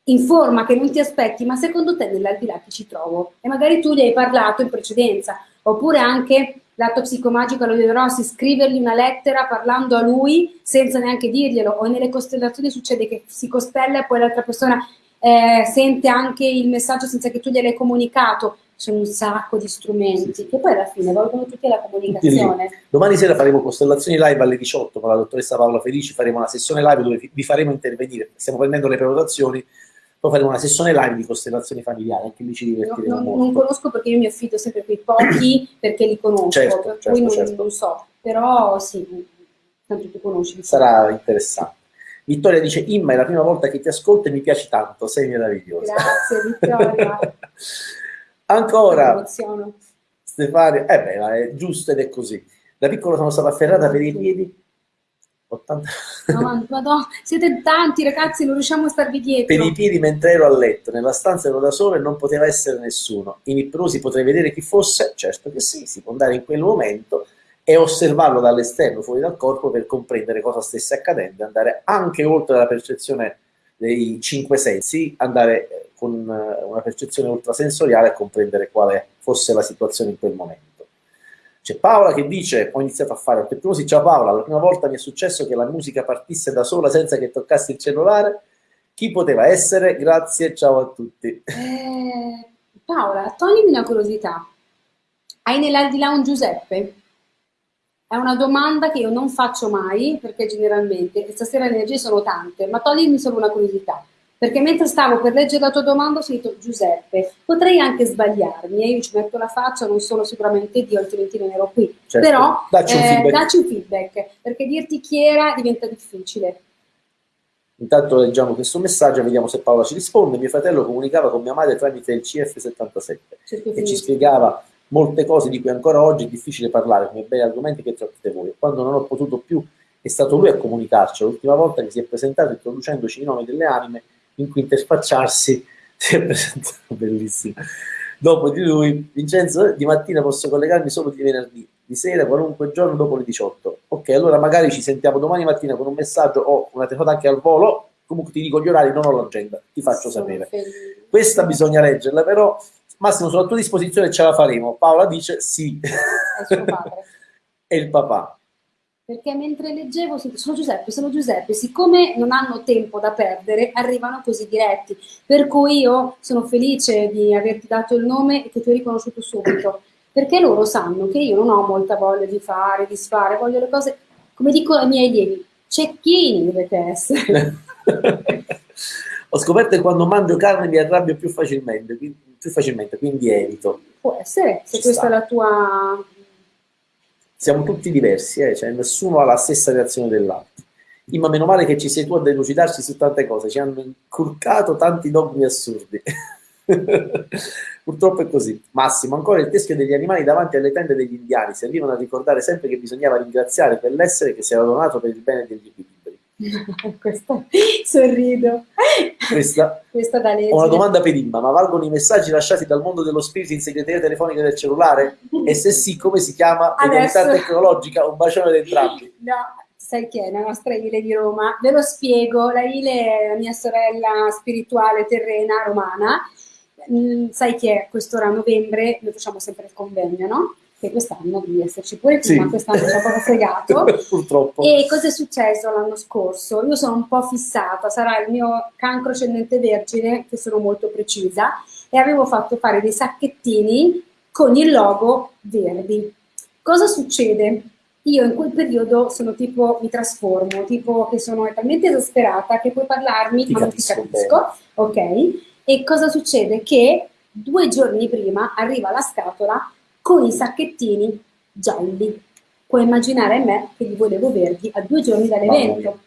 in forma che non ti aspetti, ma secondo te nell'aldilà chi ci trovo? E magari tu gli hai parlato in precedenza, oppure anche l'atto psicomagico lo Rossi, scrivergli una lettera parlando a lui senza neanche dirglielo, o nelle costellazioni succede che si costella e poi l'altra persona eh, sente anche il messaggio senza che tu gliel'hai comunicato. Sono un sacco di strumenti sì. che poi alla fine valgono tutti la comunicazione. Domani sera faremo costellazioni live alle 18 con la dottoressa Paola Felici, faremo una sessione live dove vi faremo intervenire, stiamo prendendo le prenotazioni poi faremo una sessione live di costellazioni familiari, anche lì ci divertiremo no, non, non, conosco perché io mi affido sempre a quei pochi perché li conosco, certo, per certo, cui non, certo. non, so, però sì, tanto tu conosci. Sarà interessante. Vittoria dice, Imma è la prima volta che ti ascolto e mi piaci tanto, sei meravigliosa. Grazie Vittoria. Ancora, Stefania, eh beh, è giusto ed è così. Da piccolo sono stata afferrata per i piedi 80... No, madonna, siete tanti ragazzi, non riusciamo a starvi dietro. Per i piedi mentre ero a letto, nella stanza ero da solo e non poteva essere nessuno. In ipnosi potrei vedere chi fosse? Certo che sì, si può andare in quel momento e osservarlo dall'esterno, fuori dal corpo, per comprendere cosa stesse accadendo, andare anche oltre la percezione dei cinque sensi, andare eh, con eh, una percezione ultrasensoriale a comprendere quale fosse la situazione in quel momento. C'è Paola che dice, ho iniziato a fare autoipnosi, ciao Paola, la prima volta mi è successo che la musica partisse da sola senza che toccassi il cellulare. Chi poteva essere? Grazie, ciao a tutti. Eh, Paola, toglimi una curiosità. Hai nell'aldilà un Giuseppe? È una domanda che io non faccio mai, perché generalmente, stasera le energie sono tante, ma toglimi solo una curiosità. Perché mentre stavo per leggere la tua domanda ho sentito Giuseppe, potrei anche sbagliarmi e io ci metto la faccia, non sono sicuramente Dio, altrimenti non ero qui. Certo. Però dacci un, eh, dacci un, feedback, perché dirti chi era diventa difficile. Intanto leggiamo questo messaggio e vediamo se Paola ci risponde. Mio fratello comunicava con mia madre tramite il CF77 certo e ci spiegava molte cose di cui ancora oggi è difficile parlare, come bei argomenti che trattate voi. Quando non ho potuto più è stato lui a comunicarci. L'ultima volta che si è presentato introducendoci i nomi delle anime in cui interfacciarsi si è presentato bellissimo. Dopo di lui, Vincenzo, di mattina posso collegarmi solo di venerdì, di sera, qualunque giorno dopo le 18. Ok, allora magari ci sentiamo domani mattina con un messaggio o una telefonata anche al volo. Comunque ti dico gli orari, non ho l'agenda, ti faccio Sono sapere. Felice. Questa bisogna leggerla, però Massimo, sono a tua disposizione ce la faremo. Paola dice sì. È suo padre. e il papà perché mentre leggevo sono Giuseppe, sono Giuseppe, siccome non hanno tempo da perdere, arrivano così diretti, per cui io sono felice di averti dato il nome e che tu hai riconosciuto subito, perché loro sanno che io non ho molta voglia di fare, di sfare, voglio le cose, come dico ai miei allievi, cecchini dovete essere. ho scoperto che quando mangio carne mi arrabbio più facilmente, più facilmente quindi evito. Può essere, se Ci questa sta. è la tua siamo tutti diversi, eh? cioè nessuno ha la stessa reazione dell'altro. Ma meno male che ci sei tu a delucidarci su tante cose, ci hanno inculcato tanti dogmi assurdi. Purtroppo è così. Massimo, ancora il teschio degli animali davanti alle tende degli indiani servivano a ricordare sempre che bisognava ringraziare quell'essere che si era donato per il bene degli equilibri. Questa sorrido. Questa, Questa da Ho una domanda per Imma, ma valgono i messaggi lasciati dal mondo dello spirito in segreteria telefonica del cellulare? E se sì, come si chiama? Medialità tecnologica? Un bacione ad entrambi. No, sai chi è? La nostra Ile di Roma. Ve lo spiego, la Ile è la mia sorella spirituale terrena romana. Mm, sai chi è? Quest'ora a novembre noi facciamo sempre il convegno, no? Che quest'anno devi esserci pure tu, sì. ma quest'anno ci ha proprio fregato. Purtroppo. E cosa è successo l'anno scorso? Io sono un po' fissata, sarà il mio cancro ascendente vergine, che sono molto precisa, e avevo fatto fare dei sacchettini con il logo verdi. Cosa succede? Io in quel periodo sono tipo, mi trasformo, tipo che sono talmente esasperata che puoi parlarmi, ti ma non ti capisco, ok? E cosa succede? Che due giorni prima arriva la scatola con i sacchettini gialli. Puoi immaginare me che li volevo verdi a due giorni dall'evento.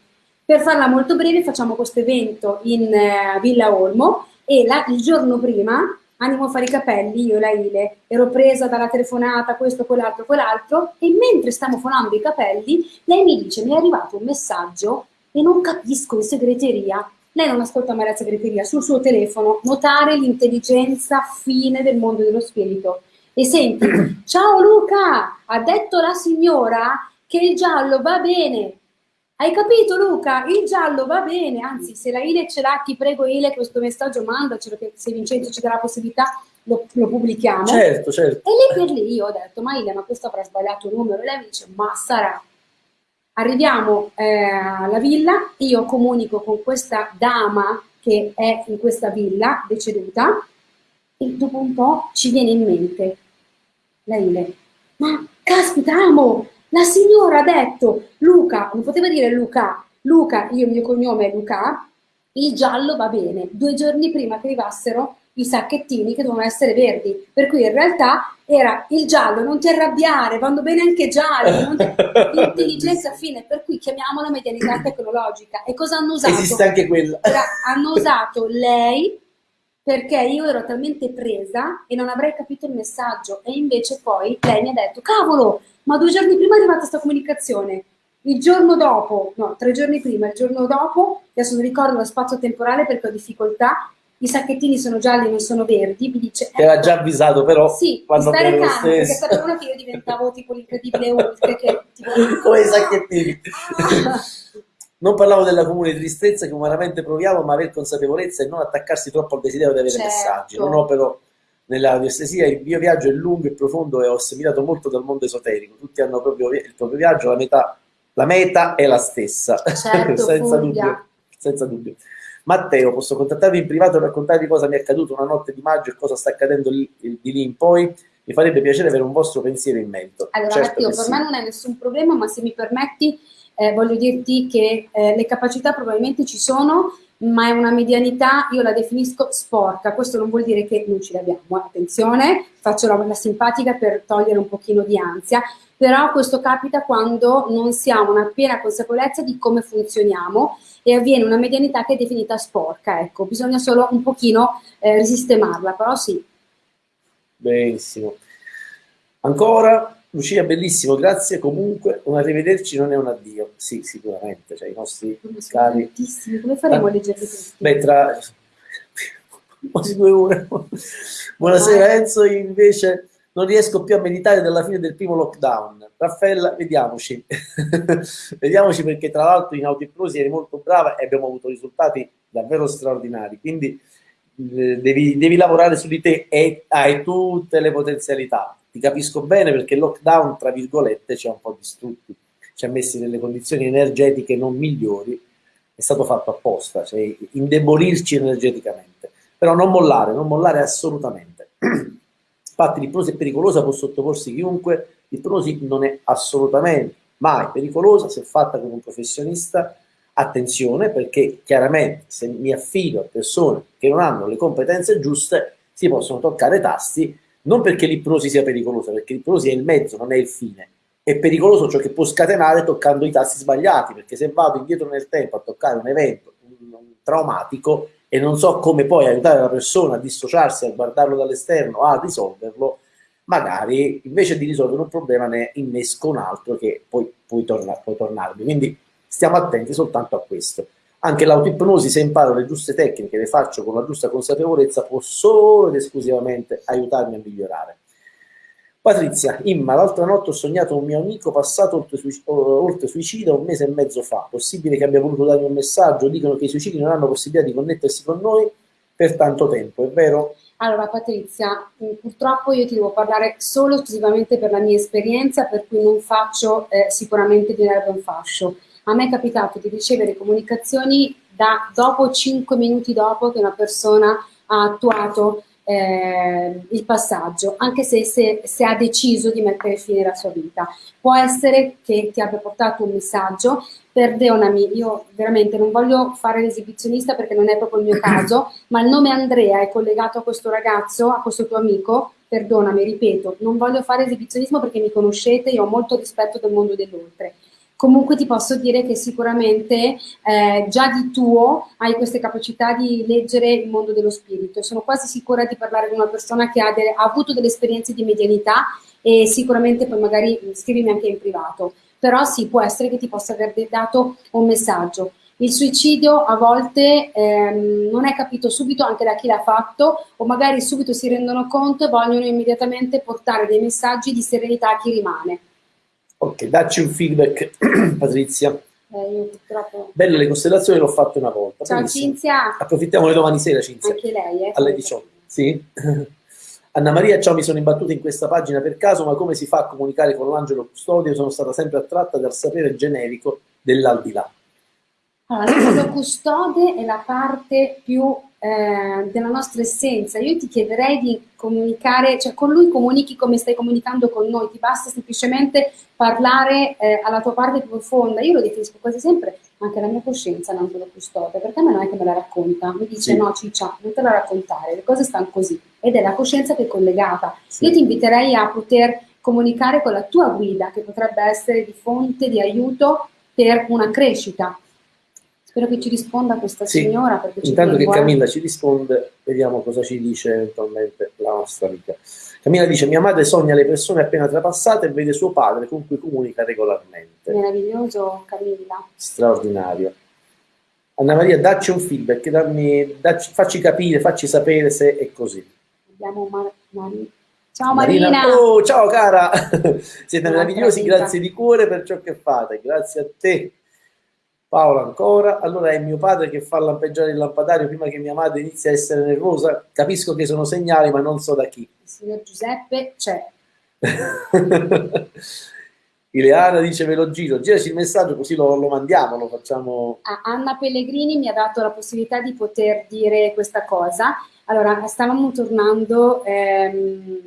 Per farla molto breve facciamo questo evento in uh, Villa Olmo e la, il giorno prima andiamo a fare i capelli, io e la Ile, ero presa dalla telefonata, questo, quell'altro, quell'altro, e mentre stiamo fonando i capelli, lei mi dice, mi è arrivato un messaggio e non capisco in segreteria. Lei non ascolta mai la segreteria, sul suo telefono, notare l'intelligenza fine del mondo dello spirito. E senti, ciao Luca, ha detto la signora che il giallo va bene, hai capito Luca? Il giallo va bene, anzi se la Ile ce l'ha, ti prego Ile questo messaggio mandacelo che se Vincenzo ci darà la possibilità lo, lo, pubblichiamo. Certo, certo. E lì per lì io ho detto, ma Ile, ma questo avrà sbagliato il numero. E lei mi dice, ma sarà. Arriviamo eh, alla villa, io comunico con questa dama che è in questa villa, deceduta, e dopo un po' ci viene in mente, la Ile, ma caspita amo, la signora ha detto, Luca, non poteva dire Luca, Luca, io il mio cognome è Luca, il giallo va bene. Due giorni prima che arrivassero i sacchettini che dovevano essere verdi, per cui in realtà era il giallo, non ti arrabbiare, vanno bene anche gialli, ti... intelligenza fine, per cui chiamiamola medianità tecnologica. E cosa hanno usato? Esiste anche quella. Hanno usato lei perché io ero talmente presa e non avrei capito il messaggio e invece poi lei mi ha detto, cavolo, ma due giorni prima è arrivata questa comunicazione. Il giorno dopo, no, tre giorni prima, il giorno dopo, adesso non ricordo lo spazio temporale perché ho difficoltà, i sacchettini sono gialli, non sono verdi, mi dice... Ti aveva già avvisato però sì, quando stare calmo, perché sapevano che io diventavo tipo l'incredibile Hulk, che tipo... Come i sacchettini. Non parlavo della comune tristezza che umanamente proviamo, ma aver consapevolezza e non attaccarsi troppo al desiderio di avere certo. messaggi. Non opero nell'audiestesia il mio viaggio è lungo e profondo e ho assimilato molto dal mondo esoterico. Tutti hanno proprio il proprio viaggio, la, metà, la meta è la stessa, certo, senza, dubbio, senza dubbio. Matteo, posso contattarvi in privato e raccontarvi cosa mi è accaduto una notte di maggio e cosa sta accadendo lì, di lì in poi? Mi farebbe piacere avere un vostro pensiero in merito. Allora, certo Matteo, per sì. me non è nessun problema, ma se mi permetti, eh, voglio dirti che eh, le capacità probabilmente ci sono, ma è una medianità, io la definisco sporca, questo non vuol dire che non ce l'abbiamo, eh. attenzione, faccio la, la simpatica per togliere un pochino di ansia, però questo capita quando non si ha una piena consapevolezza di come funzioniamo e avviene una medianità che è definita sporca, ecco, bisogna solo un pochino eh, risistemarla, però sì. Benissimo. Ancora Lucia, bellissimo, grazie. Comunque, un arrivederci non è un addio. Sì, sicuramente. Cioè, i nostri cari. Come faremo a leggerli questi? Beh, tra quasi due ore. Buonasera, Enzo. Invece non riesco più a meditare dalla fine del primo lockdown. Raffaella, vediamoci. vediamoci perché, tra l'altro, in autoipnosi eri molto brava e abbiamo avuto risultati davvero straordinari. Quindi eh, devi, devi lavorare su di te e hai tutte le potenzialità ti capisco bene perché il lockdown, tra virgolette, ci ha un po' distrutti, ci ha messi nelle condizioni energetiche non migliori, è stato fatto apposta, cioè indebolirci energeticamente. Però non mollare, non mollare assolutamente. Infatti l'ipnosi è pericolosa, può sottoporsi chiunque, l'ipnosi non è assolutamente mai pericolosa se fatta con un professionista, attenzione perché chiaramente se mi affido a persone che non hanno le competenze giuste si possono toccare tasti non perché l'ipnosi sia pericolosa, perché l'ipnosi è il mezzo, non è il fine. È pericoloso ciò che può scatenare toccando i tasti sbagliati, perché se vado indietro nel tempo a toccare un evento un, un traumatico e non so come poi aiutare la persona a dissociarsi, a guardarlo dall'esterno, a risolverlo, magari invece di risolvere un problema ne innesco un altro che poi puoi, torna, puoi tornarmi. Quindi stiamo attenti soltanto a questo. Anche l'autoipnosi, se imparo le giuste tecniche, le faccio con la giusta consapevolezza, può solo ed esclusivamente aiutarmi a migliorare. Patrizia, Imma, l'altra notte ho sognato un mio amico passato oltre, suicida un mese e mezzo fa. Possibile che abbia voluto darmi un messaggio? Dicono che i suicidi non hanno possibilità di connettersi con noi per tanto tempo, è vero? Allora Patrizia, mm, purtroppo io ti devo parlare solo esclusivamente per la mia esperienza, per cui non faccio eh, sicuramente di nervo un fascio. A me è capitato di ricevere comunicazioni da dopo 5 minuti dopo che una persona ha attuato eh, il passaggio, anche se, se, se, ha deciso di mettere fine alla sua vita. Può essere che ti abbia portato un messaggio, perdonami, io veramente non voglio fare l'esibizionista perché non è proprio il mio caso, ma il nome Andrea è collegato a questo ragazzo, a questo tuo amico, perdonami, ripeto, non voglio fare esibizionismo perché mi conoscete, io ho molto rispetto del mondo dell'oltre comunque ti posso dire che sicuramente eh, già di tuo hai queste capacità di leggere il mondo dello spirito. Sono quasi sicura di parlare con una persona che ha, delle, ha avuto delle esperienze di medianità e sicuramente poi magari scrivimi anche in privato. Però sì, può essere che ti possa aver dato un messaggio. Il suicidio a volte ehm, non è capito subito anche da chi l'ha fatto o magari subito si rendono conto e vogliono immediatamente portare dei messaggi di serenità a chi rimane. Ok, dacci un feedback, Patrizia. Eh, io purtroppo... Belle le costellazioni, l'ho fatto una volta. Ciao Benissimo. Cinzia. Approfittiamo di domani sera, Cinzia. Anche lei, eh? Alle 18. Sì? Anna Maria, ciao, mi sono imbattuta in questa pagina per caso, ma come si fa a comunicare con l'angelo custodio? Sono stata sempre attratta dal sapere generico dell'aldilà. Allora, l'angelo custode è la parte più eh, della nostra essenza. Io ti chiederei di comunicare, cioè con lui comunichi come stai comunicando con noi, ti basta semplicemente parlare eh, alla tua parte più profonda. Io lo definisco quasi sempre anche la mia coscienza l'angelo custode, perché a me non è che me la racconta, mi dice sì. no ciccia, non te la raccontare, le cose stanno così, ed è la coscienza che è collegata. Sì. Io ti inviterei a poter comunicare con la tua guida, che potrebbe essere di fonte di aiuto per una crescita, Spero che ci risponda questa sì. signora. Perché Intanto che Camilla ci risponde, vediamo cosa ci dice eventualmente la nostra amica. Camilla dice: Mia madre sogna le persone appena trapassate e vede suo padre con cui comunica regolarmente. Meraviglioso, Camilla. Straordinario. Anna Maria, dacci un feedback, dammi, dacci, facci capire, facci sapere se è così. Abbiamo Mar- Mar- Ciao Marina. Marina. Oh, ciao cara, siete meravigliosi, grazie di cuore per ciò che fate, grazie a te. Paola ancora, allora è mio padre che fa lampeggiare il lampadario prima che mia madre inizi a essere nervosa, capisco che sono segnali ma non so da chi. Il signor Giuseppe c'è. Ileana dice ve lo giro, giraci il messaggio così lo, lo mandiamo, lo facciamo. Ah, Anna Pellegrini mi ha dato la possibilità di poter dire questa cosa. Allora, stavamo tornando ehm,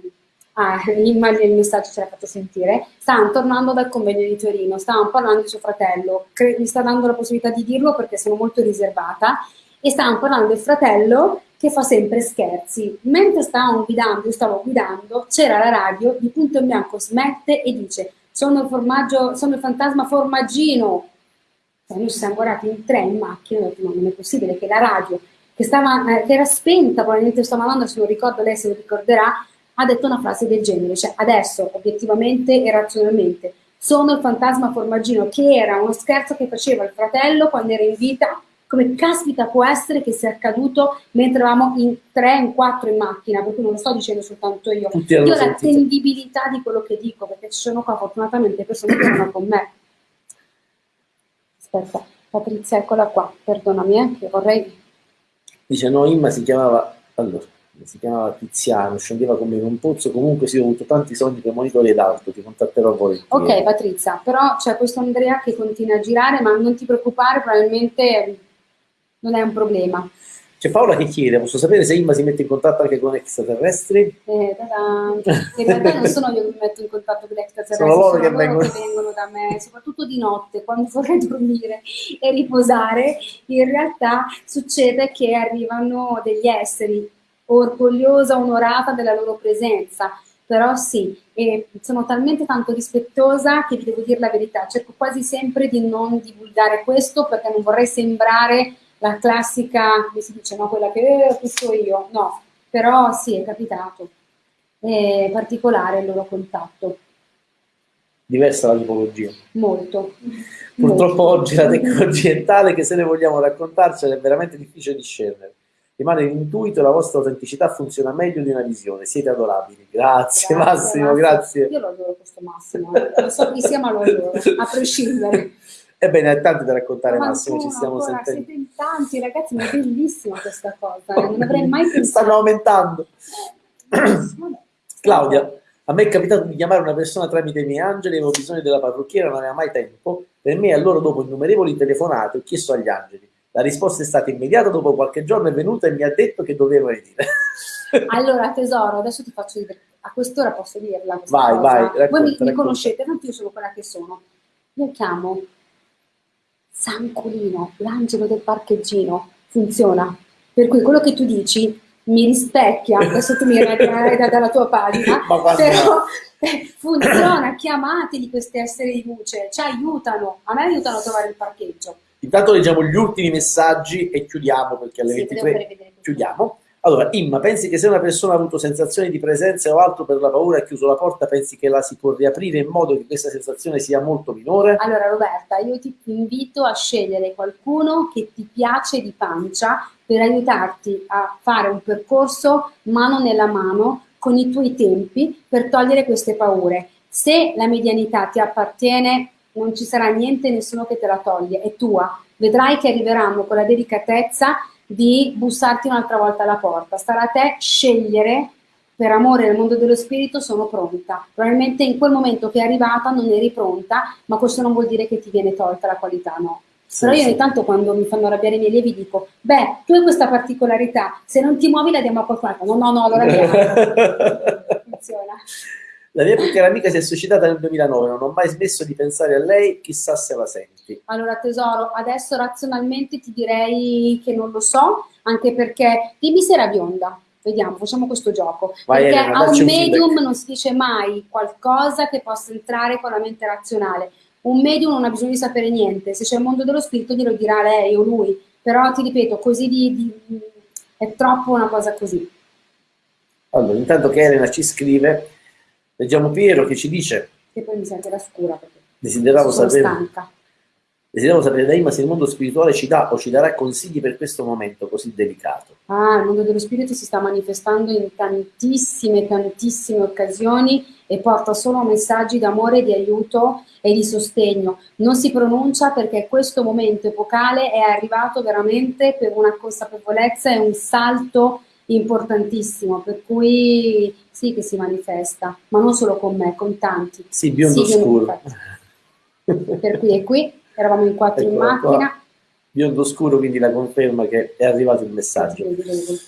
ah, l'immagine del messaggio ce l'ha fatto sentire, stavano tornando dal convegno di Torino, stavano parlando di suo fratello, mi sta dando la possibilità di dirlo perché sono molto riservata, e stavano parlando del fratello che fa sempre scherzi. Mentre stavamo guidando, io stavo guidando, c'era la radio, di punto in bianco smette e dice sono il, sono il fantasma formaggino. Cioè, noi ci siamo guardati in tre in macchina ho detto no, non è possibile che la radio che, stava, eh, che era spenta, probabilmente stava andando, se non ricordo lei se lo ricorderà, ha detto una frase del genere, cioè adesso obiettivamente e razionalmente sono il fantasma formaggino che era uno scherzo che faceva il fratello quando era in vita, come caspita può essere che sia accaduto mentre eravamo in tre, in quattro in macchina, perché non lo sto dicendo soltanto io, io ho l'attendibilità di quello che dico, perché ci sono qua fortunatamente persone che erano con me. Aspetta, Patrizia, eccola qua, perdonami, eh, che vorrei... Dice no, Imma si chiamava... Allora si chiamava Tiziano, scendeva con me in un pozzo, comunque sì, ho avuto tanti sogni premonitori ed altro, ti contatterò poi. Ok Patrizia, però c'è questo Andrea che continua a girare, ma non ti preoccupare, probabilmente non è un problema. C'è Paola che chiede, posso sapere se Imma si mette in contatto anche con extraterrestri? Eh, in realtà non sono io che mi metto in contatto con extraterrestri, sono loro, sono che, loro vengono... che vengono da me, soprattutto di notte, quando vorrei dormire e riposare, in realtà succede che arrivano degli esseri orgogliosa, onorata della loro presenza, però sì, e sono talmente tanto rispettosa che vi devo dire la verità, cerco quasi sempre di non divulgare questo perché non vorrei sembrare la classica, come si dice, no, quella che eh, questo io, no, però sì, è capitato, è particolare il loro contatto. Diversa la tipologia. Molto. Purtroppo Molto. oggi la tecnologia è tale che se ne vogliamo raccontarcela è veramente difficile discernere rimane l'intuito e la vostra autenticità funziona meglio di una visione. Siete adorabili. Grazie, Grazie, Massimo, grazie. Io lo adoro questo Massimo, non so chi sia ma lo adoro, a prescindere. Ebbene, è tanto da raccontare, Ma Massimo, ci ancora, stiamo ancora, sentendo. Siete in tanti ragazzi, ma è bellissima questa cosa, eh, non avrei mai pensato. Stanno aumentando. Claudia, a me è capitato di chiamare una persona tramite i miei angeli, avevo bisogno della parrucchiera, non aveva mai tempo. Per me, allora, dopo innumerevoli telefonate, ho chiesto agli angeli. La risposta è stata immediata, dopo qualche giorno è venuta e mi ha detto che dovevo venire. Allora, tesoro, adesso ti faccio dire, a quest'ora posso dirla questa Vai, cosa. vai, Voi racconta, mi, mi racconta. conoscete, tanto io sono quella che sono. Io chiamo San Colino, l'angelo del parcheggino, funziona. Per cui quello che tu dici mi rispecchia, adesso tu mi ragionerai da- dalla tua pagina, però eh, funziona, chiamateli questi esseri di luce, ci aiutano, a me aiutano a trovare il parcheggio. Intanto leggiamo gli ultimi messaggi e chiudiamo perché alle Sì, devo 23 fare vedere questo. chiudiamo. Allora, Imma, pensi che se una persona ha avuto sensazioni di presenza o altro per la paura e ha chiuso la porta, pensi che la si può riaprire in modo che questa sensazione sia molto minore? Allora Roberta, io ti invito a scegliere qualcuno che ti piace di pancia per aiutarti a fare un percorso mano nella mano con i tuoi tempi per togliere queste paure. Se la medianità ti appartiene, non ci sarà niente, nessuno che te la toglie, è tua. Vedrai che arriveranno con la delicatezza di bussarti un'altra volta alla porta. Starà a te scegliere per amore nel mondo dello spirito sono pronta. Probabilmente in quel momento che è arrivata non eri pronta, ma questo non vuol dire che ti viene tolta la qualità, no. Sì, Però io sì. ogni tanto quando mi fanno arrabbiare i miei allievi dico, beh, tu hai questa particolarità, se non ti muovi la diamo a qualcun altro. No, no, no, allora andiamo. Funziona. La mia più cara amica si è suicidata nel 2009, non ho mai smesso di pensare a lei, chissà se la senti. Allora tesoro, adesso razionalmente ti direi che non lo so, anche perché dimmi se era bionda. Vediamo, facciamo questo gioco. Vai, perché Elena, a un un medium feedback. non si dice mai qualcosa che possa entrare con la mente razionale. Un medium non ha bisogno di sapere niente, se c'è il mondo dello spirito glielo dirà lei o lui, però ti ripeto, così di, di- è troppo una cosa così. Allora, intanto che Elena ci scrive, leggiamo Piero che ci dice, E poi mi sento la scura perché desideravo sono sapere, stanca. desideravo sapere da Imma se il mondo spirituale ci dà o ci darà consigli per questo momento così delicato. Ah, il mondo dello spirito si sta manifestando in tantissime, tantissime occasioni e porta solo messaggi d'amore, di aiuto e di sostegno. Non si pronuncia perché questo momento epocale è arrivato veramente per una consapevolezza e un salto importantissimo, per cui sì che si manifesta, ma non solo con me, con tanti. Sì, biondo Sì, scuro. Per cui è qui, eravamo in quattro in Eccola qua. macchina. Biondo scuro, quindi la conferma che è arrivato il messaggio. Vedi.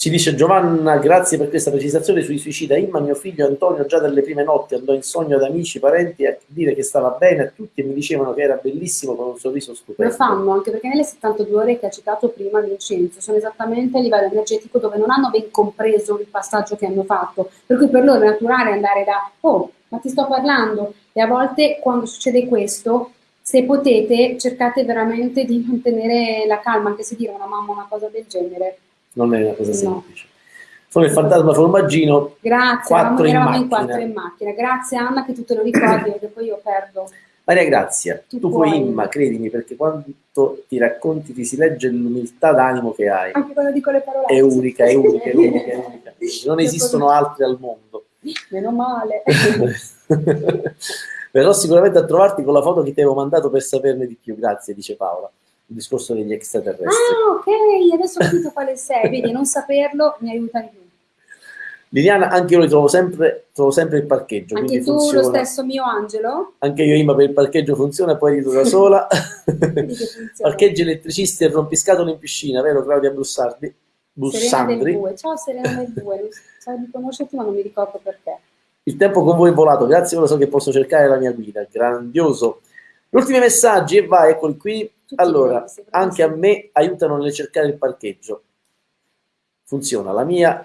Ci dice Giovanna, grazie per questa precisazione sui suicida. Imma, mio figlio Antonio, già dalle prime notti andò in sogno ad amici, parenti a dire che stava bene a tutti e mi dicevano che era bellissimo con un sorriso Lo stupendo. fanno anche perché nelle 72 ore che ha citato prima Vincenzo sono esattamente a livello energetico dove non hanno ben compreso il passaggio che hanno fatto, per cui per loro è naturale andare da oh, ma ti sto parlando e a volte quando succede questo, se potete, cercate veramente di mantenere la calma, anche se dire una mamma una cosa del genere. Non è una cosa No. semplice. Sono il fantasma formaggino. Grazie, Quattro eravamo, in in macchina. quattro in macchina. Grazie Anna che tu te lo ricordi perché poi io perdo. Maria Grazia, Tu tu, puoi puoi. Imma, credimi, perché quando ti racconti ti si legge l'umiltà d'animo che hai. Anche quando dico le parole. È unica, è unica, è unica, è unica. Non esistono altri al mondo. Meno male. Verrò sicuramente a trovarti con la foto che ti avevo mandato per saperne di più. Grazie, dice Paola. Il discorso degli extraterrestri. Ah, ok, adesso ho capito quale sei. Vedi, non saperlo mi aiuta di più. Liliana, anche io li trovo sempre, trovo sempre il parcheggio. Anche tu, funziona. lo stesso mio Angelo? Anche io, Imma, per il parcheggio funziona, poi aiuto da sola. Parcheggi elettricisti e rompiscatole in piscina, vero Claudia Bussardi? Serena Bussandri. 2. Ciao Serena del 2. So di conoscerti ma non mi ricordo perché. Il tempo con voi è volato, grazie, ora so che posso cercare la mia guida. Grandioso. Gli ultimi messaggi, e vai, eccoli qui. Tutti Allora, me anche a me aiutano nel cercare il parcheggio. Funziona. La mia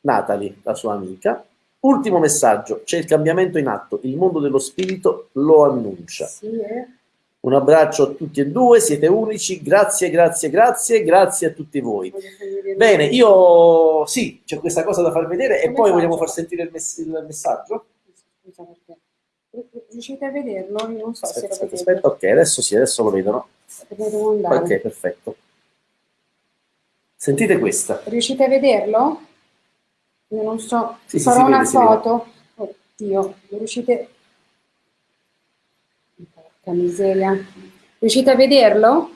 Natalie, la sua amica. Ultimo messaggio, c'è il cambiamento in atto, il mondo dello spirito lo annuncia. Sì, eh. Un abbraccio a tutti e due, siete unici, grazie, grazie, grazie, grazie a tutti voi. Bene, io sì, c'è questa cosa da far vedere e poi vogliamo far sentire il, mess- il messaggio? Scusa perché. Riuscite a vederlo? Io non so Aspetta, se lo aspetta, vedete. aspetta, ok, adesso sì, adesso lo vedono. Ok, perfetto. Sentite questa. Riuscite a vederlo? Io non so, sì, farò sì, una vede, foto. Oddio, riuscite... Porca miseria. Riuscite a vederlo?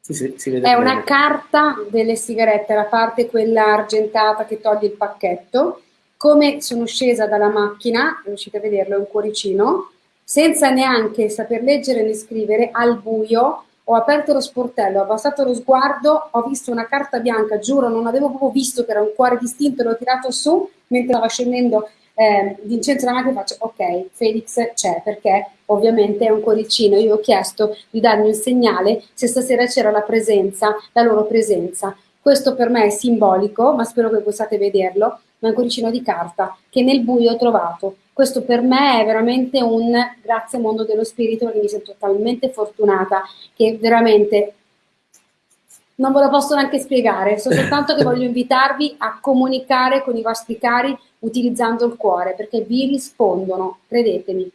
Sì, sì, si vede È bene. una carta delle sigarette, la parte quella argentata che toglie il pacchetto. Come sono scesa dalla macchina, riuscite a vederlo, è un cuoricino, senza neanche saper leggere né scrivere, al buio, ho aperto lo sportello, ho abbassato lo sguardo, ho visto una carta bianca, giuro, non avevo proprio visto che era un cuore distinto, l'ho tirato su mentre stava scendendo eh, Vincenzo davanti e faccio ok, Felix c'è perché ovviamente è un cuoricino, io ho chiesto di darmi un segnale se stasera c'era la presenza, la loro presenza. Questo per me è simbolico, ma spero che possiate vederlo, un cuoricino di carta che nel buio ho trovato. Questo per me è veramente un grazie mondo dello spirito perché mi sento talmente fortunata che veramente non ve lo posso neanche spiegare, so soltanto che voglio invitarvi a comunicare con i vostri cari utilizzando il cuore, perché vi rispondono, credetemi.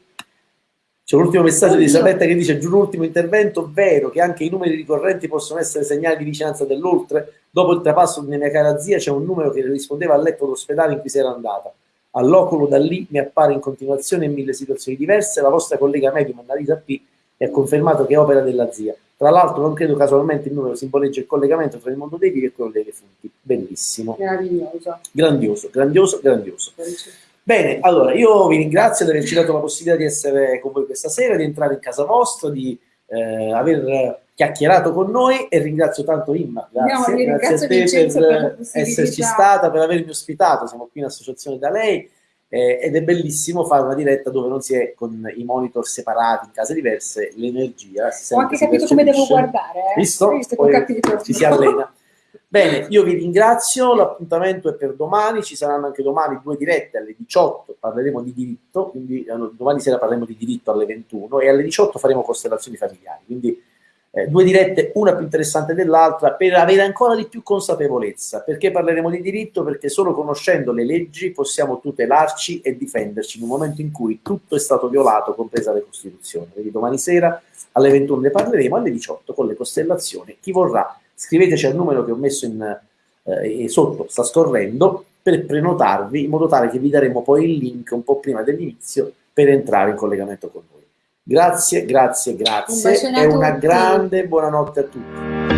C'è un ultimo messaggio Oddio. di Isabetta che dice, giù l'ultimo intervento, vero che anche i numeri ricorrenti possono essere segnali di vicinanza dell'oltre? Dopo il trapasso di mia cara zia c'è un numero che rispondeva al letto d'ospedale in cui si era andata. All'oculo da lì mi appare in continuazione in mille situazioni diverse, la vostra collega medium Annalisa P e ha confermato che è opera della zia. Tra l'altro non credo casualmente il numero simboleggia il collegamento tra il mondo dei vivi e quello dei defunti. Bellissimo. Meraviglioso. Grandioso, grandioso, grandioso. Bene, allora io vi ringrazio di averci dato la possibilità di essere con voi questa sera, di entrare in casa vostra, di eh, aver chiacchierato con noi e ringrazio tanto Imma, grazie, no, grazie a te per, per esserci stata, per avermi ospitato, siamo qui in associazione da lei eh, ed è bellissimo fare una diretta dove non si è con i monitor separati in case diverse, l'energia. Ho anche capito come devo guardare. Eh? Visto? Visto ci si allena. Bene, io vi ringrazio, l'appuntamento è per domani, ci saranno anche domani due dirette alle 18, parleremo di diritto, quindi domani sera parleremo di diritto alle 21 e alle 18 faremo costellazioni familiari, quindi eh, due dirette, una più interessante dell'altra, per avere ancora di più consapevolezza. Perché parleremo di diritto? Perché solo conoscendo le leggi possiamo tutelarci e difenderci in un momento in cui tutto è stato violato, compresa la Costituzione. Quindi domani sera alle 21 ne parleremo, alle 18 con le costellazioni. Chi vorrà, scriveteci al numero che ho messo in, eh, sotto, sta scorrendo, per prenotarvi, in modo tale che vi daremo poi il link un po' prima dell'inizio per entrare in collegamento con noi. Grazie, grazie, grazie un e una grande buonanotte a tutti.